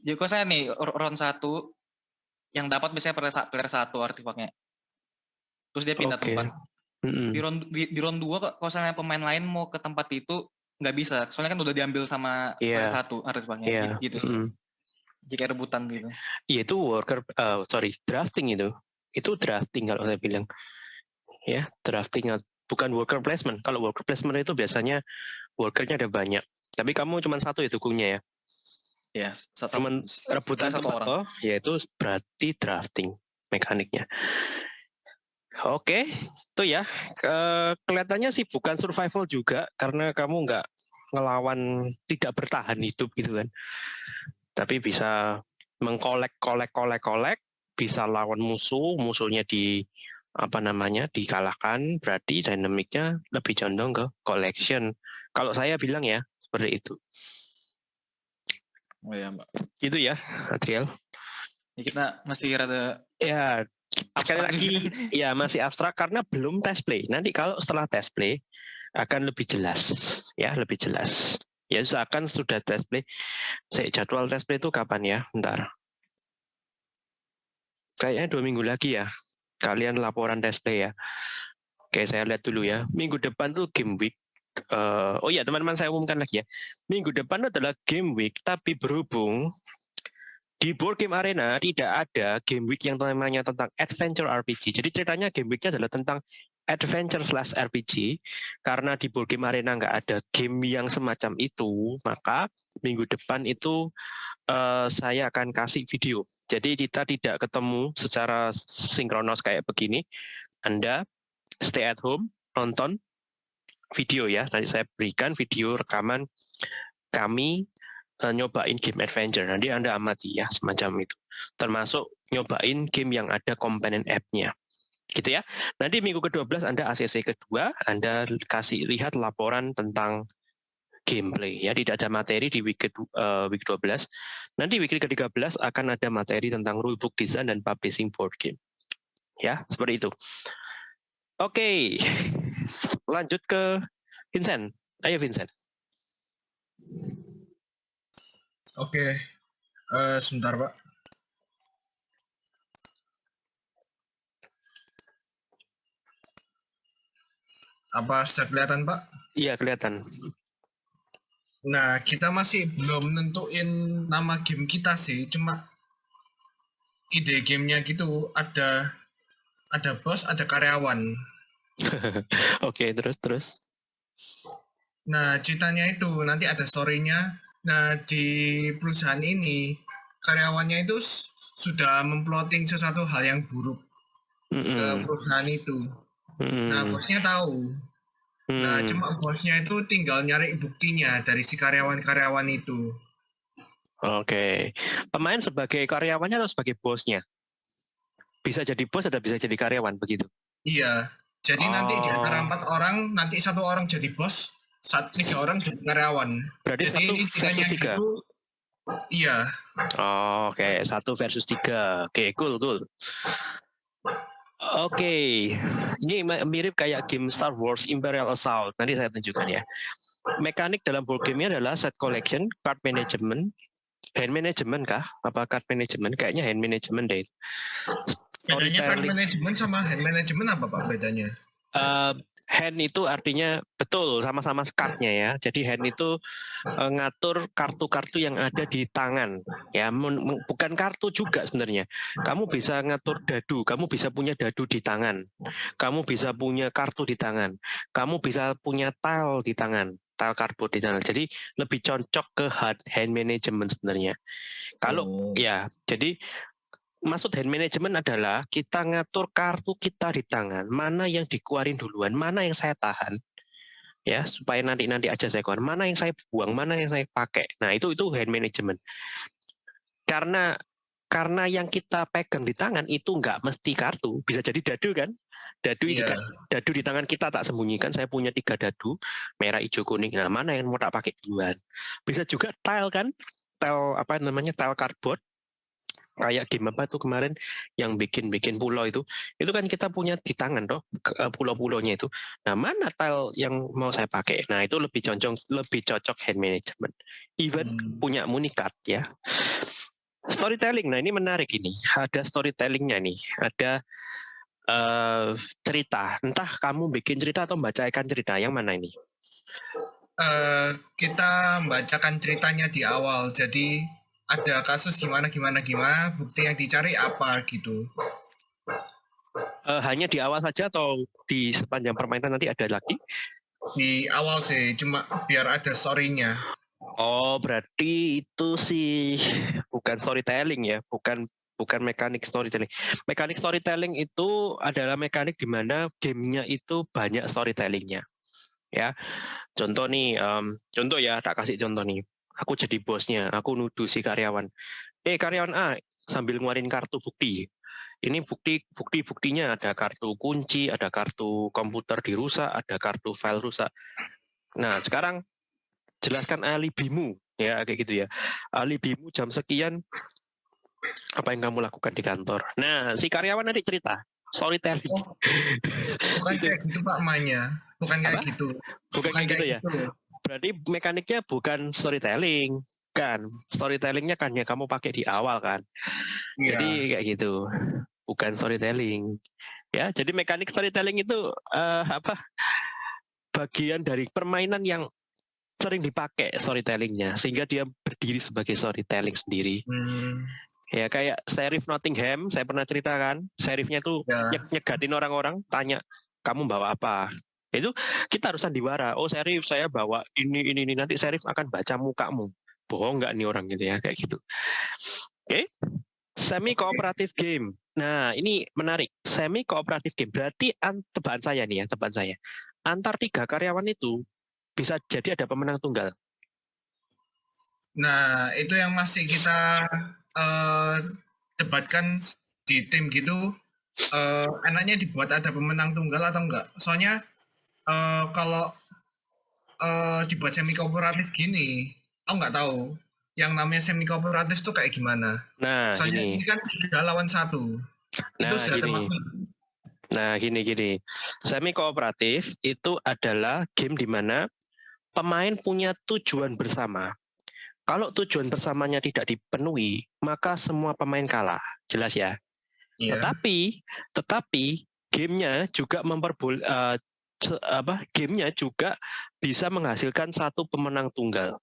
Jadi kalau saya nih round satu yang dapat biasanya player, sa- player satu artefaknya. Terus dia pindah Oke. tempat. Mm-mm. Di round di, di round dua kok kalau misalnya pemain lain mau ke tempat itu nggak bisa. Soalnya kan udah diambil sama player Iya. satu artefaknya. Iya. Gitu, gitu sih. mm-mm. Jika rebutan gitu. Iya itu worker, eh, sorry, drafting itu. Itu drafting kalau saya bilang. Ya, drafting bukan worker placement. Kalau worker placement itu biasanya workernya ada banyak. Tapi kamu cuma satu ya dukungnya ya. Ya, satu, satu- rebutan satu tempat orang. toh, ya itu berarti drafting mekaniknya. Oke, itu ya. Ke- kelihatannya sih bukan survival juga karena kamu nggak ngelawan tidak bertahan hidup gitu kan. Tapi bisa mengkolek kolek kolek kolek, bisa lawan musuh, musuhnya di apa namanya dikalahkan, berarti dinamiknya lebih condong ke collection. Kalau saya bilang ya seperti itu. Oh ya, Mbak. Gitu ya, Adriel. Ya, kita masih rada Ya, sekali lagi ya masih abstrak karena belum test play. Nanti kalau setelah test play akan lebih jelas, ya lebih jelas. Ya usahakan sudah test play. Saya jadwal test play itu kapan ya? Bentar. Kayaknya dua minggu lagi ya. Kalian laporan play ya. Oke, saya lihat dulu ya. Minggu depan tuh game week. Eh, oh iya, teman-teman saya umumkan lagi ya. Minggu depan adalah game week, tapi berhubung di board game arena tidak ada game week yang namanya tentang adventure RPG. Jadi ceritanya game weeknya adalah tentang adventure slash RPG. Karena di board game arena nggak ada game yang semacam itu, maka minggu depan itu eh, saya akan kasih video. Jadi kita tidak ketemu secara sinkronos kayak begini. Anda stay at home, nonton video ya. Nanti saya berikan video rekaman kami eh, nyobain game adventure. Nanti Anda amati ya semacam itu. Termasuk nyobain game yang ada komponen app-nya. Gitu ya. Nanti minggu ke-12 Anda ACC kedua, Anda kasih lihat laporan tentang gameplay ya. Tidak ada materi di week, kedu- eh, week 12. Nanti week ke-13 akan ada materi tentang rulebook design dan publishing board game. Ya, seperti itu. Oke. *laughs* Lanjut ke Vincent. Ayo Vincent. Oke, eh, sebentar Pak. Apa sudah kelihatan Pak? Iya, kelihatan. Nah, kita masih belum nentuin nama game kita sih, cuma ide gamenya gitu ada ada bos, ada karyawan. *laughs* Oke, terus terus. Nah, ceritanya itu nanti ada story-nya. Nah, di perusahaan ini karyawannya itu sudah memploting sesuatu hal yang buruk ke Mm-mm. perusahaan itu. Nah, Mm-mm. bosnya tahu. Nah, Hmm. cuma bosnya itu tinggal nyari buktinya dari si karyawan-karyawan itu. Oke. Pemain sebagai karyawannya atau sebagai bosnya? Bisa jadi bos atau bisa jadi karyawan begitu? Iya. Jadi nanti di antara Oh. empat orang, nanti satu orang jadi bos, satu tiga orang jadi karyawan. Berarti jadi satu versus tiga. itu, iya. Oh, Oke, satu versus tiga. Oke, cool, cool. Oke, ini ma- mirip kayak game Star Wars Imperial Assault. Nanti saya tunjukkan ya. Mekanik dalam board game adalah set collection, card management, hand management kah? Apa card management? Kayaknya hand management deh. Bedanya card management sama hand management apa Pak bedanya? Eh, hand itu artinya betul sama-sama cardnya ya. Jadi hand itu eh, ngatur kartu-kartu yang ada di tangan. Ya, bukan kartu juga sebenarnya. Kamu bisa ngatur dadu, kamu bisa punya dadu di tangan. Kamu bisa punya kartu di tangan. Kamu bisa punya tile di tangan, tile cardboard di tangan. Jadi lebih cocok ke hand hand management sebenarnya. Kalau Oh. ya, jadi maksud hand management adalah kita ngatur kartu kita di tangan, mana yang dikeluarin duluan, mana yang saya tahan, ya supaya nanti nanti aja saya keluar, mana yang saya buang, mana yang saya pakai. Nah itu itu hand management. Karena karena yang kita pegang di tangan itu nggak mesti kartu, bisa jadi dadu kan? Dadu Iya. kan, dadu di tangan kita tak sembunyikan. Saya punya tiga dadu, merah, hijau, kuning. Nah mana yang mau tak pakai duluan? Bisa juga tile kan? Tile apa namanya? Tile cardboard kayak game apa tuh kemarin yang bikin-bikin pulau itu, itu kan kita punya di tangan toh eh, pulau-pulaunya itu. Nah mana tile yang mau saya pakai? Nah itu lebih cocok lebih cocok hand management. Even Hmm. punya munikat ya. Storytelling, nah ini menarik ini. Ada storytellingnya nih, ada eh cerita. Entah kamu bikin cerita atau membacakan cerita, yang mana ini? Eh, kita membacakan ceritanya di awal. Jadi ada kasus gimana gimana gimana, bukti yang dicari apa gitu. Eh, hanya di awal saja atau di sepanjang permainan nanti ada lagi? Di awal sih, cuma biar ada story-nya. Oh, berarti itu sih bukan storytelling ya, bukan bukan mekanik storytelling. Mekanik storytelling itu adalah mekanik di mana gamenya itu banyak storytellingnya. Ya, contoh nih, em, contoh ya, tak kasih contoh nih. Aku jadi bosnya, aku nuduh si karyawan. Eh, karyawan A sambil ngeluarin kartu bukti. Ini bukti bukti buktinya ada kartu kunci, ada kartu komputer dirusak, ada kartu file rusak. Nah, sekarang jelaskan alibimu ya kayak gitu ya alibimu jam sekian apa yang kamu lakukan di kantor nah si karyawan nanti cerita storytelling Bukan kayak gitu Pak Manya. Bukan kayak Apa? gitu. bukan kayak gitu ya berarti mekaniknya bukan storytelling kan? Storytellingnya kan yang kamu pakai di awal kan? Iya. jadi kayak gitu. Bukan storytelling. Ya jadi mekanik storytelling itu eh, apa bagian dari permainan yang sering dipakai storytellingnya sehingga dia berdiri sebagai storytelling sendiri. Hmm, ya kayak Sheriff Nottingham saya pernah ceritakan Sheriffnya tuh Ya. nyeg- nyegatin orang-orang tanya kamu bawa apa itu kita harus sandiwara oh Sheriff saya bawa ini ini ini. Nanti Sheriff akan baca mukamu. Bohong nggak nih orang gitu ya? Kayak gitu. Oke. Semi kooperatif game. Nah ini menarik. Semi kooperatif game. Berarti an- tebakan saya nih ya tebakan saya. Antar tiga karyawan itu bisa jadi ada pemenang tunggal. Nah, itu yang masih kita eh, debatkan di tim gitu. eh, enaknya dibuat ada pemenang tunggal atau enggak? Soalnya eh, kalau eh, dibuat semi kooperatif gini, aku nggak tahu yang namanya semi kooperatif tuh kayak gimana. nah Soalnya ini ini kan tiga lawan satu. itu Nah, sudah gini. termasuk Nah, gini gini. Semi kooperatif itu adalah game di mana pemain punya tujuan bersama. Kalau tujuan bersamanya tidak dipenuhi, maka semua pemain kalah. Jelas ya? Iya. Tetapi tetapi gamenya juga memperbol eh, ce- apa? Gamenya juga bisa menghasilkan satu pemenang tunggal.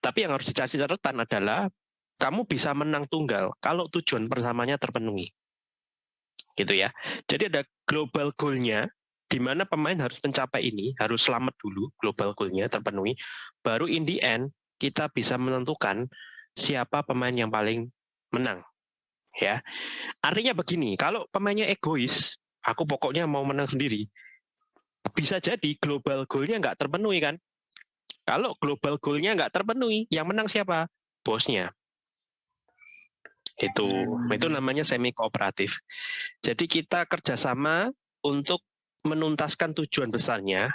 Tapi yang harus dikasih catatan adalah kamu bisa menang tunggal kalau tujuan persamanya terpenuhi gitu ya. Jadi ada global goal-nya di mana pemain harus mencapai ini, harus selamat dulu global goal-nya terpenuhi, baru in the end kita bisa menentukan siapa pemain yang paling menang. Ya. Artinya begini, kalau pemainnya egois, aku pokoknya mau menang sendiri. Bisa jadi global goal-nya nggak terpenuhi kan? Kalau global goal-nya nggak terpenuhi, yang menang siapa? Bosnya. Itu, itu namanya semi kooperatif. Jadi kita kerjasama untuk menuntaskan tujuan besarnya,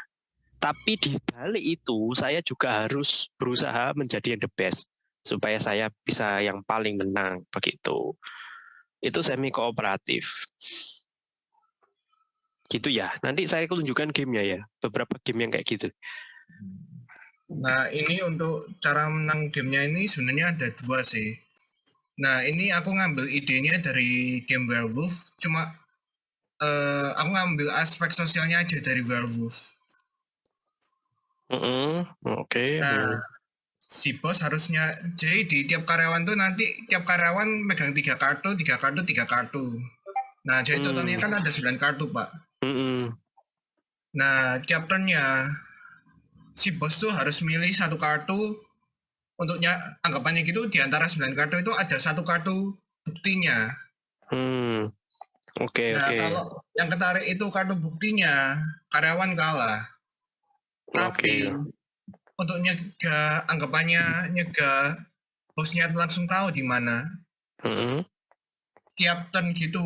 tapi di balik itu saya juga harus berusaha menjadi yang the best supaya saya bisa yang paling menang begitu. Itu semi kooperatif. Gitu ya. Nanti saya tunjukkan gamenya ya, beberapa game yang kayak gitu. Nah, ini untuk cara menang gamenya ini sebenarnya ada dua sih. Nah, ini aku ngambil idenya dari game Werewolf, cuma eh, aku ngambil aspek sosialnya aja dari Werewolf. Mm-mm, Oke. Nah, mm. si bos harusnya, jadi di tiap karyawan tuh nanti tiap karyawan megang tiga kartu, tiga kartu, tiga kartu. Nah, jadi Hmm. totalnya kan ada 9 kartu, Pak. Mm-mm. Nah, tiap turnnya si bos tuh harus milih satu kartu untuknya anggapannya gitu di antara 9 kartu itu ada satu kartu buktinya. Hmm. Oke Nah, oke. kalau yang ketarik itu kartu buktinya, karyawan kalah. Tapi Oke. untuk nyegah anggapannya nyegah bosnya langsung tahu di mana. Mm-mm. Tiap turn gitu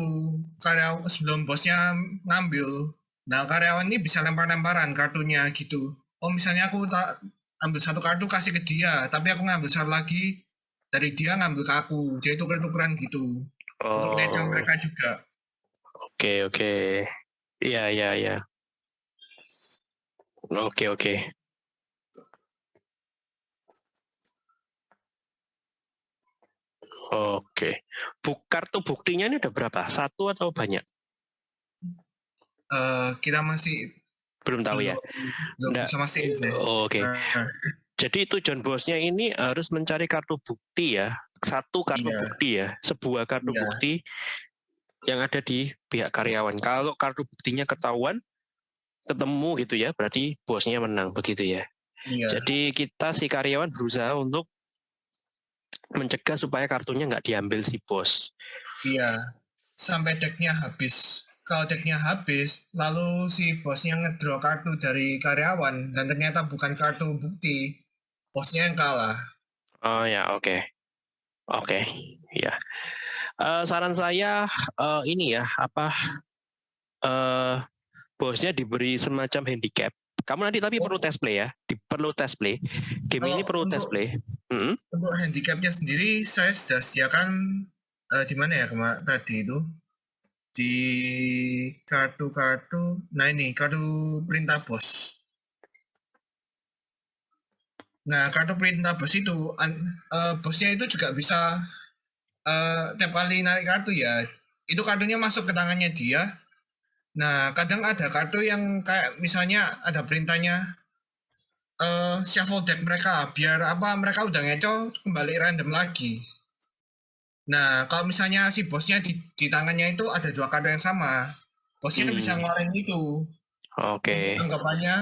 karyawan sebelum bosnya ngambil. Nah, karyawan ini bisa lempar-lemparan kartunya gitu. Oh, misalnya aku tak ambil satu kartu kasih ke dia, tapi aku ngambil satu lagi dari dia ngambil ke aku jadi tuker-tukeran gitu untuk ngecoh Oh, mereka juga oke oke. Iya iya iya. Oke oke. Oke. Buk kartu buktinya ini ada berapa? Satu atau banyak? Eh, kita masih Belum tahu ya. belum bisa mastiin sih Oh, Oke. Nah, Jadi tujuan bosnya ini harus mencari kartu bukti ya, satu kartu Iya. bukti ya, sebuah kartu Iya. bukti yang ada di pihak karyawan. Kalau kartu buktinya ketahuan, ketemu gitu ya, berarti bosnya menang begitu ya. iya Jadi kita si karyawan berusaha untuk mencegah supaya kartunya nggak diambil si bos. iya sampai decknya habis kalau decknya habis lalu si bosnya ngedraw kartu dari karyawan dan ternyata bukan kartu bukti bosnya yang kalah Oh ya, oke. Oke, ya. Eh, saran saya eh, ini ya, apa eh bosnya diberi semacam handicap. Kamu nanti tapi perlu test play ya, di, perlu test play. Game ini Kalau perlu test untuk- play. Mm-mm. untuk handicapnya sendiri saya sudah sediakan eh, di mana ya kema tadi itu di kartu-kartu nah ini kartu perintah bos nah kartu perintah bos itu an- eh, bosnya itu juga bisa eh, tiap kali narik kartu ya itu kartunya masuk ke tangannya dia nah kadang ada kartu yang kayak misalnya ada perintahnya eh shuffle deck mereka biar apa mereka udah ngeco kembali random lagi. Nah kalau misalnya si bosnya di, di tangannya itu ada dua kartu yang sama, bosnya itu bisa Hmm. ngeluarin itu. Oke. Anggapannya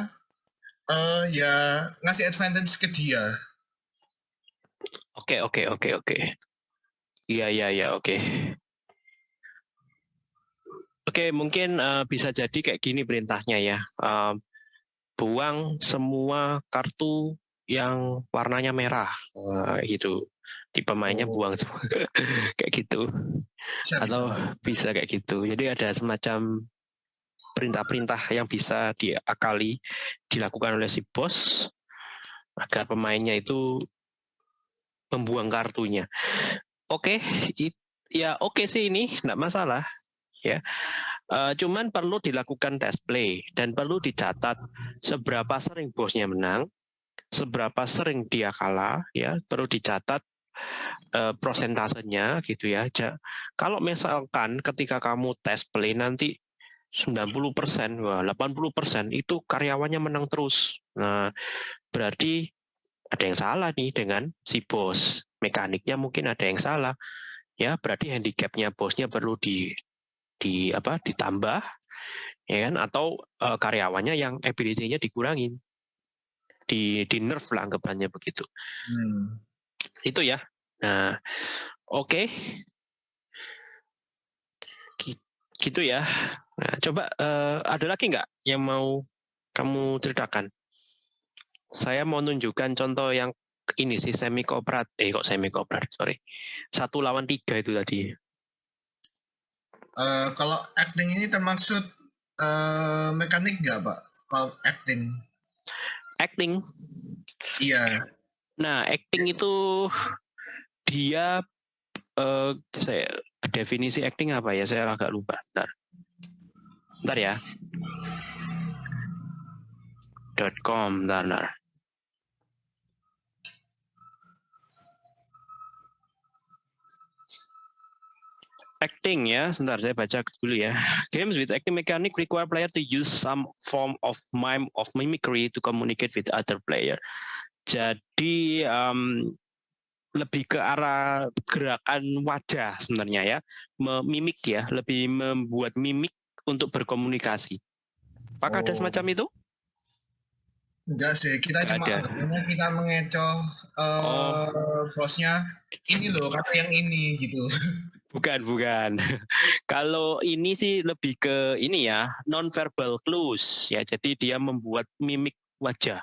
eh ya ngasih advantage ke dia. Oke, oke, oke, oke. Iya, iya, iya, oke. Oke, mungkin eh, bisa jadi kayak gini perintahnya ya. Eh, buang semua kartu yang warnanya merah, Wah, gitu. Di pemainnya Oh. buang semua, *laughs* kayak gitu. Bisa, Atau bisa. bisa kayak gitu. Jadi ada semacam perintah-perintah yang bisa diakali, dilakukan oleh si bos agar pemainnya itu membuang kartunya. Oke, it- ya oke sih ini, enggak masalah. Ya, Eh, cuman perlu dilakukan test play dan perlu dicatat seberapa sering bosnya menang, seberapa sering dia kalah, ya perlu dicatat eh, prosentasenya gitu ya. Ja- Kalau misalkan ketika kamu test play nanti 90%, wah 80% itu karyawannya menang terus. Nah, berarti ada yang salah nih dengan si bos. Mekaniknya mungkin ada yang salah. Ya, berarti handicapnya bosnya perlu di di apa ditambah ya kan atau eh, karyawannya yang ability-nya dikurangin. Di di nerf lah anggapannya begitu. Hmm. Itu ya. Nah, oke. Gi- Gitu ya. Nah, coba eh, ada lagi nggak yang mau kamu ceritakan? Saya mau nunjukkan contoh yang ini sih semi kooperatif. Eh kok semi kooperatif, sorry. Satu lawan tiga itu tadi. Eh, kalau acting ini termaksud eh mekanik nggak pak? Kalau acting? Acting. Iya. Nah, acting itu dia eh saya definisi acting apa ya? Saya agak lupa. Bentar. Bentar ya. .com, bentar, bentar. Acting ya, sebentar saya baca dulu ya. Games with acting mechanic require player to use some form of mime of mimicry to communicate with other player. Jadi em, lebih ke arah gerakan wajah sebenarnya ya, memimik ya, lebih membuat mimik untuk berkomunikasi. Apakah ada Oh. semacam itu? Enggak sih, kita Nggak cuma ada. kita mengecoh eh Oh. bosnya ini loh kartu yang ini gitu. *laughs* Bukan, bukan. *laughs* Kalau ini sih lebih ke ini ya, non-verbal clues ya. Jadi dia membuat mimik wajah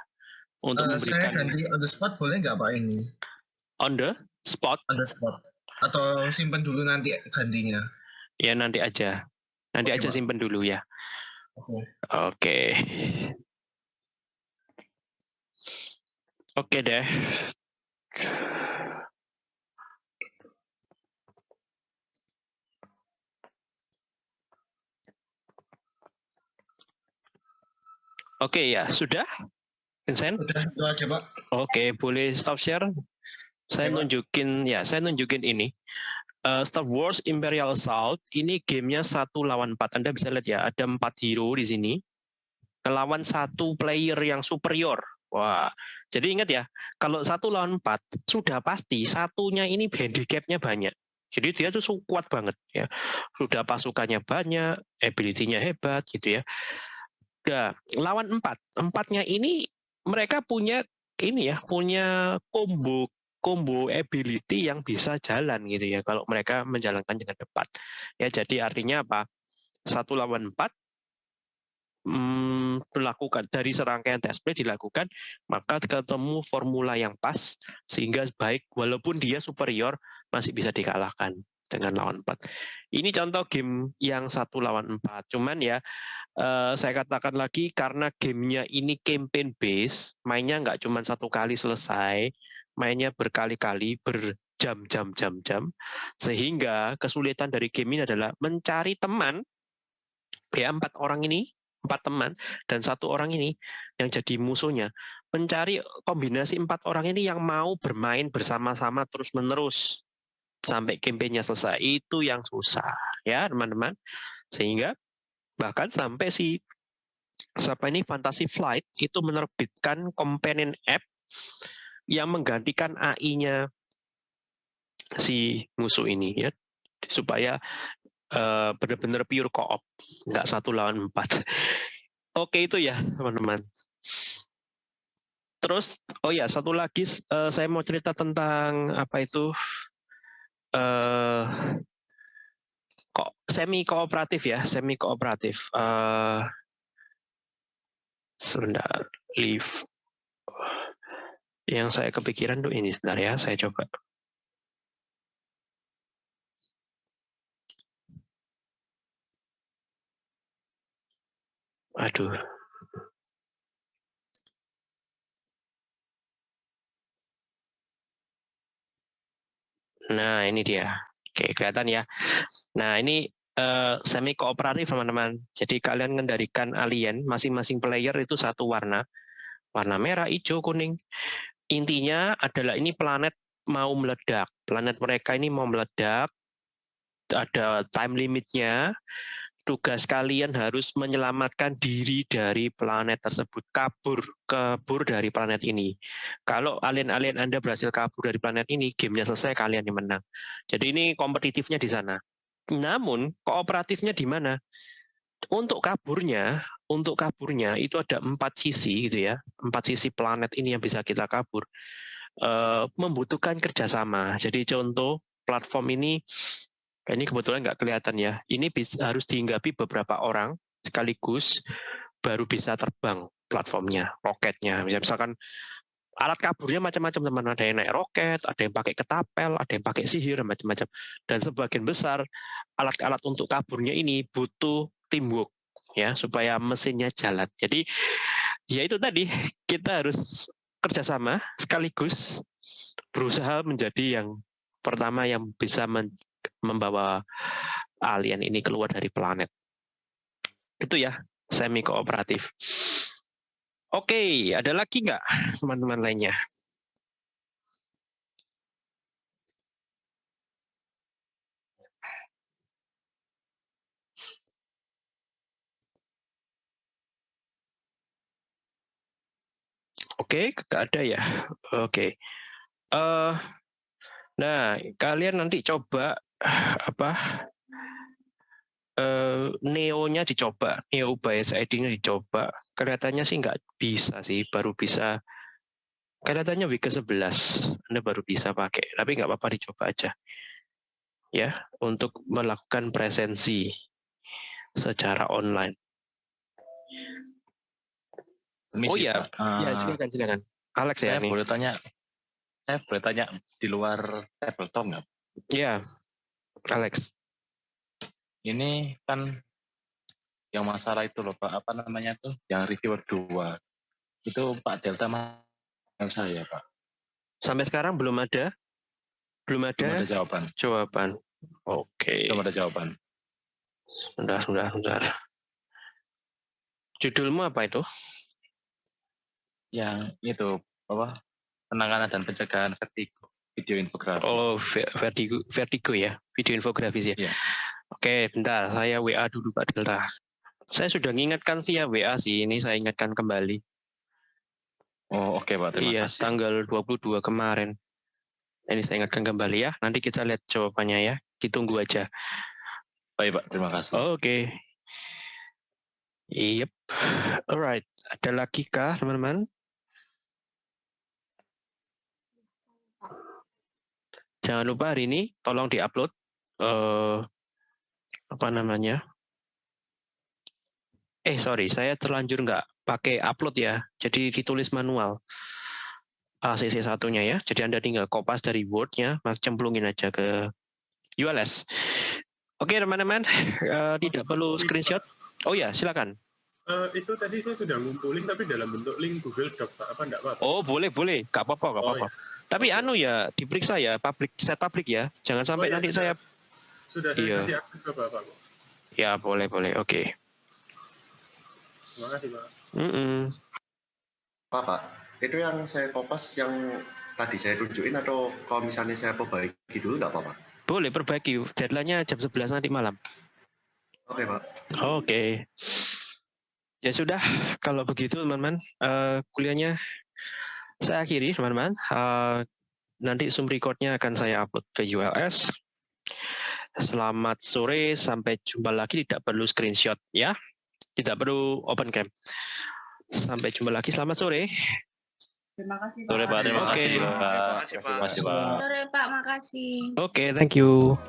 untuk saya memberikan ganti on the spot boleh nggak pak ini? on the spot. On the spot. Atau simpen dulu nanti gantinya. Ya nanti aja. Nanti Oke, aja Pak. simpen dulu ya. Oke. Oke. Oke deh. Oke ya, sudah? Vincent? Udah, itu aja Pak. Oke, boleh stop share? Saya nunjukin ya, saya nunjukin ini. Uh, Star Wars Imperial Assault ini gamenya satu lawan empat. Anda bisa lihat ya, ada empat hero di sini. Melawan satu player yang superior. Wah, jadi ingat ya, kalau satu lawan empat sudah pasti satunya ini handicapnya banyak. Jadi dia tuh kuat banget ya. Sudah pasukannya banyak, ability-nya hebat gitu ya. Nah, lawan empat, empatnya ini mereka punya ini ya, punya combo combo ability yang bisa jalan gitu ya kalau mereka menjalankan dengan tepat. Ya jadi artinya apa? Satu lawan empat hmm, dilakukan dari serangkaian test play dilakukan maka ketemu formula yang pas sehingga baik walaupun dia superior masih bisa dikalahkan dengan lawan empat. Ini contoh game yang satu lawan empat. Cuman ya uh, saya katakan lagi karena gamenya ini campaign base, mainnya nggak cuma satu kali selesai, mainnya berkali-kali, berjam-jam, jam-jam, sehingga kesulitan dari game ini adalah mencari teman, ya empat orang ini, empat teman, dan satu orang ini yang jadi musuhnya, mencari kombinasi empat orang ini yang mau bermain bersama-sama terus-menerus sampai kampanye selesai. Itu yang susah, ya teman-teman. Sehingga bahkan sampai si siapa ini Fantasy Flight itu menerbitkan companion app yang menggantikan AI-nya si musuh ini ya supaya uh, benar-benar pure co-op nggak satu lawan empat *laughs* oke itu ya teman-teman terus oh ya satu lagi uh, saya mau cerita tentang apa itu uh, kok semi kooperatif ya semi kooperatif uh, sebentar leave yang saya kepikiran tuh ini sebentar ya, saya coba. Aduh. Nah, ini dia. Oke, kelihatan ya. Nah, ini uh, semi kooperatif teman-teman. Jadi kalian mengendalikan alien, masing-masing player itu satu warna. Warna merah, hijau, kuning. Intinya adalah ini planet mau meledak. Planet mereka ini mau meledak, ada time limitnya. Tugas kalian harus menyelamatkan diri dari planet tersebut, kabur, kabur dari planet ini. Kalau alien-alien Anda berhasil kabur dari planet ini, gamenya selesai, kalian yang menang. Jadi ini kompetitifnya di sana. Namun, kooperatifnya di mana? Untuk kaburnya, untuk kaburnya itu ada empat sisi gitu ya, empat sisi planet ini yang bisa kita kabur. Uh, membutuhkan kerjasama. Jadi contoh platform ini, ini kebetulan nggak kelihatan ya. Ini bisa, harus dihinggapi beberapa orang sekaligus baru bisa terbang platformnya, roketnya. Misalkan alat kaburnya macam-macam teman ada yang naik roket ada yang pakai ketapel ada yang pakai sihir macam-macam dan sebagian besar alat-alat untuk kaburnya ini butuh teamwork ya supaya mesinnya jalan. Jadi ya itu tadi kita harus kerjasama sekaligus berusaha menjadi yang pertama yang bisa membawa alien ini keluar dari planet. Itu ya semi kooperatif. Oke, ada lagi nggak teman-teman lainnya? Oke, nggak ada ya. Oke. Uh, nah, kalian nanti coba *sighs* apa? Uh, Neo-nya dicoba, Neo bias ID-nya dicoba. Kelihatannya sih nggak bisa sih, baru bisa. Kelihatannya week ke-11, Anda baru bisa pakai. Tapi nggak apa-apa dicoba aja. Ya, untuk melakukan presensi secara online. Permisi, oh iya, uh, ya silakan silakan. Alex ya saya nih. boleh tanya, saya boleh tanya di luar tabletop nggak? Iya, Alex. Ini kan yang masalah itu loh Pak, apa namanya tuh, yang reviewer dua itu Pak Delta yang saya Pak. Sampai sekarang belum ada? Belum ada? Belum ada jawaban. Jawaban. Oke. Belum ada jawaban. Sebentar, sebentar, sebentar. Judulmu apa itu? yang itu apa penanganan dan pencegahan vertigo video infografis. Oh, ve- vertigo, vertigo ya, video infografis ya. Iya. Oke, bentar, saya WA dulu Pak Delta. Saya sudah mengingatkan via WA sih, ini saya ingatkan kembali. Oh, oke Pak, terima iya, kasih. tanggal 22 kemarin. Ini saya ingatkan kembali ya, nanti kita lihat jawabannya ya, ditunggu aja. Baik Pak, terima kasih. Oke. Yep. Alright. Ada lagi kah teman-teman? Jangan lupa hari ini tolong diupload eh apa namanya? Eh sorry, saya terlanjur nggak pakai upload ya. Jadi ditulis manual. ACC satunya ya. Jadi Anda tinggal kopas dari Word-nya, mas cemplungin aja ke ULS. Oke teman-teman, *laughs* eh, tidak perlu screenshot. Oh ya, silakan. Eh, itu tadi saya sudah ngumpulin tapi dalam bentuk link Google Doc. Apa enggak Pak? Oh boleh boleh, nggak apa-apa nggak Oh, apa-apa. Tapi anu ya diperiksa ya, public set public ya. Jangan sampai Oh, iya, nanti sudah. saya Sudah saya Iya. kasih akses ke Bapak ya boleh boleh oke. Terima kasih Pak. Mm-mm. Pak, Pak, itu yang saya kopas yang tadi saya tunjukin atau kalau misalnya saya perbaiki dulu nggak apa-apa? Boleh perbaiki. Deadline-nya jam 11 nanti malam. Oke, Pak. Oke. Ya sudah, kalau begitu teman-teman, eh, kuliahnya saya akhiri teman-teman. Eh, nanti Zoom record-nya akan saya upload ke ULS. Selamat sore, sampai jumpa lagi. Tidak perlu screenshot ya, tidak perlu open cam. Sampai jumpa lagi. Selamat sore. Terima kasih Pak. Sore Pak, terima kasih Pak. Terima kasih, Pak. Terima kasih Pak. Sore Pak, makasih. Oke, thank you.